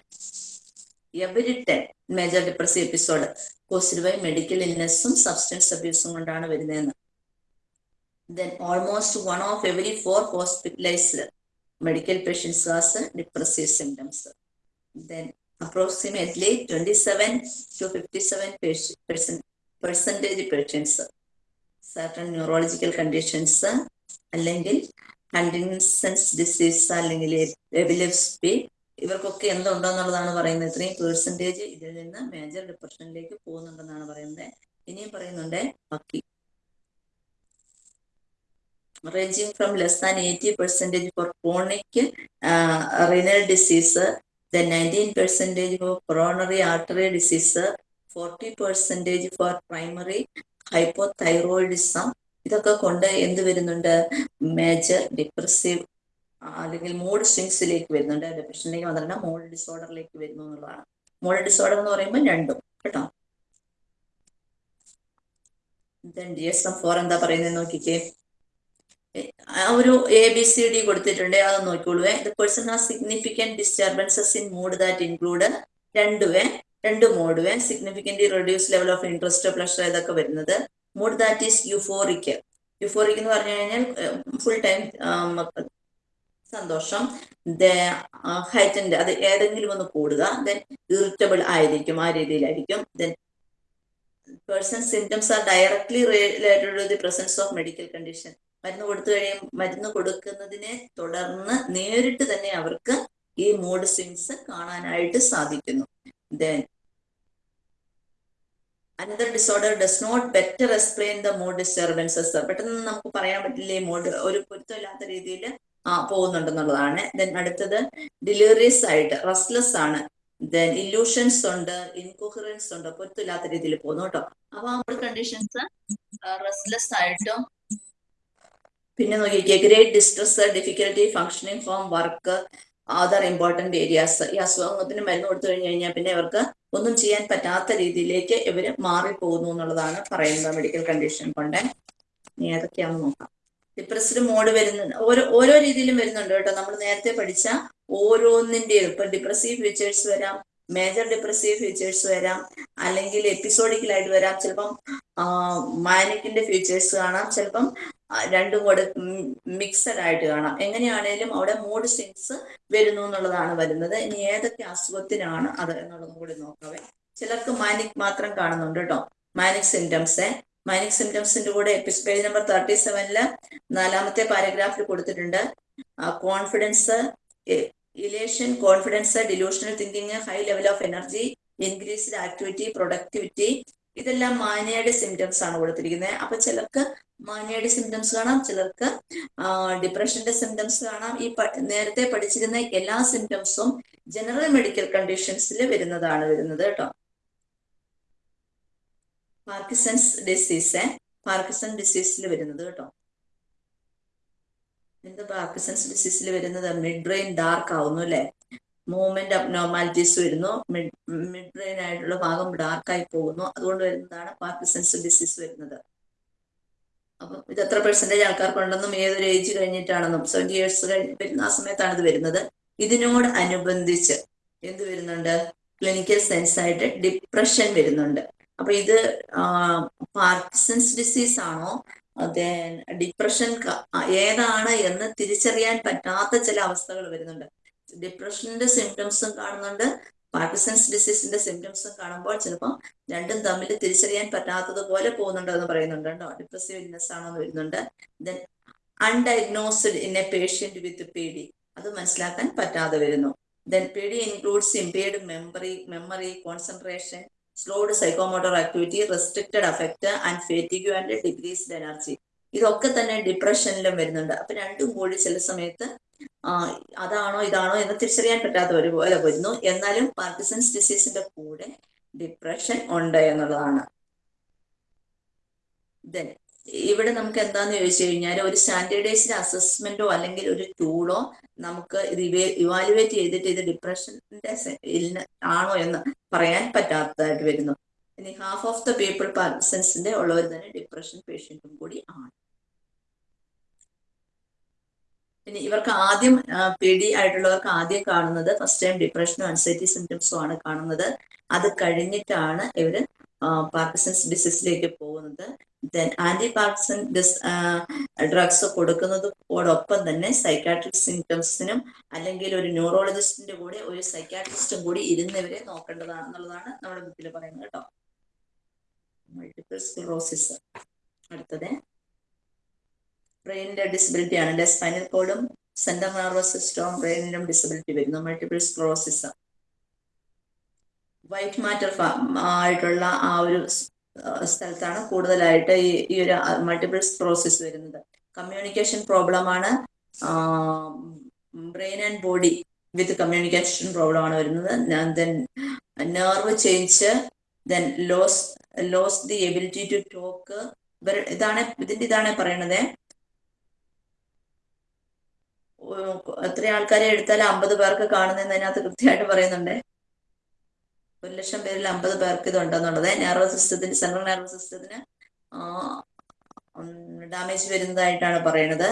every ten major depressive episode caused by medical ഇൽനെസ്സും substance അബ്യൂസും കൊണ്ടാണ് വരുന്നതെന്ന്. Then almost one of every four hospitalized medical patients has depressive symptoms. Then approximately 27 to 57 percent percentage patients certain neurological conditions അല്ലെങ്കിൽ ഹണ്ടിൻസൺസ് disease അല്ലെങ്കിൽ എബിലെപ്സി ഇവർക്കൊക്കെ എന്തുണ്ടെന്നുള്ളതാണ് പറയുന്നത് ഇത്രയും percentage ഇതിൽ നിന്ന് മേജർ ഡിപ്രഷനിലേക്ക് പോകുന്നുണ്ടെന്നാണ് പറയുന്നത് ഇനിയും പറയുന്നുണ്ട് ബാക്കി ranging from less than 80 percentage for chronic uh, renal disease, then 19 percentage for coronary artery disease, 40 percentage for primary hypothyroidism. ഇതൊക്കെ കൊണ്ട് എന്ത് വരുന്നുണ്ട് മേജർ ഡിപ്രസീവ് അല്ലെങ്കിൽ മൂഡ് സ്വിങ്സിലേക്ക് വരുന്നുണ്ട് ഡിപ്രഷനിലേക്ക് മാത്രമല്ല മൂഡ് ഡിസോർഡറിലേക്ക് വരുന്നു എന്നുള്ളതാണ് മൂഡ് ഡിസോർഡർ എന്ന് പറയുമ്പോൾ രണ്ടും കേട്ടോ ഡി എസ് എം ഫോർ എന്താ പറയുന്നത് നോക്കിക്കേ ഒരു എ ബി സി ഡി കൊടുത്തിട്ടുണ്ട് അത് നോക്കിക്കോളൂ the person has significant disturbances in mood that include രണ്ടുവേ രണ്ട് mood way significantly reduce level of interest pleasure ഇതൊക്കെ വരുന്നത്. Mood that is euphoric euphoric എന്ന് പറഞ്ഞു കഴിഞ്ഞാൽ ഫുൾ ടൈം സന്തോഷം. ഹൈറ്റൻഡ് അത് ഏതെങ്കിലും ഒന്ന് കൂടുക ദെൻ ഇറിറ്റബിൾ ആയിരിക്കും ആ രീതിയിലായിരിക്കും. Then person symptoms are directly related to the presence of medical condition മരുന്ന് കൊടുത്തു കഴിയും. മരുന്ന് കൊടുക്കുന്നതിനെ തുടർന്ന് നേരിട്ട് തന്നെ അവർക്ക് ഈ മൂഡ് സ്വിങ്സ് കാണാനായിട്ട് സാധിക്കുന്നു. Then another disorder does not better explain the mood disturbances പെട്ടെന്ന് നമുക്ക് പറയാൻ പറ്റില്ല ഈ മൂഡ് ഒരു പൊരുത്തമില്ലാത്ത രീതിയിൽ പോകുന്നുണ്ടെന്നുള്ളതാണ്. ദെൻ അടുത്തത് ഡിലിവറീസ് ആയിട്ട് റെസ്റ്റ്ലെസ് ആണ്. ദെൻ ഇല്യൂഷൻസ് ഉണ്ട് ഇൻകോഹറൻസ് ഉണ്ട് പൊരുത്തമില്ലാത്ത രീതിയിൽ പോകുന്നു കേട്ടോ. അപ്പൊ ആ മൂഡ് കണ്ടീഷൻസ് റെസ്റ്റ്ലെസ് ആയിട്ടും പിന്നെ നോക്കിയിരിക്കുക great distress difficulty functioning from work other important areas ഈ അസുഖത്തിന് മരുന്ന് കൊടുത്തു കഴിഞ്ഞു കഴിഞ്ഞാൽ പിന്നെ ഇവർക്ക് ഒന്നും ചെയ്യാൻ പറ്റാത്ത രീതിയിലേക്ക് ഇവർ മാറിപ്പോകുന്നു എന്നുള്ളതാണ് പറയുന്നത് മെഡിക്കൽ കണ്ടീഷൻ കൊണ്ട്. ഏതൊക്കെയാണെന്ന് നോക്കാം. ഡിപ്രസ്ഡ് മോഡ് വരുന്നുണ്ട് ഓരോ ഓരോ രീതിയിലും വരുന്നുണ്ട് കേട്ടോ. നമ്മൾ നേരത്തെ പഠിച്ച ഓരോന്നിന്റെയും ഇപ്പൊ ഡിപ്രസീവ് ഫീച്ചേഴ്സ് വരാം മേജർ ഡിപ്രസീവ് ഫീച്ചേഴ്സ് വരാം അല്ലെങ്കിൽ എപ്പിസോഡിക്കലായിട്ട് വരാം. ചിലപ്പം മാനിക്കിന്റെ ഫീച്ചേഴ്സ് കാണാം. ചിലപ്പം രണ്ടും കൂടെ മിക്സഡ് ആയിട്ട് കാണാം. എങ്ങനെയാണേലും അവിടെ മൂഡ് സിങ്സ് വരുന്നു എന്നുള്ളതാണ് വരുന്നത്. ഇനി ഏതൊക്കെ അസുഖത്തിനാണ് അത് എന്നുള്ളതും കൂടി നോക്കാവേ. ചിലർക്ക് മാനിക് മാത്രം കാണുന്നുണ്ട് കേട്ടോ. മാനിക് സിംറ്റംസ് മാനിക് സിംറ്റംസിന്റെ കൂടെ പേജ് നമ്പർ തേർട്ടി സെവനിൽ നാലാമത്തെ പാരഗ്രാഫിൽ കൊടുത്തിട്ടുണ്ട്. Confidence elation confidence delusional thinking high level of energy increased activity productivity ഇതെല്ലാം മാനിയയുടെ സിംറ്റംസ് ആണ് കൊടുത്തിരിക്കുന്നത്. അപ്പൊ ചിലർക്ക് മാനിയയുടെ സിംറ്റംസ് കാണാം ചിലർക്ക് ഡിപ്രഷന്റെ സിംറ്റംസ് കാണാം. ഈ നേരത്തെ പഠിച്ചിരുന്ന എല്ലാ സിംറ്റംസും ജനറൽ മെഡിക്കൽ കണ്ടീഷൻസിൽ വരുന്നതാണ് വരുന്നത് കേട്ടോ. പാർക്കിസൺസ് ഡിസീസ് പാർക്കിസൺ ഡിസീസിൽ വരുന്നത് കേട്ടോ. എന്ത് പാർക്കിസൺസ് ഡിസീസിൽ വരുന്നത്? മിഡ് ബ്രെയിൻ ഡാർക്ക് ആവുന്നു അല്ലെ? മൂവ്മെന്റ് അബ്നോർമാലിറ്റീസ് വരുന്നു. മിഡ് മിഡ് ബ്രെയിൻ ആയിട്ടുള്ള ഭാഗം ഡാർക്കായി പോകുന്നു. അതുകൊണ്ട് വരുന്നതാണ് പാർക്കിസൺസ് ഡിസീസ് വരുന്നത്? അപ്പൊ ഇത് എത്ര പെർസെന്റേജ് ആൾക്കാർക്കുണ്ടെന്നും ഏതൊരു ഏജ് കഴിഞ്ഞിട്ടാണെന്നും സെവന്റി ഇയേഴ്സ് കഴിഞ്ഞ് വരുന്ന ആ സമയത്താണ് ഇത് വരുന്നത്. ഇതിനോട് അനുബന്ധിച്ച് എന്ത് വരുന്നുണ്ട്? ക്ലിനിക്കൽ സെൻസ് ആയിട്ട് ഡിപ്രഷൻ വരുന്നുണ്ട്. അപ്പൊ ഇത് പാർക്കിസൺസ് ഡിസീസ് ആണോ? ഡിപ്രഷൻ ഏതാണ് എന്ന് തിരിച്ചറിയാൻ പറ്റാത്ത ചില അവസ്ഥകൾ വരുന്നുണ്ട്. ഡിപ്രഷന്റെ സിംറ്റംസും കാണുന്നുണ്ട്. പാർക്കിസൺസ് ഡിസീസിന്റെ സിംറ്റംസും കാണുമ്പോൾ ചിലപ്പോൾ രണ്ടും തമ്മിൽ തിരിച്ചറിയാൻ പറ്റാത്തതുപോലെ പോകുന്നുണ്ടോ എന്ന് പറയുന്നുണ്ട് കേട്ടോ. ഡിപ്രസീവ് ഇൽനെസ് ആണോ എന്ന് വരുന്നുണ്ട്. Then undiagnosed in a patient with P D അത് മനസ്സിലാക്കാൻ പറ്റാതെ വരുന്നു. Then P D includes impaired memory memory concentration slowed psychomotor activity restricted affect and fatigue and decreased energy ഇതൊക്കെ തന്നെ ഡിപ്രഷനിലും വരുന്നുണ്ട്. അപ്പൊ രണ്ടും കൂടി ചില സമയത്ത് അതാണോ ഇതാണോ എന്ന് തിരിച്ചറിയാൻ പറ്റാത്ത ഒരുപോലെ വരുന്നു. എന്നാലും പാർക്കിസൺസ് ഡിസീസിന്റെ കൂടെ ഡിപ്രഷൻ ഉണ്ട് എന്നുള്ളതാണ്. ഇവിടെ നമുക്ക് എന്താന്ന് ചോദിച്ചു കഴിഞ്ഞാൽ ഒരു സ്റ്റാൻഡേർഡൈസ്ഡ് അസസ്മെന്റോ അല്ലെങ്കിൽ ഒരു ടൂളോ നമുക്ക് ഇത് ഇവാലുവേറ്റ് ചെയ്തിട്ട് ഇത് ഡിപ്രഷന്റെ ആണോ എന്ന് പറയാൻ പറ്റാത്തതായിട്ട് വരുന്നു. ഇനി ഹാഫ് ഓഫ് ദ പീപ്പിൾ പാർക്കിസൺസിന്റെ ഉള്ളവർ തന്നെ ഡിപ്രഷൻ പേഷ്യന്റും കൂടി ആണ്. പിന്നെ ഇവർക്ക് ആദ്യം പേടി ആയിട്ടുള്ളവർക്ക് ആദ്യം കാണുന്നത് ഫസ്റ്റ് ടൈം ഡിപ്രഷനും അൻസൈറ്റി സിംറ്റംസും ആണ് കാണുന്നത്. അത് കഴിഞ്ഞിട്ടാണ് ഇവർ പാർക്കിസൺസ് ഡിസീസിലേക്ക് പോകുന്നത്. ദെൻ ആന്റി പാർക്കിസൺ ഡിസ് ഡ്രഗ്സ് കൊടുക്കുന്നതോടൊപ്പം തന്നെ സൈക്കാട്രിക് സിംറ്റംസിനും അല്ലെങ്കിൽ ഒരു ന്യൂറോളജിസ്റ്റിന്റെ കൂടെ ഒരു സൈക്കാട്രിസ്റ്റും കൂടി ഇരുന്നവരെ നോക്കേണ്ടതാണെന്നുള്ളതാണ് നമ്മുടെ ബുക്കിൽ പറയുന്നത് കേട്ടോ. മൾട്ടിപ്പിൾ സ്ക്ലോസിസ് അടുത്തത്. ബ്രെയിനിന്റെ ഡിസബിലിറ്റി ആണ്. സ്പൈനൽ കോഡും സെൻട്രൽ നെർവസ് സിസ്റ്റവും ബ്രെയിനിലും ഡിസബിലിറ്റി വരുന്നു. മൾട്ടിപ്പിൾ സ്ക്ലോറോസിസ് വൈറ്റ് മാറ്റർ ആയിട്ടുള്ള ആ ഒരു സ്ഥലത്താണ് കൂടുതലായിട്ട് ഈ ഈ ഒരു മൾട്ടിപ്പിൾ സ്ക്ലോറോസിസ് വരുന്നത്. കമ്മ്യൂണിക്കേഷൻ പ്രോബ്ലം ആണ്. Brain and body with communication problem ആണ് വരുന്നത്. Then nerve change then loss loss the ability to talk ഇതാണ് ഇതിന്റെ ഇതാണ് പറയണത് എത്ര ആൾക്കാരെ എടുത്താൽ അമ്പത് പേർക്ക് കാണുന്നതെന്ന് അതിനകത്ത് കൃത്യമായിട്ട് പറയുന്നുണ്ട്. ഒരു ലക്ഷം പേരിൽ അമ്പത് പേർക്ക് ഇത് ഉണ്ടെന്നുള്ളത് നെർവസ് സിസ്റ്റത്തിന് സെൻട്രൽ നെർവസ് സിസ്റ്റത്തിന് ഡാമേജ് വരുന്നതായിട്ടാണ് പറയുന്നത്.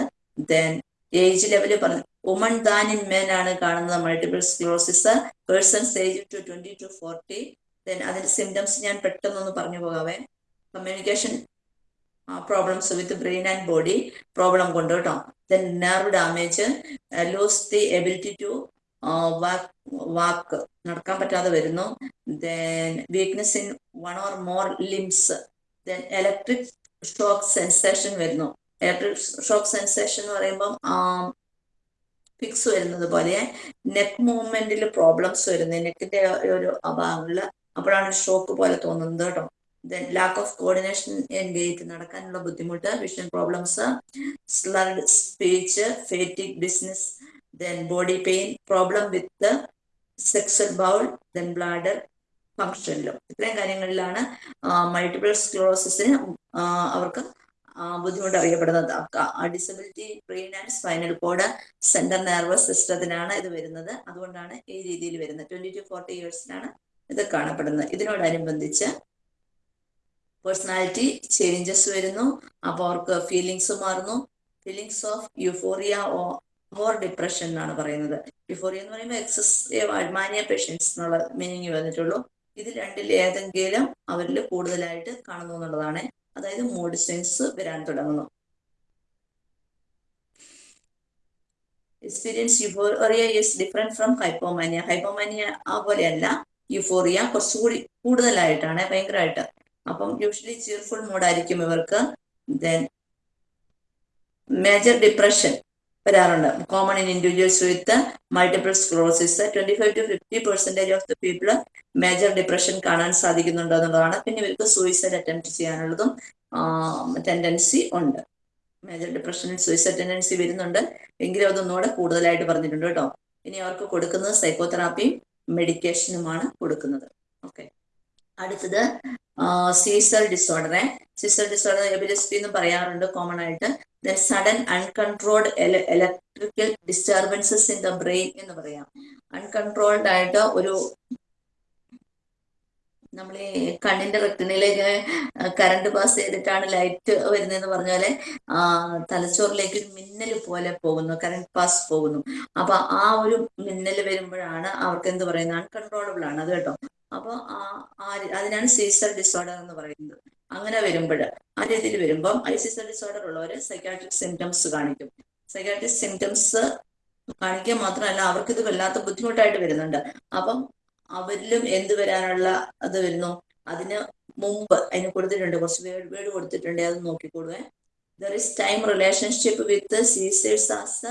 ദെൻ ഏജ് ലെവൽ പറഞ്ഞു വുമൺ ദാൻ ഇൻ മെൻ ആണ് കാണുന്നത്. Multiple sclerosis persons age to twenty to forty. Then അതിന്റെ സിംറ്റംസ് ഞാൻ പെട്ടെന്നൊന്ന് പറഞ്ഞു പോകാവേ. Communication problems with brain and body problem കൊണ്ട് കേട്ടോ. Then nerve damage lose the ability to walk നടക്കാൻ പറ്റാതെ വരുന്നു. Then weakness in one or more limbs then electric shock sensation വരുന്നു. ഇലക്ട്രിക് ഷോക്ക് സെൻസേഷൻ എന്ന് പറയുമ്പം ഫിക്സ് വരുന്നത് പോലെ നെക്ക് മൂവ്മെന്റിൽ പ്രോബ്ലംസ് വരുന്നത് നെക്കിന്റെ ഒരു അഭാവങ്ങളിൽ അപ്പോഴാണ് ഷോക്ക് പോലെ തോന്നുന്നത് കേട്ടോ. Lack of coordination in gait നടക്കാനുള്ള ബുദ്ധിമുട്ട് vision problems slurred speech fatigue dizziness then body pain problem with sexual bowel then bladder ഫംഗ്ഷനിലും ഇത്രയും കാര്യങ്ങളിലാണ് മൾട്ടിപ്പിൾ സ്ക്ലോസിസിന് അവർക്ക് ബുദ്ധിമുട്ട് അറിയപ്പെടുന്നത്. Disability brain and spinal cord central nervous സിസ്റ്റത്തിനാണ് ഇത് വരുന്നത്. അതുകൊണ്ടാണ് ഈ രീതിയിൽ വരുന്നത്. ട്വന്റി ടു ഫോർട്ടി ഇയേഴ്സിലാണ് ഇത് കാണപ്പെടുന്നത്. ഇതിനോടനുബന്ധിച്ച് പേഴ്സണാലിറ്റി ചേഞ്ചസ് വരുന്നു. അപ്പോൾ അവർക്ക് ഫീലിങ്സ് മാറുന്നു. Feelings of euphoria or depression എന്നാണ് പറയുന്നത്. യുഫോറിയ എന്ന് പറയുമ്പോൾ എക്സസ് മാനിയ പേഷ്യൻസ് എന്നുള്ള മീനിങ് വന്നിട്ടുള്ളൂ. ഇത് രണ്ടിൽ ഏതെങ്കിലും അവരിൽ കൂടുതലായിട്ട് കാണുന്നു എന്നുള്ളതാണ്. അതായത് മൂഡ് സ്വിങ്സ് വരാൻ തുടങ്ങുന്നു. Experience euphoria is different from hypomania hypomania പോലെയല്ല. യുഫോറിയ കുറച്ചുകൂടി കൂടുതലായിട്ടാണ് ഭയങ്കരമായിട്ട്. അപ്പം യൂഷ്വലി ചിയർഫുൾ മൂഡായിരിക്കും ഇവർക്ക്. ദെൻ മേജർ ഡിപ്രഷൻ വരാറുണ്ട്. Common in individuals with multiple sclerosis twenty five to fifty percentage of the people major depression കാണാൻ സാധിക്കുന്നുണ്ടോ എന്നുള്ളതാണ്. പിന്നെ ഇവർക്ക് സൂയിസൈഡ് അറ്റംപ്റ്റ് ചെയ്യാനുള്ളതും ടെൻഡൻസി ഉണ്ട്. മേജർ ഡിപ്രഷനിൽ സൂയിസൈഡ് ടെൻഡൻസി വരുന്നുണ്ട്. എങ്കിലും അതൊന്നുകൂടെ കൂടുതലായിട്ട് പറഞ്ഞിട്ടുണ്ട് കേട്ടോ. ഇനി അവർക്ക് കൊടുക്കുന്നത് സൈക്കോതെറാപ്പിയും മെഡിക്കേഷനുമാണ് കൊടുക്കുന്നത്. ഓക്കെ അടുത്തത് സീസൽ ഡിസോർഡറെ സീസൽ ഡിസോർഡർ എബിലിസ്പി എന്ന് പറയാറുണ്ട് കോമൺ ആയിട്ട്. Then sudden uncontrolled electrical disturbances in the brain എന്ന് പറയാം. അൺകൺട്രോൾഡ് ആയിട്ട് ഒരു നമ്മൾ ഈ കണ്ണിന്റെ റെറ്റിനിലേക്ക് കറണ്ട് പാസ് ചെയ്തിട്ടാണ് ലൈറ്റ് വരുന്നതെന്ന് പറഞ്ഞാൽ തലച്ചോറിലേക്ക് മിന്നൽ പോലെ പോകുന്നു കറണ്ട് പാസ് പോകുന്നു. അപ്പൊ ആ ഒരു മിന്നൽ വരുമ്പോഴാണ് അവർക്ക് എന്ത് പറയുന്നത്? അൺകൺട്രോളബിൾ ആണ്. അത് കേട്ടോ. അപ്പൊ ആ ആ- അതിനാണ് സീസർ ഡിസോർഡർ എന്ന് പറയുന്നത്. അങ്ങനെ വരുമ്പോൾ ആ രീതിയിൽ വരുമ്പം ഐ സീസർ ഡിസോർഡർ ഉള്ളവര് സൈക്കാട്രിക് സിംറ്റംസ് കാണിക്കും. സൈക്കാട്രിക് സിംറ്റംസ് കാണിക്കുക മാത്രമല്ല അവർക്ക് ഇത് വല്ലാത്ത ബുദ്ധിമുട്ടായിട്ട് വരുന്നുണ്ട്. അപ്പം അവരിലും എന്ത് വരാനുള്ള അത് വരുന്നു? അതിന് മുമ്പ് അതിന് കൊടുത്തിട്ടുണ്ട് കുറച്ച് വേർഡ് വേർഡ് കൊടുത്തിട്ടുണ്ട് അത് നോക്കിക്കൊടുവേ there is time relationship with seizures as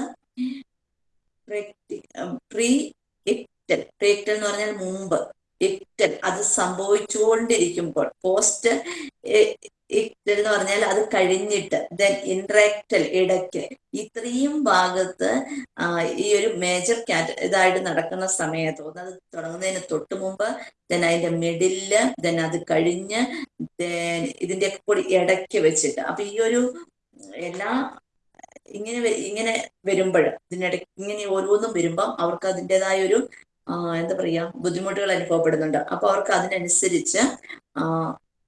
preictal preictal എന്ന് പറഞ്ഞാൽ മുമ്പ്. ഇക്ടൽ അത് സംഭവിച്ചുകൊണ്ടിരിക്കുമ്പോൾ പോസ്റ്റ് ഇക്ടൽ എന്ന് പറഞ്ഞാൽ അത് കഴിഞ്ഞിട്ട് ദെൻ ഇൻട്രാക്ടൽ ഇടയ്ക്ക്. ഇത്രയും ഭാഗത്ത് ഈ ഒരു മേജർ കാറ്റ് ഇതായിട്ട് നടക്കുന്ന സമയത്ത് ഒന്ന് അത് തുടങ്ങുന്നതിന് തൊട്ട് മുമ്പ് ദെൻ അതിന്റെ മിഡിൽ ദെൻ അത് കഴിഞ്ഞ് ദെൻ ഇതിന്റെ കൂടി ഇടയ്ക്ക് വെച്ചിട്ട്. അപ്പൊ ഈ ഒരു എല്ലാ ഇങ്ങനെ ഇങ്ങനെ വരുമ്പോൾ ഇതിനിടയ്ക്ക് ഇങ്ങനെ ഓരോന്നും വരുമ്പം അവർക്ക് അതിന്റെതായ ഒരു എന്താ പറയാ ബുദ്ധിമുട്ടുകൾ അനുഭവപ്പെടുന്നുണ്ട്. അപ്പൊ അവർക്ക് അതിനനുസരിച്ച്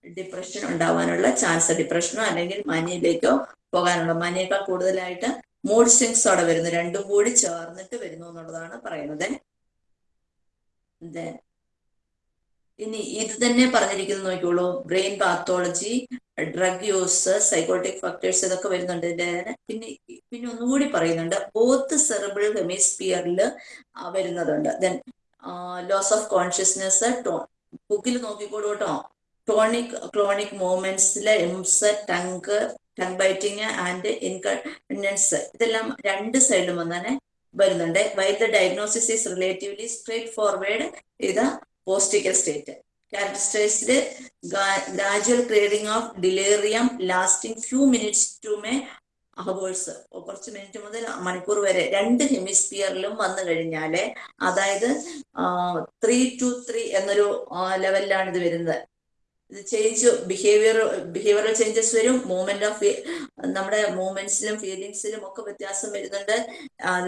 ഡിപ്രഷൻ ഉണ്ടാവാനുള്ള ചാൻസ് ഡിപ്രഷനോ അല്ലെങ്കിൽ മനിയിലേക്കോ പോകാനുള്ള. മനിയേക്കാൾ കൂടുതലായിട്ട് മൂഡ് സ്വിങ്സ് അവിടെ വരുന്നു. രണ്ടും കൂടി ചേർന്നിട്ട് വരുന്നു എന്നുള്ളതാണ് പറയുന്നത്. ഇനി ഇത് തന്നെ പറഞ്ഞിരിക്കുന്നത് നോക്കിയുള്ളൂ brain pathology drug use psychotic factors ഇതൊക്കെ വരുന്നുണ്ട് ഇതിന്റെ പിന്നെ പിന്നെ ഒന്നുകൂടി പറയുന്നുണ്ട് ബോത്ത് സെറബിൾ ഹെമിസ്ഫിയറിൽ വരുന്നതുണ്ട്. ദെൻ ലോസ് ഓഫ് കോൺഷ്യസ്നെസ് ബുക്കിൽ നോക്കിക്കോളൂ കേട്ടോ. ടോണിക് ക്ലോണിക് മൂവ്മെന്റ്സിലെ എംസ് ടങ്ക് ടങ് ബൈറ്റിങ് ആൻഡ് ഇൻകൺസ് ഇതെല്ലാം രണ്ട് സൈഡിലും വന്നാണ് വരുന്നുണ്ട്. Why the diagnosis is relatively straightforward ഇത് postictal state characterized gradual clearing of delirium lasting few minutes to may hours കുറച്ച് മിനിറ്റ് മുതൽ മണിക്കൂർ വരെ രണ്ട് ഹെമിസ്ഫിയറിലും വന്നു കഴിഞ്ഞാൽ അതായത് ത്രീ ടു ത്രീ എന്നൊരു ലെവലിലാണ് ഇത് വരുന്നത്. ചേഞ്ച് ബിഹേവിയർ ബിഹേവിയറൽ ചേഞ്ചസ് വരും. മൂവ്മെന്റ് ഓഫ് നമ്മുടെ മൂവ്മെന്റ്സിലും ഫീലിങ്സിലും ഒക്കെ വ്യത്യാസം വരുന്നുണ്ട്.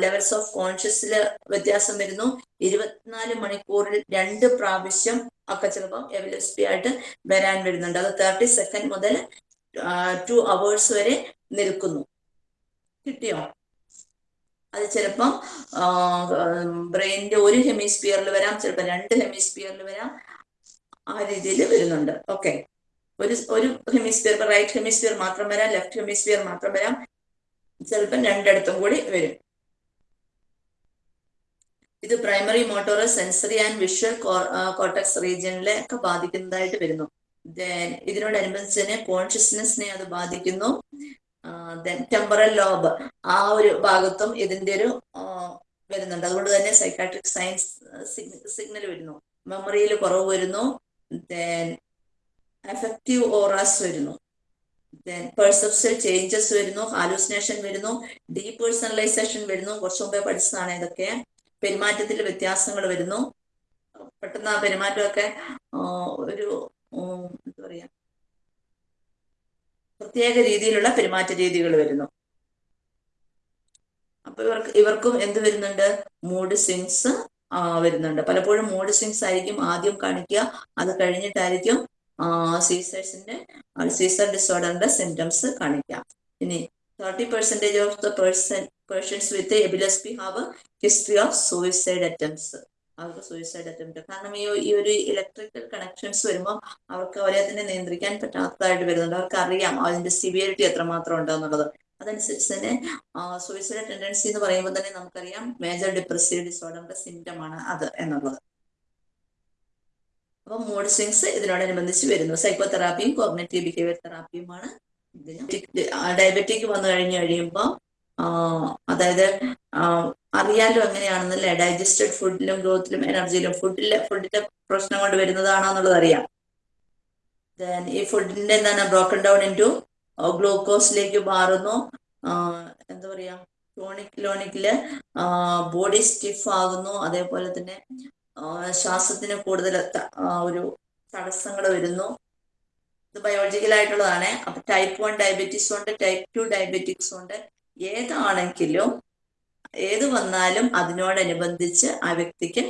ലെവൽസ് ഓഫ് കോൺഷ്യസിൽ വ്യത്യാസം വരുന്നു. ഇരുപത്തിനാല് മണിക്കൂറിൽ രണ്ട് പ്രാവശ്യം ഒക്കെ ചിലപ്പോൾ എവലസ്പി ആയിട്ട് വരാൻ വരുന്നുണ്ട്. അത് തേർട്ടി സെക്കൻഡ് മുതൽ ടു അവേഴ്സ് വരെ നിൽക്കുന്നു. കിട്ടിയോ? അത് ചിലപ്പം ബ്രെയിനിന്റെ ഒരു ഹെമിസ്ഫിയറിൽ വരാം. ചിലപ്പോൾ രണ്ട് ഹെമിസ്ഫിയറിൽ വരാം. ആ രീതിയിൽ വരുന്നുണ്ട്. ഓക്കെ ഒരു ഒരു ഹെമിസ്ഫിയർ റൈറ്റ് ഹെമിസ്ഫിയർ മാത്രം വരാം ലെഫ്റ്റ് ഹെമിസ്ഫിയർ മാത്രം വരാം. ചിലപ്പം രണ്ടിടത്തും കൂടി വരും. ഇത് primary motor sensory and visual cortex റീജിയനിലെ ഒക്കെ ബാധിക്കുന്നതായിട്ട് വരുന്നു. ദെൻ ഇതിനോടനുബന്ധിച്ച് തന്നെ കോൺഷ്യസ്നെസ്സിനെ അത് ബാധിക്കുന്നു. ദെൻ ടെമ്പറൽ ലോബ് ആ ഒരു ഭാഗത്തും ഇതിന്റെ ഒരു വരുന്നുണ്ട്. അതുകൊണ്ട് തന്നെ സൈക്കാട്രിക് സയൻസ് സിഗ്നൽ വരുന്നു. മെമ്മറിയിൽ കുറവ് വരുന്നു. ദെൻ എഫക്റ്റീവ് ഓറാസ് വരുന്നു. ദെൻ പെർസെപ്ഷൻ ചേഞ്ചസ് വരുന്നു ഹാലൂസിനേഷൻ വരുന്നു ഡീപേഴ്സണലൈസേഷൻ വരുന്നു. കുറച്ചു മുമ്പേ പഠിച്ചതാണ് ഇതൊക്കെ. പെരുമാറ്റത്തിൽ വ്യത്യാസങ്ങൾ വരുന്നു. പെട്ടെന്ന് ആ പെരുമാറ്റമൊക്കെ ഒരു എന്താ പറയാ പ്രത്യേക രീതിയിലുള്ള പെരുമാറ്റ രീതികൾ വരുന്നു. അപ്പൊ ഇവർക്ക് ഇവർക്കും എന്ത് വരുന്നുണ്ട്? മൂഡ് സ്വിങ്സ് വരുന്നുണ്ട്. പലപ്പോഴും മൂഡ് സ്വിങ്സ് ആയിരിക്കും ആദ്യം കാണിക്കുക. അത് കഴിഞ്ഞിട്ടായിരിക്കും സീസേഴ്സിന്റെ സീസർ ഡിസോർഡറിന്റെ സിംറ്റംസ് കാണിക്കുക. ഇനി thirty percentage of the person persons with epilepsy have history of suicide attempts അവർക്ക് സൂയിസൈഡ് അറ്റംപ്റ്റ് കാരണം ഈ ഈ ഒരു ഇലക്ട്രിക്കൽ കണക്ഷൻസ് വരുമ്പോൾ അവർക്ക് അവരെ തന്നെ നിയന്ത്രിക്കാൻ പറ്റാത്തതായിട്ട് വരുന്നുണ്ട്. അവർക്ക് അറിയാം അതിന്റെ സിവിയറിറ്റി എത്രമാത്രം ഉണ്ടെന്നുള്ളത്. അതനുസരിച്ച് തന്നെ സൂയിസൈഡ് ടെൻഡൻസി എന്ന് പറയുമ്പോൾ തന്നെ നമുക്കറിയാം മേജർ ഡിപ്രസീവ് ഡിസോർഡറിന്റെ സിംറ്റം ആണ് അത് എന്നുള്ളത്. അപ്പൊ മൂഡ് സ്വിങ്സ് ഇതിനോടനുബന്ധിച്ച് വരുന്നു. സൈക്കോ തെറാപ്പിയും കോഗ്നറ്റീവ് ബിഹേവിയർ തെറാപ്പിയുമാണ് ഇതിന്. ഡയബറ്റിക് വന്നു കഴിഞ്ഞു കഴിയുമ്പോൾ അതായത് അറിയാലും എങ്ങനെയാണെന്നല്ലേ? ഡൈജസ്റ്റഡ് ഫുഡിലും ഗ്രോത്തിലും എനർജിയിലും ഫുഡിലെ ഫുഡിന്റെ പ്രശ്നം കൊണ്ട് വരുന്നതാണോ എന്നുള്ളത് അറിയാം. ദെൻ ഈ ഫുഡിന്റെ എന്താണ്? ബ്രോക്കൺ ഡൗൺ ഇന്റു ഗ്ലൂക്കോസിലേക്ക് മാറുന്നു. എന്താ പറയാ ക്രോണിക് ലോണിക്കിൽ ബോഡി സ്റ്റിഫ് ആകുന്നു. അതേപോലെ തന്നെ ശ്വാസത്തിന് കൂടുതൽ ഒരു തടസ്സങ്ങൾ വരുന്നു. ഇത് ബയോളജിക്കൽ ആയിട്ടുള്ളതാണ്. അപ്പൊ ടൈപ്പ് വൺ ഡയബറ്റീസ് ഉണ്ട് ടൈപ്പ് ടു ഡയബറ്റിക്സ് ഉണ്ട്. ഏതാണെങ്കിലും ഏത് വന്നാലും അതിനോടനുബന്ധിച്ച് ആ വ്യക്തിക്ക്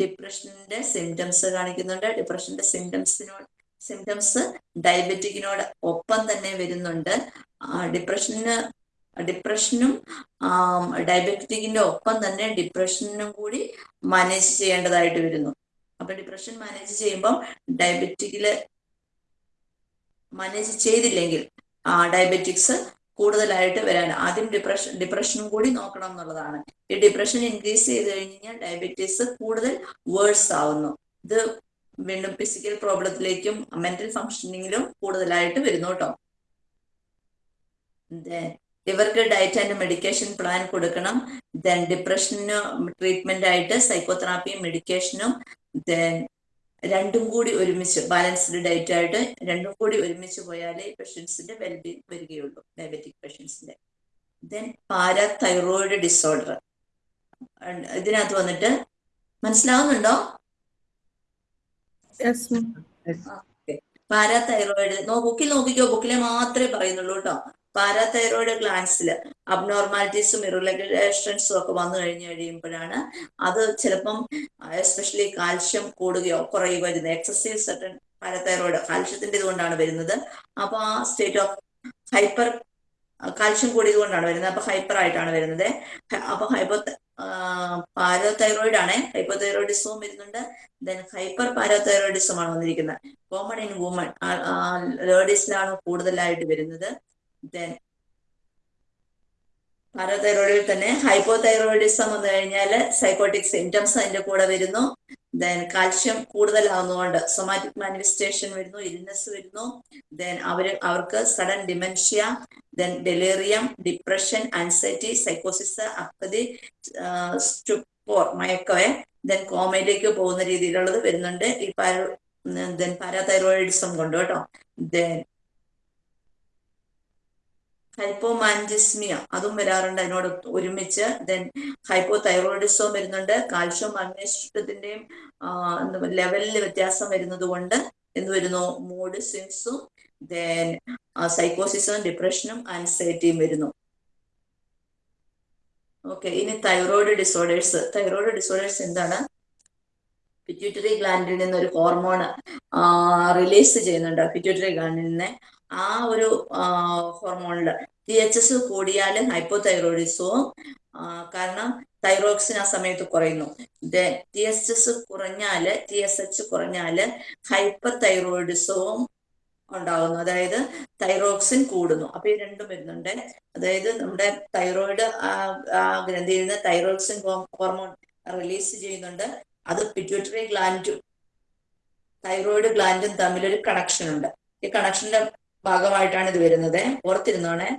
ഡിപ്രഷന്റെ സിംറ്റംസ് കാണിക്കുന്നുണ്ട്. ഡിപ്രഷന്റെ സിംറ്റംസിനോട് സിംറ്റംസ് ഡയബറ്റിക്കിനോട് ഒപ്പം തന്നെ വരുന്നുണ്ട്. ഡിപ്രഷന് ഡിപ്രഷനും ഡയബറ്റിക്കിന്റെ ഒപ്പം തന്നെ ഡിപ്രഷനും കൂടി മാനേജ് ചെയ്യേണ്ടതായിട്ട് വരുന്നു. അപ്പൊ ഡിപ്രഷൻ മാനേജ് ചെയ്യുമ്പോൾ ഡയബറ്റിക്കിൽ മാനേജ് ചെയ്തില്ലെങ്കിൽ ഡയബറ്റിക്സ് കൂടുതലായിട്ട് വരാൻ ആദ്യം ഡിപ്രഷൻ ഡിപ്രഷനും കൂടി നോക്കണം എന്നുള്ളതാണ്. ഈ ഡിപ്രഷൻ ഇൻക്രീസ് ചെയ്ത് കഴിഞ്ഞാൽ ഡയബറ്റീസ് കൂടുതൽ വേഴ്സ് ആവുന്നു. ഇത് വീണ്ടും ഫിസിക്കൽ പ്രോബ്ലത്തിലേക്കും മെന്റൽ ഫങ്ഷനിങ്ങിലും കൂടുതലായിട്ട് വരുന്നു കേട്ടോ ഇവർക്ക് ഡയറ്റ് ആൻഡ് മെഡിക്കേഷൻ പ്ലാൻ കൊടുക്കണം. ദെൻ ഡിപ്രഷന് ട്രീറ്റ്മെന്റ് ആയിട്ട് സൈക്കോതെറാപ്പിയും മെഡിക്കേഷനും ദെൻ രണ്ടും കൂടി ഒരുമിച്ച് ബാലൻസ്ഡ് ഡയറ്റ് ആയിട്ട് രണ്ടും കൂടി ഒരുമിച്ച് പോയാലേ പേഷ്യൻസിന്റെ വെൽബീങ് വരികയുള്ളൂ ഡയബറ്റിക് പേഷ്യൻസിന്റെ ദെൻ പാരാതൈറോയിഡ് ഡിസോർഡർ ഇതിനകത്ത് വന്നിട്ട് മനസ്സിലാവുന്നുണ്ടോ. പാരാതൈറോയിഡ് നോ ബുക്കിൽ നോക്കിക്കോ. ബുക്കിലെ മാത്രമേ പറയുന്നുള്ളൂ കേട്ടോ പാരാതൈറോയിഡ് ഗ്ലാൻസിൽ അബ്നോർമാലിറ്റീസും ഇറഗുലേഷൻസും ഒക്കെ വന്നു കഴിഞ്ഞു കഴിയുമ്പോഴാണ് അത് ചിലപ്പം എസ്പെഷ്യലി കാൽഷ്യം കൂടുകയോ കുറയുകയോ വരുന്നത് എക്സസൈസ് സർട്ടൻ പാരാതൈറോയിഡ് കാൽഷ്യത്തിന്റെ ഇതുകൊണ്ടാണ് വരുന്നത്. അപ്പൊ ആ സ്റ്റേറ്റ് ഓഫ് ഹൈപ്പർ കാൽഷ്യം കൂടിയത് കൊണ്ടാണ് വരുന്നത്. അപ്പൊ ഹൈപ്പർ ആയിട്ടാണ് വരുന്നത്. അപ്പൊ ഹൈപ്പോ പാരാതൈറോയിഡ് ആണ് ഹൈപ്പോതൈറോയിഡിസവും വരുന്നുണ്ട്. ദെൻ ഹൈപ്പർ പാരാതൈറോയിഡിസം ആണ് വന്നിരിക്കുന്നത് കോമൺ ഇൻ വുമൺ ലേഡീസിലാണ് കൂടുതലായിട്ട് വരുന്നത്. ദെൻ പാരാതൈറോയിഡിൽ തന്നെ ഹൈപ്പോതൈറോയിഡിസം വന്നു കഴിഞ്ഞാൽ സൈക്കോട്ടിക് സിംറ്റംസ് അതിന്റെ കൂടെ വരുന്നു. ദെൻ കാൽഷ്യം കൂടുതലാവുന്നതുകൊണ്ട് സൊമാറ്റിക് മാനിഫെസ്റ്റേഷൻ വരുന്നു ഇൽനെസ് വരുന്നു. ദെൻ അവർ അവർക്ക് sudden dementia then delirium depression anxiety സൈക്കോസിസ് apathy stupor മയക്കവെ ദെൻ കോമയിലേക്ക് പോകുന്ന രീതിയിലുള്ളത് വരുന്നുണ്ട്. ഈ പാര ദെൻ പാരാതൈറോയിഡിസം കൊണ്ട് കേട്ടോ. Then hypomagnesemia. അതും വരാറുണ്ട് അതിനോട് ഒരുമിച്ച്. ദെൻ ഹൈപ്പോ തൈറോയിഡിസവും വരുന്നുണ്ട് കാൽഷ്യം മഗ്നേഷ്യത്തിന്റെയും ലെവലിൽ വ്യത്യാസം വരുന്നത് കൊണ്ട് എന്ത് വരുന്നു? മൂഡ് സ്വിങ്സും ദെൻ സൈക്കോസിസും ഡിപ്രഷനും ആൻസൈറ്റിയും വരുന്നു. ഓക്കെ ഇനി തൈറോയിഡ് ഡിസോർഡേഴ്സ് തൈറോയിഡ് ഡിസോർഡേഴ്സ് എന്താണ്? പിറ്റ്യൂട്ടറി ഗ്ലാൻഡിൽ നിന്ന് ഒരു ഹോർമോൺ റിലീസ് ചെയ്യുന്നുണ്ട്. പിറ്റ്യൂട്ടറി ഗ്ലാൻഡിൽ നിന്ന്. ആ ഒരു ഹോർമോണിൽ ടി എച്ച് എസ് കൂടിയാൽ ഹൈപ്പോതൈറോയിഡിസവും കാരണം തൈറോക്സിൻ ആ സമയത്ത് കുറയുന്നു. ടി എച്ച് എസ് കുറഞ്ഞാൽ ടി എസ് എച്ച് കുറഞ്ഞാൽ ഹൈപ്പർ തൈറോയിഡിസവും ഉണ്ടാകുന്നു അതായത് തൈറോക്സിൻ കൂടുന്നു. അപ്പൊ ഈ രണ്ടും വരുന്നുണ്ട്. അതായത് നമ്മുടെ തൈറോയിഡ് ആ ഗ്രന്ഥിയിൽ നിന്ന് തൈറോക്സിൻ ഹോർമോൺ റിലീസ് ചെയ്യുന്നുണ്ട്. അത് പിറ്റ്യൂട്ടറി ഗ്ലാൻഡും തൈറോയിഡ് ഗ്ലാൻഡും തമ്മിലൊരു കണക്ഷൻ ഉണ്ട്. ഈ കണക്ഷന്റെ ഭാഗമായിട്ടാണ് ഇത് വരുന്നത്. ഓർത്തിരുന്നോണേ?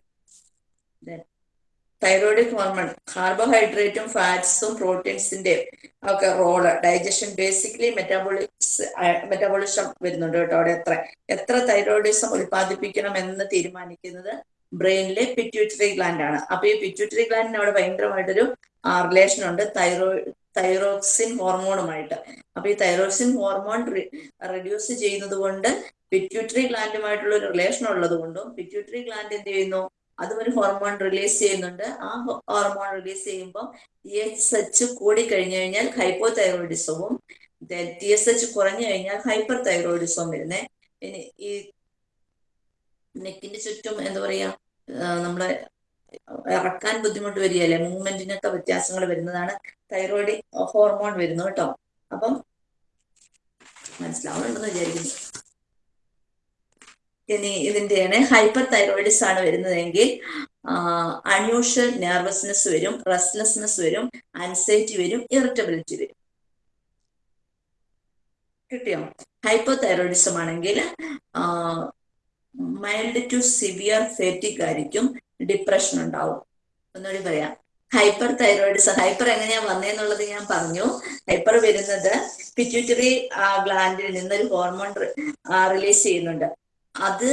തൈറോയിഡിക് ഹോർമോൺ കാർബോഹൈഡ്രേറ്റും ഫാറ്റ്സും പ്രോട്ടീൻസിന്റെ ഒക്കെ role digestion basically metabolics metabolism വരുന്നുണ്ട് കേട്ടോ അവിടെ എത്ര എത്ര തൈറോയിഡിസം ഉൽപ്പാദിപ്പിക്കണം എന്ന് തീരുമാനിക്കുന്നത് ബ്രെയിനിലെ പിറ്റ്യൂട്ടറി ഗ്ലാൻഡ് ആണ്. അപ്പൊ ഈ പിറ്റ്യൂട്ടറി ഗ്ലാൻഡിന് അവിടെ ഭയങ്കരമായിട്ടൊരു റിലേഷൻ ഉണ്ട്. തൈറോയിഡ് തൈറോക്സിൻ ഹോർമോണുമായിട്ട്. അപ്പൊ ഈ തൈറോക്സിൻ ഹോർമോൺ റെഡ്യൂസ് ചെയ്യുന്നത് കൊണ്ട് പിറ്റ്യൂട്ടറി ഗ്ലാൻഡുമായിട്ടുള്ള ഒരു റിലേഷൻ ഉള്ളത് കൊണ്ടും പിറ്റ്യൂട്ടറി ഗ്ലാൻഡ് എന്ത് ചെയ്യുന്നു? അതും ഒരു ഹോർമോൺ റിലീസ് ചെയ്യുന്നുണ്ട്. ആ ഹോർമോൺ റിലീസ് ചെയ്യുമ്പോൾ ടി എച്ച് എച്ച് കൂടി കഴിഞ്ഞു കഴിഞ്ഞാൽ ഹൈപ്പോ തൈറോയിഡിസവും ടി എസ് എച്ച് കുറഞ്ഞു കഴിഞ്ഞാൽ ഹൈപ്പർ തൈറോയിഡിസവും വരുന്നേ ഈ നെക്കിന്റെ ചുറ്റും എന്താ പറയാ നമ്മളെ ഇറക്കാൻ ബുദ്ധിമുട്ട് വരികയല്ലേ? മൂവ്മെന്റിനൊക്കെ വ്യത്യാസങ്ങൾ വരുന്നതാണ് തൈറോയിഡ് ഹോർമോൺ വരുന്നു കേട്ടോ. അപ്പം മനസ്സിലാവുന്നുണ്ടെന്ന് വിചാരിക്കുന്നു. ഇനി ഇതിന്റെയാണ് ഹൈപ്പർ തൈറോയിഡിസ് ആണ് വരുന്നതെങ്കിൽ അൺയൂഷ്വൽ നെർവസ്നെസ് വരും റെസ്റ്റ്ലെസ്നെസ് വരും അൻസൈറ്റി വരും ഇറിറ്റബിലിറ്റി വരും. കിട്ടിയോ? ഹൈപ്പോ തൈറോയിഡിസം ആണെങ്കിൽ മൈൽഡ് ടു സിവിയർ ഫേറ്റിക് ആയിരിക്കും. ഡിപ്രഷൻ ഉണ്ടാവും. ഒന്നുകൂടി പറയാം. ഹൈപ്പർ തൈറോയിഡിസം ഹൈപ്പർ എങ്ങനെയാ വന്നേന്നുള്ളത് ഞാൻ പറഞ്ഞു. ഹൈപ്പർ വരുന്നത് പിറ്റ്യൂട്ടറി ഗ്ലാൻഡിൽ നിന്നൊരു ഹോർമോൺ റിലീസ് ചെയ്യുന്നുണ്ട്. അത്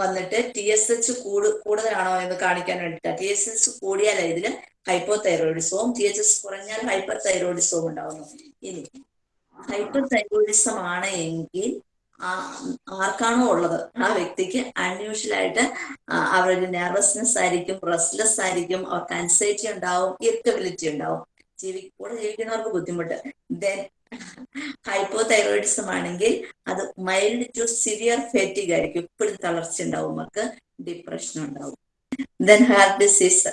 വന്നിട്ട് ടി എസ് എച്ച് കൂടു കൂടുതലാണോ എന്ന് കാണിക്കാൻ വേണ്ടിയിട്ടാണ് ടി എസ് എച്ച് കൂടിയാൽ ഇതിൽ ഹൈപ്പോ തൈറോയിഡിസവും ടി എച്ച് എസ് കുറഞ്ഞാൽ ഹൈപ്പർ തൈറോയിഡിസവും ഉണ്ടാവുന്നു. ഇനി ഹൈപ്പർ തൈറോയിഡിസം ആണ് എങ്കിൽ ആർക്കാണോ ഉള്ളത്? ആ വ്യക്തിക്ക് അൺയൂഷ്വൽ ആയിട്ട് അവരുടെ നെർവസ്നെസ് ആയിരിക്കും റെസ്റ്റ്ലെസ് ആയിരിക്കും അവർക്ക് അൻസൈറ്റി ഉണ്ടാവും ഇറിറ്റബിലിറ്റി ഉണ്ടാവും. ജീവി കൂടെ ജീവിക്കുന്നവർക്ക് ബുദ്ധിമുട്ട്. ദെൻ ഹൈപ്പോ തൈറോയിഡിസം ആണെങ്കിൽ അത് മൈൽഡ് ടു സിവിയർ ഫേറ്റിക് ആയിരിക്കും. ഇപ്പോഴും തളർച്ച ഉണ്ടാവും അവർക്ക് ഡിപ്രഷൻ ഉണ്ടാവും. ദെൻ ഹാർട്ട് ഡിസീസ്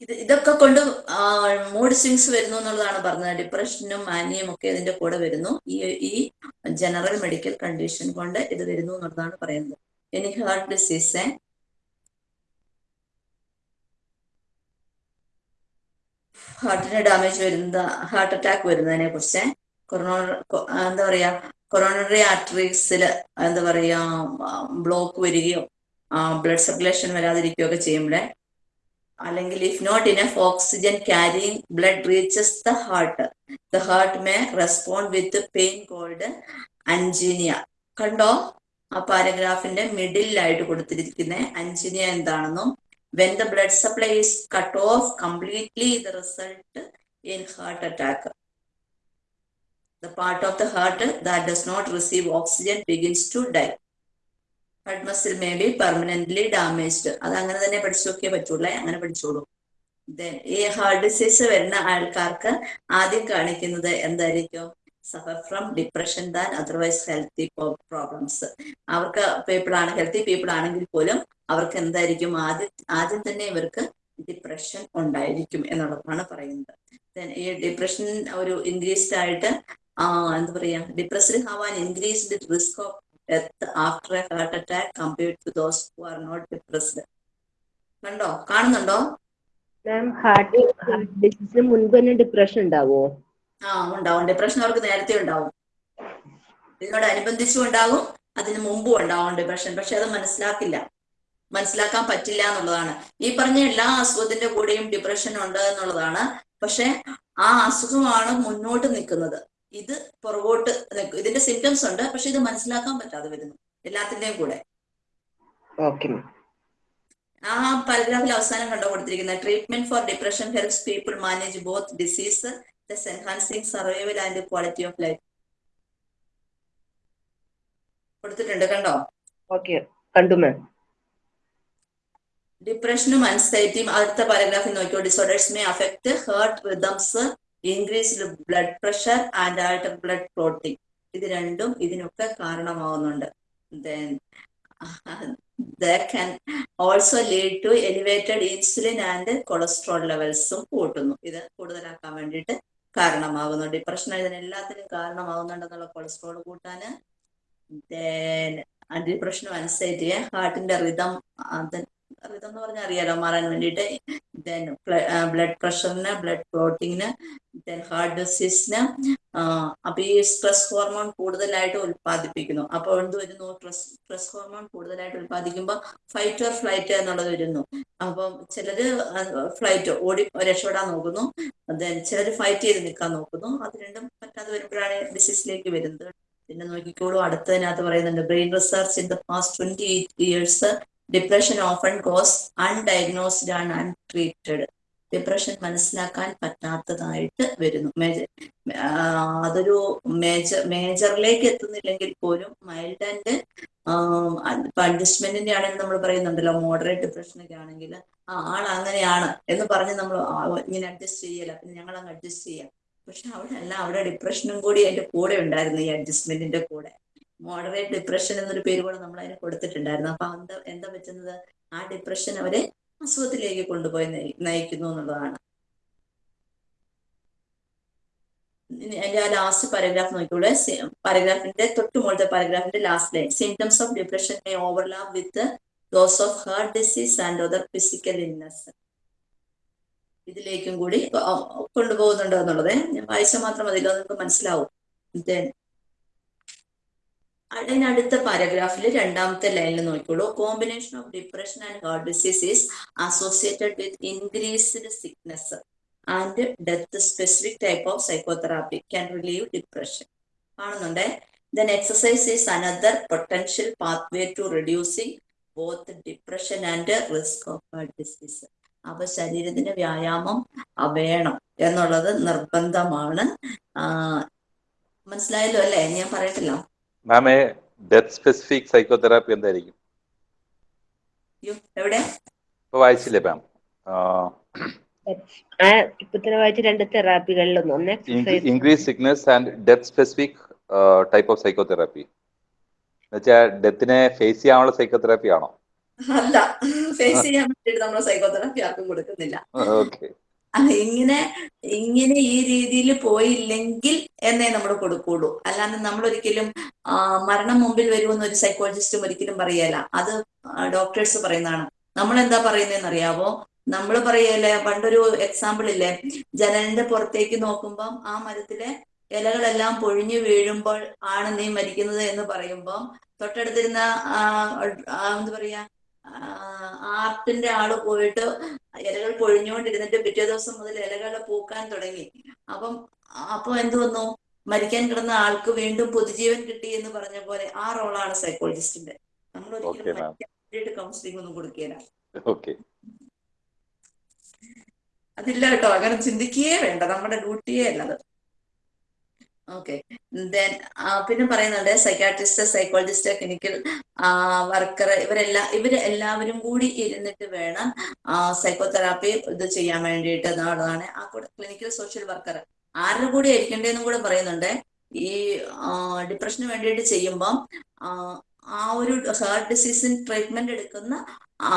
ഇത് ഇതൊക്കെ കൊണ്ട് മൂഡ് സ്വിങ്സ് വരുന്നു എന്നുള്ളതാണ് പറഞ്ഞത്. ഡിപ്രഷനും മാനിയും ഒക്കെ ഇതിന്റെ കൂടെ വരുന്നു. ഈ ഈ ജനറൽ മെഡിക്കൽ കണ്ടീഷൻ കൊണ്ട് ഇത് വരുന്നു എന്നുള്ളതാണ് പറയുന്നത്. എനി ഹാർട്ട് ഡിസീസ് ഹാർട്ടിന് ഡാമേജ് വരുന്ന ഹാർട്ട് അറ്റാക്ക് വരുന്നതിനെ കുറിച്ച്. കൊറോണ എന്താ പറയാ കൊറോണറി ആർട്ടറീസിൽ എന്താ പറയാ ബ്ലോക്ക് വരികയോ ബ്ലഡ് സർക്കുലേഷൻ വരാതിരിക്കുകയോ ഒക്കെ ചെയ്യുമ്പോഴേ അല്ലെങ്കിൽ if not enough oxygen carrying blood reaches the heart the heart may respond with pain called angina കണ്ടോ? ആ പാരഗ്രാഫിന്റെ മിഡിലായിട്ട് കൊടുത്തിരിക്കുന്ന. അഞ്ചിനിയ എന്താണെന്നും when the blood supply is cut off completely the result in heart attack the part of the heart that does not receive oxygen begins to die heart muscle may be permanently damaged അത് അങ്ങനെ തന്നെ പഠിച്ചു നോക്കിയേ പറ്റുള്ളൂ. അങ്ങനെ പഠിച്ചോളൂ. ഈ heart disease വരുന്ന ആൾക്കാർക്ക് ആദ്യം കാണിക്കുന്നത് എന്തായിരിക്കും? Suffer from depression than otherwise healthy problems അവർക്ക് പീപ്പിൾ ആണ് ഹെൽത്തി പീപ്പിൾ ആണെങ്കിൽ പോലും അവർക്ക് എന്തായിരിക്കും? ആദ്യം ആദ്യം തന്നെ ഇവർക്ക് ഡിപ്രഷൻ ഉണ്ടായിരിക്കും എന്നുള്ളതാണ് പറയുന്നത്. ഈ ഡിപ്രഷൻ ഒരു ഇൻക്രീസ്ഡ് ആയിട്ട് എന്താ പറയാ? Depressed have an increased risk of death after a heart attack compared to those who are not depressed കണ്ടോ? കാണുന്നുണ്ടോ? മാം ഹാർട്ട് ഹാർട്ട് ഡിസീസിന് മുൻപ് തന്നെ ഡിപ്രഷൻ ഉണ്ടാവോ? ആ ഉണ്ടാവും. ഡിപ്രഷൻ അവർക്ക് നേരത്തെ ഉണ്ടാവും. ഇതിനോട് അനുബന്ധിച്ചും ഉണ്ടാകും അതിന് മുമ്പും ഉണ്ടാവും ഡിപ്രഷൻ പക്ഷെ അത് മനസ്സിലാക്കില്ല. മനസ്സിലാക്കാൻ പറ്റില്ല എന്നുള്ളതാണ്. ഈ പറഞ്ഞ എല്ലാ അസുഖത്തിന്റെ കൂടെയും ഡിപ്രഷൻ ഉണ്ട് എന്നുള്ളതാണ്. പക്ഷെ ആ അസുഖമാണ് മുന്നോട്ട് നിൽക്കുന്നത്. ഇത് പുറകോട്ട് ഇതിന്റെ സിംറ്റംസ് ഉണ്ട് പക്ഷെ ഇത് മനസ്സിലാക്കാൻ പറ്റാതെ വരുന്നു എല്ലാത്തിന്റെയും കൂടെ. ആ പാരഗ്രാഫിൽ അവസാനം കണ്ടു കൊടുത്തിരിക്കുന്നത് treatment for depression helps people manage both disease enhancing survival and quality of life കൊടുത്തിട്ടുണ്ട് കണ്ടോ? ഓക്കെ കണ്ടു മാം ഡിപ്രഷനും അൻസൈറ്റിയും അടുത്ത പാരഗ്രാഫിൽ നോക്കിയോ disorders may affect heart rhythms increased blood pressure and alter blood clotting ഇത് രണ്ടും ഇതിനൊക്കെ കാരണമാവുന്നുണ്ട്. Can also lead to elevated insulin and cholesterol ലെവൽസും കൂട്ടുന്നു. ഇത് കൂടുതലാക്കാൻ വേണ്ടിയിട്ട് കാരണമാവുന്നുണ്ട്. ഡിപ്രഷൻ പ്രശ്നം ഇതിനെല്ലാത്തിനും കാരണമാകുന്നുണ്ടെന്നുള്ള കൊളസ്ട്രോൾ കൂട്ടാന്. Then ഡിപ്രഷനും അനുസരിച്ച് ഹാർട്ടിന്റെ റിതം എന്ന് പറഞ്ഞാൽ അറിയാലോ മാറാൻ വേണ്ടിട്ട് ദെൻ ബ്ലഡ് പ്രഷറിന് ബ്ലഡ് ക്ലോട്ടിങ്ങിന് ദെൻ ഹാർട്ട് ഡിസീസിന് അപ്പൊ ഈ സ്ട്രെസ് ഹോർമോൺ കൂടുതലായിട്ട് ഉത്പാദിപ്പിക്കുന്നു അപ്പോൾ എന്ത് വരുന്നു? സ്ട്രെസ് സ്ട്രെസ് ഹോർമോൺ കൂടുതലായിട്ട് ഉൽപ്പാദിക്കുമ്പോൾ ഫൈറ്റ് ഓർ ഫ്ലൈറ്റ് എന്നുള്ളത് വരുന്നു. അപ്പം ചിലര് ഫ്ലൈറ്റ് ഓടി രക്ഷപ്പെടാൻ നോക്കുന്നു. ദെൻ ചിലര് ഫൈറ്റ് ചെയ്ത് നിൽക്കാൻ നോക്കുന്നു. അത് രണ്ടും പറ്റാതെ വരുമ്പോഴാണ് ഡിസീസിലേക്ക് വരുന്നത്. പിന്നെ നോക്കിക്കോളൂ അടുത്തതിനകത്ത് പറയുന്നുണ്ട് brain research in the past twenty eight years depression often cause undiagnosed and untreated depression മനസ്സിലാക്കാൻ പറ്റാത്തതായിട്ട് വരുന്നു. മേജർ അതൊരു മേജർ മേജറിലേക്ക് എത്തുന്നില്ലെങ്കിൽ പോലും മൈൽഡ് ആൻഡ് അഡ്ജസ്റ്റ്മെന്റിന്റെ ആണെങ്കിൽ നമ്മൾ പറയുന്നുണ്ടല്ലോ. മോഡറേറ്റ് ഡിപ്രഷനൊക്കെ ആണെങ്കിൽ ആ ആൾ അങ്ങനെയാണ് എന്ന് പറഞ്ഞ് നമ്മൾ ഇങ്ങനെ അഡ്ജസ്റ്റ് ചെയ്യല പിന്നെ ഞങ്ങൾ അങ്ങ് അഡ്ജസ്റ്റ് ചെയ്യാം. പക്ഷെ അവിടെ അല്ല അവിടെ ഡിപ്രഷനും കൂടി അതിന്റെ കൂടെ ഉണ്ടായിരുന്നു ഈ അഡ്ജസ്റ്റ്മെന്റിന്റെ കൂടെ. മോഡറേറ്റ് ഡിപ്രഷൻ എന്നൊരു പേര് കൂടെ നമ്മൾ അതിന് കൊടുത്തിട്ടുണ്ടായിരുന്നു. അപ്പൊ എന്താ എന്താ പറ്റുന്നത്? ആ ഡിപ്രഷൻ അവരെ അസുഖത്തിലേക്ക് കൊണ്ടുപോയി നയി- നയിക്കുന്നു എന്നുള്ളതാണ്. അതിന്റെ ആ ലാസ്റ്റ് പാരഗ്രാഫ് നോക്കിയുള്ള പാരഗ്രാഫിന്റെ തൊട്ട് മുകളിലത്തെ പാരഗ്രാഫിന്റെ last line symptoms of depression may overlap with those of heart disease and other physical illness ഇതിലേക്കും കൂടി കൊണ്ടുപോകുന്നുണ്ടോ എന്നുള്ളത്? ഞാൻ വായിച്ചാൽ മാത്രം അതിലൊന്നും മനസ്സിലാവും. അതിനടുത്ത പാരഗ്രാഫിൽ രണ്ടാമത്തെ ലൈനിൽ നോക്കിക്കോളൂ. Combination of depression and heart disease is associated with increased sickness and death specific type of psychotherapy can relieve depression കാണുന്നുണ്ടേ? Then exercise is another potential pathway to reducing both depression and risk of heart disease അപ്പൊ ശരീരത്തിന് വ്യായാമം വേണം എന്നുള്ളത് നിർബന്ധമാണ്. മനസ്സിലായല്ലോ അല്ലേ? ഞാൻ പറയട്ടില്ല മാമേ ഡെത്ത് സ്പെസിഫിക് സൈക്കോതെറാപ്പി എന്തായിരിക്കും? ഇപ്പൊ വായിച്ചില്ലേ മാം? ആ ഇപ്പൊ വായിച്ച രണ്ട് തെറാപ്പികളിലൊന്നും. ഒന്ന് increase sickness and death specific type of psychotherapy എന്നുവെച്ചാൽ ഡെത്തിനെ ഫേസ് ചെയ്യാനുള്ള സൈക്കോതെറാപ്പി ആണോ? അല്ല ഫേസ് ചെയ്യാൻ വേണ്ടിയിട്ട് നമ്മൾ സൈക്കോതെറാപ്പി ആർക്കും കൊടുക്കുന്നില്ല. ഓക്കെ. ഇങ്ങനെ ഇങ്ങനെ ഈ രീതിയിൽ പോയില്ലെങ്കിൽ എന്നേ നമ്മൾ കൊടുക്കുള്ളൂ. അല്ലാതെ നമ്മൾ ഒരിക്കലും മരണം മുമ്പിൽ വരുമെന്ന് ഒരു സൈക്കോളജിസ്റ്റും ഒരിക്കലും പറയല. അത് ഡോക്ടേഴ്സ് പറയുന്നതാണ്. നമ്മൾ എന്താ പറയുന്നതെന്ന് അറിയാവോ നമ്മൾ പറയല്ലേ പണ്ടൊരു എക്സാമ്പിൾ ഇല്ലേ? ജനലിന്റെ പുറത്തേക്ക് നോക്കുമ്പം ആ മരത്തിലെ ഇലകളെല്ലാം പൊഴിഞ്ഞു വീഴുമ്പോൾ ആണ് നീ മരിക്കുന്നത് എന്ന് പറയുമ്പം തൊട്ടടുത്തിരുന്ന എന്താ പറയാ ആർട്ടിന്റെ ആൾ പോയിട്ട് ഇലകൾ പൊഴിഞ്ഞുകൊണ്ടിരുന്നിട്ട് പിറ്റേ ദിവസം മുതൽ ഇലകൾ പൂക്കാൻ തുടങ്ങി. അപ്പം അപ്പൊ എന്തു വന്നു? മരിക്കാൻ കിടന്ന ആൾക്ക് വീണ്ടും പുതുജീവൻ കിട്ടി എന്ന് പറഞ്ഞ പോലെ ആ റോളാണ് സൈക്കോളജിസ്റ്റിന്റെ. നമ്മൾ ഒരിക്കലും കൗൺസിലിംഗ് ഒന്നും കൊടുക്കുകയില്ല അതില്ല കേട്ടോ അങ്ങനെ ചിന്തിക്കുകയേ വേണ്ട. നമ്മുടെ ഡ്യൂട്ടിയേ അല്ലത്. ഓക്കെ ദെൻ പിന്നെ പറയുന്നുണ്ട് സൈക്കാട്രിസ്റ്റ് സൈക്കോളജിസ്റ്റ് ക്ലിനിക്കൽ വർക്കർ ഇവരെല്ലാം ഇവർ എല്ലാവരും കൂടി ഇരുന്നിട്ട് വേണം സൈക്കോതെറാപ്പി ഇത് ചെയ്യാൻ വേണ്ടിയിട്ട് എന്നുള്ളതാണ്. ആ കൂടെ ക്ലിനിക്കൽ സോഷ്യൽ വർക്കർ ആരുടെ കൂടി ആയിരിക്കേണ്ടതെന്നും കൂടെ പറയുന്നുണ്ട്. ഈ ഡിപ്രഷന് വേണ്ടിയിട്ട് ചെയ്യുമ്പം ആ, ആ ഒരു ഹാർട്ട് ഡിസീസിന് ട്രീറ്റ്മെന്റ് എടുക്കുന്ന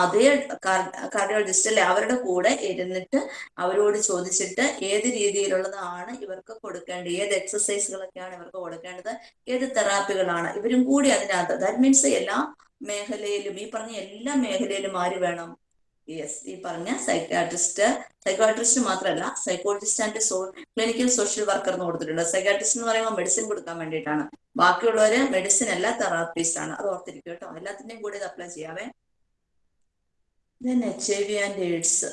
അതേ കാർഡിയോളജിസ്റ്റ് അല്ലെ അവരുടെ കൂടെ ഇരുന്നിട്ട് അവരോട് ചോദിച്ചിട്ട് ഏത് രീതിയിലുള്ളതാണ് ഇവർക്ക് കൊടുക്കേണ്ടത്? ഏത് എക്സസൈസുകളൊക്കെയാണ് ഇവർക്ക് കൊടുക്കേണ്ടത്? ഏത് തെറാപ്പികളാണ് ഇവരും കൂടി അതിനകത്ത് ദാറ്റ് മീൻസ് എല്ലാ മേഖലയിലും ഈ പറഞ്ഞ എല്ലാ മേഖലയിലും ആര് വേണം? യെസ് ഈ പറഞ്ഞ സൈക്കാട്രിസ്റ്റ് സൈക്കാട്രിസ്റ്റ് മാത്രമല്ല psychologist and so clinical social worker എന്ന് കൊടുത്തിട്ടുണ്ട്. സൈക്കാട്രിസ്റ്റ് എന്ന് പറയുമ്പോൾ മെഡിസിൻ കൊടുക്കാൻ വേണ്ടിയിട്ടാണ്. ബാക്കിയുള്ളവര് മെഡിസിൻ അല്ല തെറാപ്പിസ്റ്റ് ആണ്. അത് ഓർത്തിരിക്കും കേട്ടോ. എല്ലാത്തിന്റെയും കൂടി ഇത് apply ചെയ്യാവേ. H I V and AIDS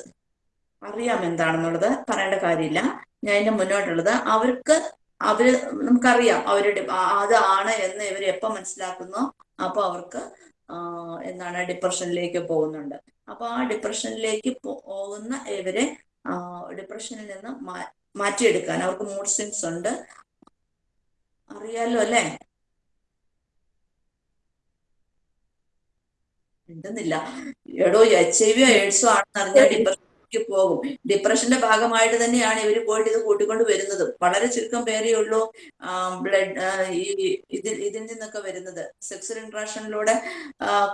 അറിയാം എന്താണെന്നുള്ളത് പറയേണ്ട കാര്യമില്ല. ഞാൻ ഇതിന്റെ മുന്നോട്ടുള്ളത്. അവർക്ക് അവർ നമുക്കറിയാം അവരുടെ അതാണ് എന്ന് ഇവർ എപ്പോ മനസ്സിലാക്കുന്നോ. അപ്പൊ അവർക്ക് എന്താണ് ഡിപ്രഷനിലേക്ക് പോകുന്നുണ്ട്. അപ്പൊ ആ ഡിപ്രഷനിലേക്ക് പോകുന്ന ഇവരെ ഡിപ്രഷനിൽ നിന്ന് മാറ്റിയെടുക്കാൻ അവർക്ക് മൂഡ് സ്വിങ്സ് ഉണ്ട്. അറിയാലോ അല്ലേ? മിണ്ടുന്നില്ല. എടോ എച്ച് ഐ വി എയ്ഡ്സോ ആണെന്ന് അറിഞ്ഞാൽ ഡിപ്രഷനിലേക്ക് പോകും. ഡിപ്രഷന്റെ ഭാഗമായിട്ട് തന്നെയാണ് ഇവർ പോയിട്ട് ഇത് കൂട്ടിക്കൊണ്ട് വരുന്നത്. വളരെ ചുരുക്കം പേരേ ഉള്ളൂ. ബ്ലഡ് ഈ ഇതിൽ ഇതിൽ നിന്നൊക്കെ വരുന്നത്. സെക്സൽ ഇന്ററാക്ഷനിലൂടെ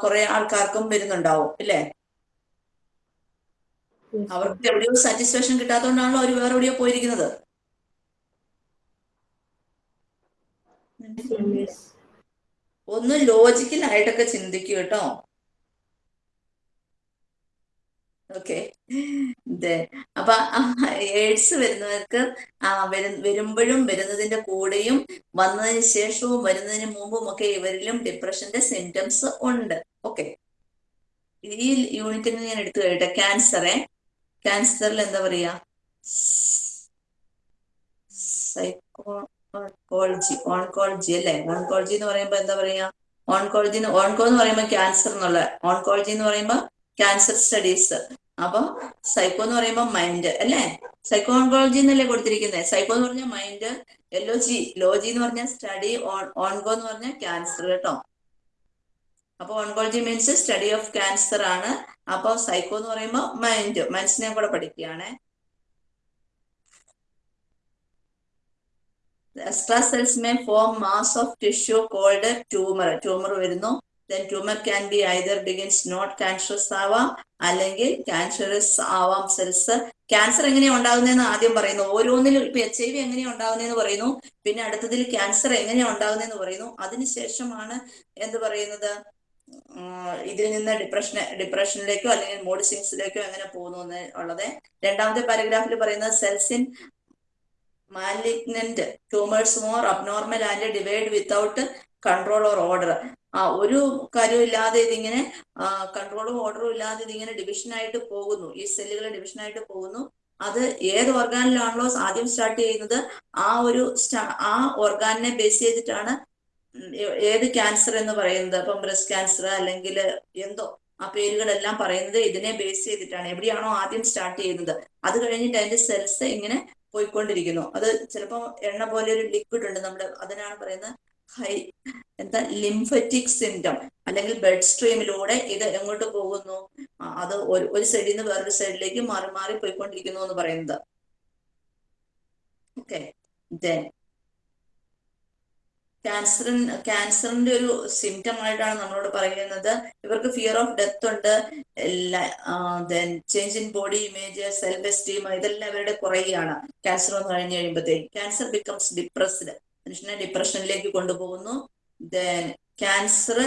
കുറെ ആൾക്കാർക്കും വരുന്നുണ്ടാവും അല്ലേ അവർക്ക് എവിടെയോ സാറ്റിസ്ഫാക്ഷൻ കിട്ടാത്തതുകൊണ്ടാണല്ലോ അവർ വേറെ എവിടെയോ പോയിരിക്കുന്നത്. ഒന്ന് ലോജിക്കലായിട്ടൊക്കെ ചിന്തിക്കൂ കേട്ടോ. ഓക്കെ. അപ്പൊ എയ്ഡ്സ് വരുന്നവർക്ക് വരുമ്പോഴും വരുന്നതിന്റെ കൂടെയും വന്നതിന് ശേഷവും വരുന്നതിന് മുമ്പും ഒക്കെ ഇവരിലും ഡിപ്രഷന്റെ സിംറ്റംസ് ഉണ്ട്. ഓക്കെ. ഈ യൂണിറ്റിൽ നിന്ന് ഞാൻ എടുത്തു കഴിയട്ടെ ക്യാൻസറെ ക്യാൻസറിൽ എന്താ പറയാ? സൈക്കോളജി ഓൺകോളജി അല്ലെ? ഓൺകോളജി എന്ന് പറയുമ്പോ എന്താ പറയാ? ഓൺകോളജി ഓൺകോ എന്ന് പറയുമ്പോൾ ക്യാൻസർ എന്നുള്ള ഓൺകോളജി എന്ന് പറയുമ്പോൾ ക്യാൻസർ സ്റ്റഡീസ് അപ്പൊ സൈക്കോ എന്ന് പറയുമ്പോൾ മൈൻഡ് അല്ലേ? സൈക്കോ ഓൺകോളജി എന്നല്ലേ കൊടുത്തിരിക്കുന്നത് സൈക്കോ എന്ന് പറഞ്ഞാൽ മൈൻഡ് എല്ലോജി ലോജി എന്ന് പറഞ്ഞാൽ സ്റ്റഡി ഓൺകോ എന്ന് പറഞ്ഞാൽ ക്യാൻസർ കേട്ടോ. അപ്പൊ oncology means study of cancer ആണ്. അപ്പൊ സൈക്കോ എന്ന് പറയുമ്പോൾ മൈൻഡ് മനസ്സിനെ കൂടെ പഠിക്കുകയാണ്. Extra cells may form mass of tissue called tumour tumour വരുന്നു. Then tumour can be either begins not cancerous ആവാം അല്ലെങ്കിൽ ക്യാൻസറസ് ആവാം സെൽസ് ക്യാൻസർ എങ്ങനെയാണ് ഉണ്ടാകുന്നതെന്ന് ആദ്യം പറയുന്നു. ഓരോന്നിലും ഇപ്പൊ എച്ച് ഐ വി എങ്ങനെയാണ് ഉണ്ടാകുന്നതെന്ന് പറയുന്നു. പിന്നെ അടുത്തതിൽ ക്യാൻസർ എങ്ങനെയാണ് ഉണ്ടാകുന്നതെന്ന് പറയുന്നു. അതിനുശേഷമാണ് എന്ത് പറയുന്നത്? ഇതിൽ നിന്ന് ഡിപ്രഷൻ ഡിപ്രഷനിലേക്കോ അല്ലെങ്കിൽ മൂഡ് സിങ്സിലേക്കോ എങ്ങനെ പോകുന്നു എന്ന് ഉള്ളത്. രണ്ടാമത്തെ പാരഗ്രാഫിൽ പറയുന്നത് cells in malignant tumours more abnormal and divide without control or order ആ ഒരു കാര്യവും ഇല്ലാതെ ഇതിങ്ങനെ കൺട്രോളും ഓർഡറും ഇല്ലാതെ ഇതിങ്ങനെ ഡിവിഷൻ ആയിട്ട് പോകുന്നു. ഈ സെല്ലുകൾ ഡിവിഷൻ ആയിട്ട് പോകുന്നു. അത് ഏത് ഓർഗാനിലാണല്ലോ ആദ്യം സ്റ്റാർട്ട് ചെയ്യുന്നത്? ആ ഒരു ആ ഓർഗാനിനെ ബേസ് ചെയ്തിട്ടാണ് ഏത് ക്യാൻസർ എന്ന് പറയുന്നത്? അപ്പം ബ്രസ്റ്റ് ക്യാൻസർ അല്ലെങ്കിൽ എന്തോ ആ പേരുകളെല്ലാം പറയുന്നത് ഇതിനെ ബേസ് ചെയ്തിട്ടാണ്. എവിടെയാണോ ആദ്യം സ്റ്റാർട്ട് ചെയ്യുന്നത്. അത് കഴിഞ്ഞിട്ട് അതിന്റെ സെൽസ് ഇങ്ങനെ പോയിക്കൊണ്ടിരിക്കുന്നു. അത് ചിലപ്പോൾ എണ്ണ പോലെ ഒരു ലിക്വിഡ് ഉണ്ട്. നമ്മുടെ അതിനാണ് പറയുന്നത് ഹൈ എന്താ ലിംഫറ്റിക് സിംറ്റം അല്ലെങ്കിൽ ബ്ലഡ് സ്ട്രീമിലൂടെ ഇത് എങ്ങോട്ട് പോകുന്നു? അത് ഒരു ഒരു സൈഡിൽ നിന്ന് വേറൊരു സൈഡിലേക്ക് മാറി മാറി പോയിക്കൊണ്ടിരിക്കുന്നു എന്ന് പറയുന്നത്. ഓക്കെ ദെൻ ക്യാൻസറിൻ ക്യാൻസറിന്റെ ഒരു സിംറ്റം ആയിട്ടാണ് നമ്മളോട് പറയുന്നത്. ഇവർക്ക് ഫിയർ ഓഫ് ഡെത്ത് ഉണ്ട്. Then change in body image self esteem ഇതെല്ലാം ഇവരുടെ കുറയുകയാണ് ക്യാൻസർ വന്നു കഴിഞ്ഞ് കഴിയുമ്പോഴത്തേക്ക് ക്യാൻസർ ബിക്കംസ് ഡിപ്രസ്ഡ് മനുഷ്യനെ ഡിപ്രഷനിലേക്ക് കൊണ്ടുപോകുന്നു. ദെൻ ക്യാൻസർ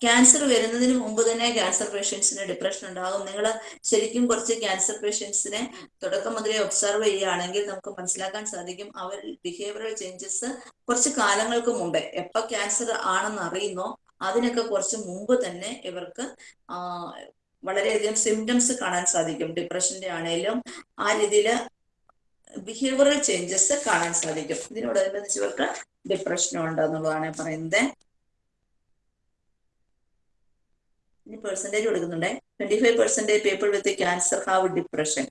ക്യാൻസർ വരുന്നതിന് മുമ്പ് തന്നെ ക്യാൻസർ പേഷ്യൻസിന് ഡിപ്രഷൻ ഉണ്ടാകും. നിങ്ങൾ ശരിക്കും കുറച്ച് ക്യാൻസർ പേഷ്യൻസിനെ തുടക്കം മുതലേ ഒബ്സർവ് ചെയ്യുകയാണെങ്കിൽ നമുക്ക് മനസ്സിലാക്കാൻ സാധിക്കും അവർ ബിഹേവിയറൽ ചേഞ്ചസ് കുറച്ച് കാലങ്ങൾക്ക് മുമ്പേ എപ്പോ ക്യാൻസർ ആണെന്ന് അറിയുന്നോ അതിനൊക്കെ കുറച്ച് മുമ്പ് തന്നെ ഇവർക്ക് വളരെയധികം സിംറ്റംസ് കാണാൻ സാധിക്കും. ഡിപ്രഷന്റെ ആണെങ്കിലും ആ രീതിയിൽ ബിഹേവിയറൽ ചേഞ്ചസ് കാണാൻ സാധിക്കും. ഇതിനോടനുബന്ധിച്ച് ഇവർക്ക് ഡിപ്രഷൻ ഉണ്ടെന്നുള്ളതാണ് പറയുന്നത്. ഇനി പെർസെന്റേജ് കൊടുക്കുന്നുണ്ട്. Twenty five percentage people with cancer have depression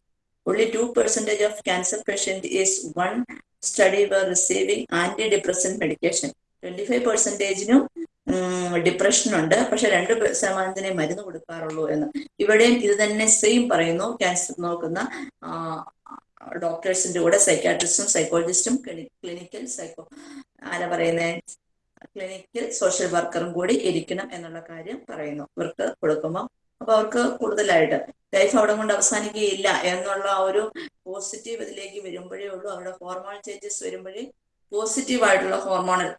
only two percentage of cancer patient is one study were receiving anti depressant medication twenty five പെർസെന്റേജിനും depression ഉണ്ട്. പക്ഷെ രണ്ട് ശതമാനത്തിനെ മരുന്ന് കൊടുക്കാറുള്ളൂ എന്ന്. ഇവിടെയും ഇത് തന്നെ സെയിം പറയുന്നു. ക്യാൻസർ നോക്കുന്ന ഡോക്ടേഴ്സിന്റെ കൂടെ സൈക്കാട്രിസ്റ്റും സൈക്കോളജിസ്റ്റും ക്ലിനിക്കൽ സൈക്കോ ആരാ പറയുന്നത് ക്ലിനിക്കൽ സോഷ്യൽ വർക്കറും കൂടി ഇരിക്കണം എന്നുള്ള കാര്യം പറയുന്നു. ഇവർക്ക് കൊടുക്കുമ്പോൾ അപ്പൊ അവർക്ക് കൂടുതലായിട്ട് ലൈഫ് അവിടെ കൊണ്ട് അവസാനിക്കുകയില്ല എന്നുള്ള ഒരു പോസിറ്റീവ് ഇതിലേക്ക് വരുമ്പോഴേ ഉള്ളൂ. അവരുടെ ഹോർമോൺ ചേഞ്ചസ് വരുമ്പോഴേ പോസിറ്റീവ് ആയിട്ടുള്ള ഹോർമോണൽ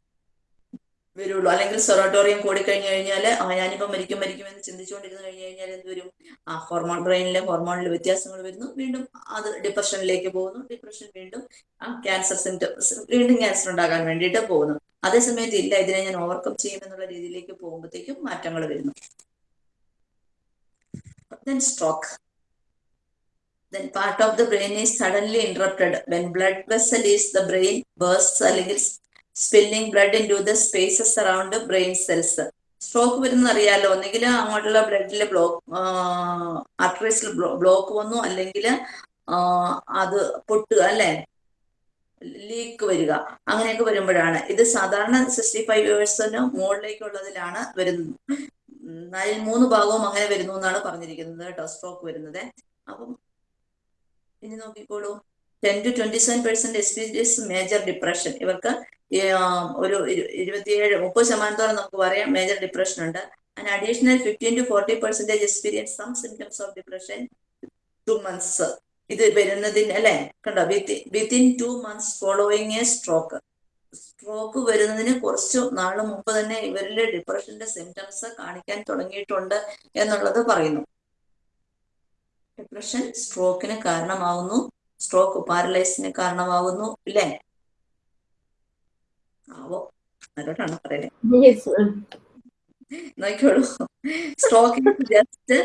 വരുള്ളൂ. അല്ലെങ്കിൽ സെറോട്ടോറിയം കൂടിക്കഴിഞ്ഞു കഴിഞ്ഞാൽ ആ ഞാനിപ്പോ മരിക്കും മരിക്കും എന്ന് ചിന്തിച്ചുകൊണ്ടിരുന്ന് കഴിഞ്ഞു കഴിഞ്ഞാൽ എന്ത് വരും? ആ ഹോർമോൺ ബ്രെയിനിലെ ഹോർമോണിൽ വ്യത്യാസങ്ങൾ വരുന്നു. വീണ്ടും അത് ഡിപ്രഷനിലേക്ക് പോകുന്നു. ഡിപ്രഷൻ വീണ്ടും ആ ക്യാൻസർ സിംറ്റംസ് വീണ്ടും ക്യാൻസർ ഉണ്ടാകാൻ വേണ്ടിയിട്ട് പോകുന്നു. അതേസമയത്ത് ഇല്ല ഇതിനെ ഞാൻ ഓവർകം ചെയ്യും എന്നുള്ള രീതിയിലേക്ക് പോകുമ്പോഴത്തേക്കും മാറ്റങ്ങൾ വരുന്നു. Then stroke. Then part of the brain is suddenly interrupted. When blood vessel is the brain bursts അല്ലെങ്കിൽ spilling blood into the spaces around brain cells stroke വരുന്ന അറിയാലോ ഒന്നെങ്കിൽ അങ്ങോട്ടുള്ള ബ്ലഡിലെ ബ്ലോക്ക് ആർട്ടറീസിൽ ബ്ലോക്ക് വന്നു. അല്ലെങ്കിൽ അത് പൊട്ടുക അല്ലെ? ലീക്ക് വരിക. അങ്ങനെയൊക്കെ വരുമ്പോഴാണ്. ഇത് സാധാരണ സിക്സ്റ്റി ഫൈവ് ഇയേഴ്സിന് മുകളിലേക്കുള്ളതിലാണ് വരുന്നത്. നാലിൽ മൂന്ന് ഭാഗവും അങ്ങനെ വരുന്നു എന്നാണ് പറഞ്ഞിരിക്കുന്നത് കേട്ടോ സ്ട്രോക്ക് വരുന്നത്. അപ്പം ഇനി നോക്കിക്കോളൂ. Ten to twenty seven percent experience major depression ഇവർക്ക് ഒരു ഇരു- ഇരുപത്തിയേഴ് മുപ്പത് ശതമാനത്തോളം നമുക്ക് പറയാം മേജർ ഡിപ്രഷൻ ഉണ്ട്. And additional fifteen to forty percentage experience some symptoms of depression two months ഇത് വരുന്നതിന് അല്ലെ? കണ്ടോ? Within two months following a stroke stroke വരുന്നതിന് കുറച്ച് നാൾ മുമ്പ് തന്നെ ഇവരിൽ ഡിപ്രഷന്റെ സിംറ്റംസ് കാണിക്കാൻ തുടങ്ങിയിട്ടുണ്ട് എന്നുള്ളത് പറയുന്നു. ഡിപ്രഷൻ സ്ട്രോക്കിന് കാരണമാവുന്നു. സ്ട്രോക്ക് പാരലൈസിന് കാരണമാകുന്നു ഇല്ലേ? ആവോ ആരോടാണ് പറയുന്നത് നോക്കിയോളൂ സ്ട്രോക്ക് ജസ്റ്റ്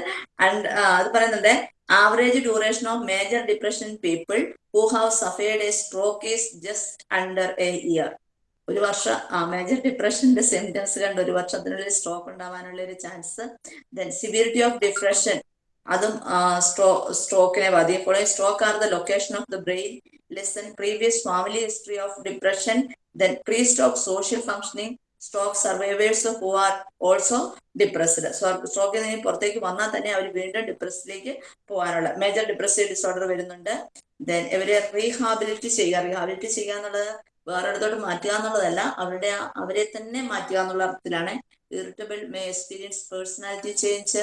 അത് പറയുന്നുണ്ട്. Average duration of major depression people who have suffered a stroke is just under a year ഒരു വർഷം ആ മേജർ ഡിപ്രഷന്റെ സിംറ്റംസ് കണ്ട് ഒരു വർഷത്തിനുള്ളിൽ സ്ട്രോക്ക് ഉണ്ടാവാനുള്ള ഒരു chance then severity of depression അതും സ്ട്രോ സ്ട്രോക്കിനെ ബാധിക്കും. ഇപ്പോൾ stroke are the location of the brain lesion previous family history of depression then pre stroke social functioning stroke survivors who are also depressed. സ്ട്രോക്കിൽ നിന്ന് പുറത്തേക്ക് വന്നാൽ തന്നെ അവർ വീണ്ടും ഡിപ്രസിലേക്ക് പോകാനുള്ള മേജർ ഡിപ്രസീവ് ഡിസോർഡർ വരുന്നുണ്ട്. ദെൻ ഇവരെ റീഹാബിലിറ്റി ചെയ്യുക. റീഹാബിലിറ്റി ചെയ്യുക എന്നുള്ളത് വേറൊരിടത്തോട്ട് മാറ്റുക എന്നുള്ളതല്ല അവരുടെ അവരെ തന്നെ മാറ്റുക എന്നുള്ള അർത്ഥത്തിലാണ്. Irritable may experience personality change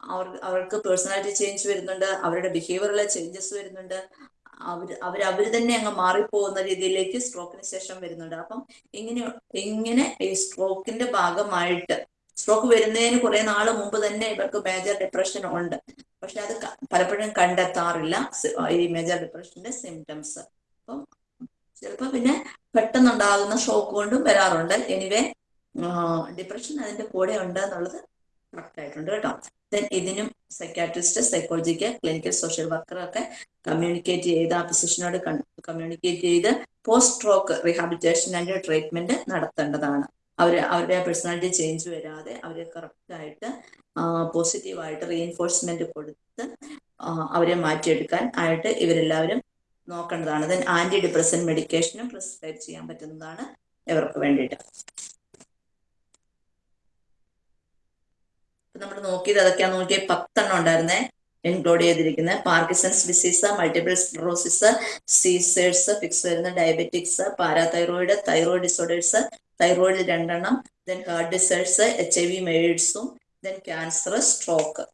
അവർ അവർക്ക് പേഴ്സണാലിറ്റി ചേഞ്ച് വരുന്നുണ്ട് അവരുടെ ബിഹേവിയറിലെ ചേഞ്ചസ് വരുന്നുണ്ട്. അവർ അവർ അവർ തന്നെ അങ്ങ് മാറിപ്പോകുന്ന രീതിയിലേക്ക് സ്ട്രോക്കിന് ശേഷം വരുന്നുണ്ട്. അപ്പം ഇങ്ങനെ ഇങ്ങനെ ഈ സ്ട്രോക്കിന്റെ ഭാഗമായിട്ട് സ്ട്രോക്ക് വരുന്നതിന് കുറെ നാൾ മുമ്പ് തന്നെ ഇവർക്ക് മേജർ ഡിപ്രഷൻ ഉണ്ട്. പക്ഷെ അത് പലപ്പോഴും കണ്ടെത്താറില്ല ഈ മേജർ ഡിപ്രഷന്റെ സിംറ്റംസ് അപ്പം ചിലപ്പോൾ പിന്നെ പെട്ടെന്നുണ്ടാകുന്ന ഷോക്ക് കൊണ്ടും വരാറുണ്ട്. എനിവേ ഡിപ്രഷൻ അതിന്റെ കൂടെ ഉണ്ട് എന്നുള്ളത് ആയിട്ടുണ്ട് കേട്ടോ. ഇതിനും സൈക്കാട്രിസ്റ്റ് സൈക്കോളജിക്ക് ക്ലിനിക്കൽ സോഷ്യൽ വർക്കർ ഒക്കെ കമ്മ്യൂണിക്കേറ്റ് ചെയ്ത് ആ ഫിസിഷ്യനോട് കമ്മ്യൂണിക്കേറ്റ് ചെയ്ത് post stroke rehabilitation and treatment നടത്തേണ്ടതാണ്. അവർ അവരുടെ പേഴ്സണാലിറ്റി ചേഞ്ച് വരാതെ അവരെ കറക്റ്റ് ആയിട്ട് പോസിറ്റീവായിട്ട് റീഎൻഫോഴ്സ്മെന്റ് കൊടുത്ത് അവരെ മാറ്റിയെടുക്കാൻ ആയിട്ട് ഇവരെല്ലാവരും നോക്കേണ്ടതാണ്. ദെൻ ആന്റി ഡിപ്രസൻ മെഡിക്കേഷനും പ്രിസ്ക്രൈബ് ചെയ്യാൻ പറ്റുന്നതാണ് ഇവർക്ക് വേണ്ടിയിട്ട്. നമ്മൾ നോക്കിയത് അതൊക്കെയാ നോക്കിയ പത്തെണ്ണം ഉണ്ടായിരുന്നേ. ഇൻക്ലൂഡ് ചെയ്തിരിക്കുന്നത് Parkinson's disease multiple sclerosis seizures fits വരുന്ന diabetics parathyroid thyroid disorders thyroid രണ്ടെണ്ണം then heart diseases H I V മെയ്ഡ്സും then cancer stroke.